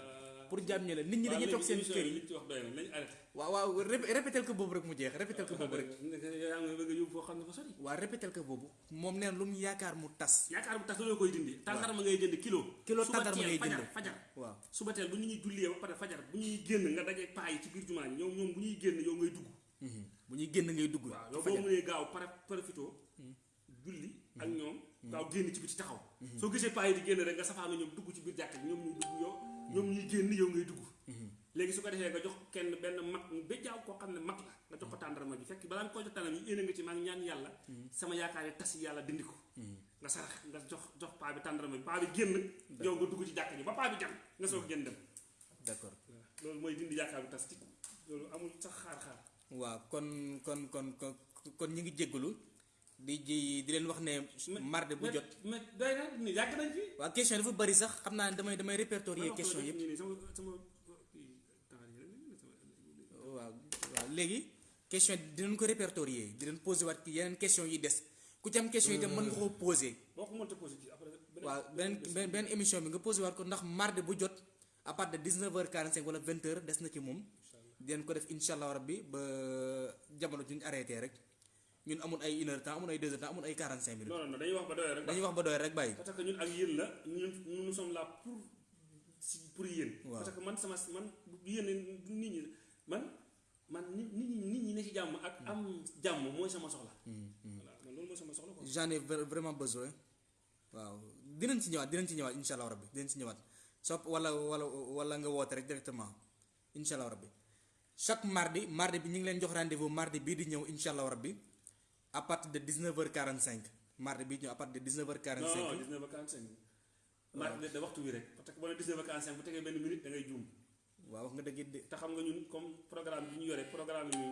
pour jàmm ñi la. Nit ñi dañuy toog seen kër yi. wax doy na nañ arrêté waaw waaw rép- répétel ko boobu rek mu jeex répétel ko boobu rek. Yaa ngi bëgg a yóbbu foo xam ne fa sori. Waaw répétel ko boobu. Moom nee na lu mu yaakaar mu tas. Yaakaar bu tax loolu koy dindi. Tàndarma ngay jënd kilo. Kilo tàndarma teel ngay jënd. fajar waaw. Suba teel bu ñu ñuy jullee ba pare fajar bu ñuy génn nga daje paa yi ci biir jumaa ji ñoom ñoom bu ñuy génn yow ngay dugg. Mhm. bu ñuy génn ngay dugg. Waaw ci yow boo fajar. mënee gaaw profito. Julli ak ñoom gaaw génn ci biti taxaw. Soo gisee paa yi di génn rek nga safaanu ñoom dugg ci biir jàkk ji ñoom ñuy dugg yow ñoom ñuy génn yow ngay dugg. Léegi su ko defee nga jox kenn benn mag ba jaaw koo xam ne mag la nga jox ko tàndarma bi fekk balaa nga koy jox tàndarma yi éene nga ci maa ngi ñaan yàlla sama yaakaar yi tas yàlla dindi ko. Nga sarax nga jox jox paa bi tàndarma bi paa bi génn yow nga dugg ci jàkk ji ba paa bi jam nga soog génn dem. D'accord. Loolu mooy dindi yaakaar bi tas ci. Loolu amul sax xaar-xaar. Waaw kon kon kon kon kon ñu ngi jéggalu di di leen wax ne mardi bu jot. mais doy na ni yàgg nañ fi. Waaw question dafa bëri sax xam naa ne damay damay répertorier question sama waaw waaw. Léegi question dinañ ko répertorier di leen posé waat ci yeneen question yi des. Ku ci am question yi tam mën nga koo posé boo ko mënta posé ci après beneen beneen beneen émission bi nga posé waat ko ndax mardi bu jot à partir de 19h45 wala 20h des na ci moom. Dinañ ko def incha allah rabbi ba jamono ju ñu arrêté rek ñun amul ay une heure temps amul ay deux heures temps amul ay 45 minutes. Non non dañuy wax ba doyoo rek dañuy wax ba doy rek bàyyi. parce que ñun ak yéen la ñun nous sommes là pour si pour yéen. Waaw. parce que man sama man yéen nit ñi man man nit ñi nit ñi ne ci jàmm ak am jàmm mooy sama soxla. Voilà man loolu mooy sama soxla quoi. J'en ai vra- vraiment besoin. Waaw. Dinañ ci ñëwaat dinañ ci ñëwaat incha allah rabbi dinañ ci ñëwaat. Sopp wala wala wala nga woote rek directement incha allah rabbi. Chaque mardi mardi bi ñu ngi leen jox rendez-vous mardi bii di ñëw incha allah rabbi à partir de 19h45 mardi di ñëw à partir de 19h45 non non 19 ba 45 mardi da waxtu wi rek. Parce que boo nee 19 ba 45 bu tegee benn minute da ngay juum waaw wax nga dëgg de. Te xam nga ñun comme programme bi ñu yore programme yi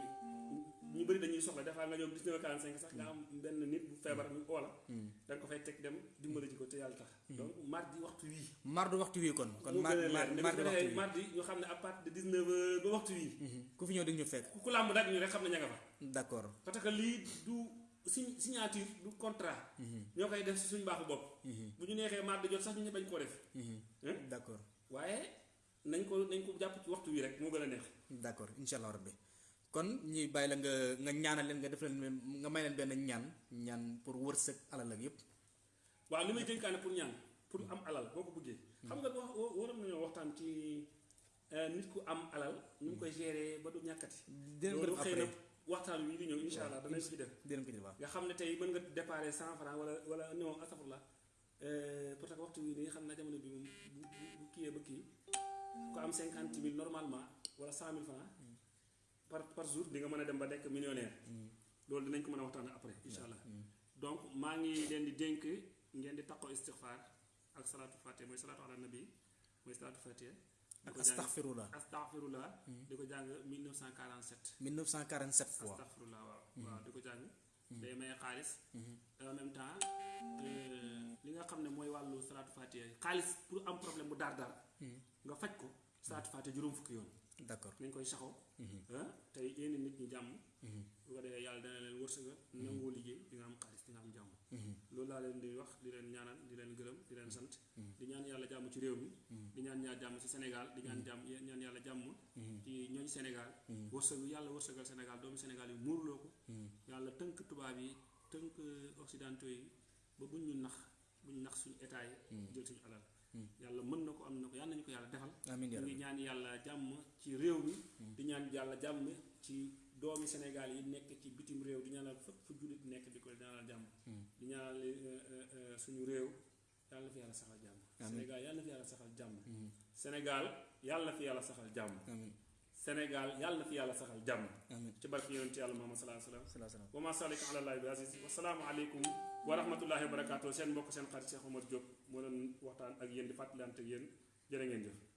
ñu bëri dañuy soxla. Fois nga ñëw 19 ba 45 sax nga am benn nit bu feebar ñu oola da nga ko fay teg dem dimbali ji ko te yàlla tax. Donc mardi waxtu wii. Mardi waxtu wi kon. Kon mardi mardi waxtu wi mardi ñu xam ne à partir de 19 heures ba waxtu wii. Mhm. ku fi ñëw di ñu fekk. Ku làmb daaj ñu rek xam ne ña nga fa. D'accord. Parce que lii du si- signature du contrat. Ñoo koy def si suñu baaxu bopp. Bu ñu neexee mardi jot sax ñu bañ koo def. Hein? D'accord. Waaye nañ ko nañ ko jàpp ci waxtu wi rek moo gën a neex. D'accord incha allah rabbi. Kon ñuy bàyyi la nga nga ñaanal leen nga def leen nga may leen benn ñaan ñaan pour wërsëg alal ak yépp. Waaw li may dénkaane pour ñaan pour am alal boo ko bëggee. Xam nga wax waroon nañoo waxtaan ci euh, nit ku am alal nu mu koy gérer ba du ñàkkati. Loolu xëy na après. waxtaan wi di ñëw insha allah danañ ci def. dinañ ko nga xam ne tey mën nga déparé cent franc wala wala non astafurlah. Parce que waxtu wi nii xam na jamono bi moom bu bu kiiyee ba kii ku am cinquante mille normalement wala cent mille franc par par jour di nga mën a dem ba nekk millionnaire. Loolu dinañ ko mën a waxtaan après insha allah. Donc maa ngi leen di dénk ngeen di taqoo istixfaar ak salaatu fatiha mooy salaatu ala nabi mooy salaatu fatiha. Ak astaghfirullah. Astaghfirullah. Di ko jàng 1947 1947 fois. Astaghfirullah waaw. Waaw di ko jàng. Day may xaalis. Et en même temps euh, li nga xam ne mooy wàllu salaatu fatiha xaalis pour am problème bu daar daar nga faj ko salaatu fatiha juróom fukki yoon. D'accord. Nañ koy saxoo. Ah tey yéen nit ñi jàmm. Bu ko defee yàlla dana leen wërsëga nangoo liggéey di nga am xaalis di nga am jàmm. Loolu laa leen di wax di leen ñaanal di leen gërëm di leen sant. Di ñaan yàlla jàmm ci réew mi. Di ñaan ñaar jàmm ci Sénégal di ñaan jàmm ñaan yàlla jàmm ci ñooñ Sénégal. Wërsëgu yàlla wërsëgal Sénégal doomu Sénégal yi muurloo ko. Yàlla tënk tubaab yi tënk occidentaux yi ba buñ ñu nax buñ nax suñu état yi jël suñu alal yàlla mën na ko am na ko yàlla nañu ko yàlla defal. Ñu ngi ñaan yàlla jàmm ci réew mi di ñaan yàlla jàmm ci doomi Sénégal yi nekk ci bitim réew di ñaanal fépp fu jullit nekk di ko ñaanal jàmm. Di ñaanal euh, euh, euh, suñu réew yàlla fi yàlla saxal jàmm. Sénégal yàlla fi yàlla saxal jàmm. Sénégal yàlla fi yàlla saxal jàmm. Sénégal yàlla fi yàlla saxal jàmm. Ci barke yonent yàlla Muhammad sallallahu alayhi wa sallam. Wa ma salika ala bi aziz. Wasalaamu aleykum wa rahmatullahi wa barakatuh seen mbokk seen xarit Cheikh Omar Diop moo doon waxtaan ak yéen di fàttalante ak yéen. Ngeen jëf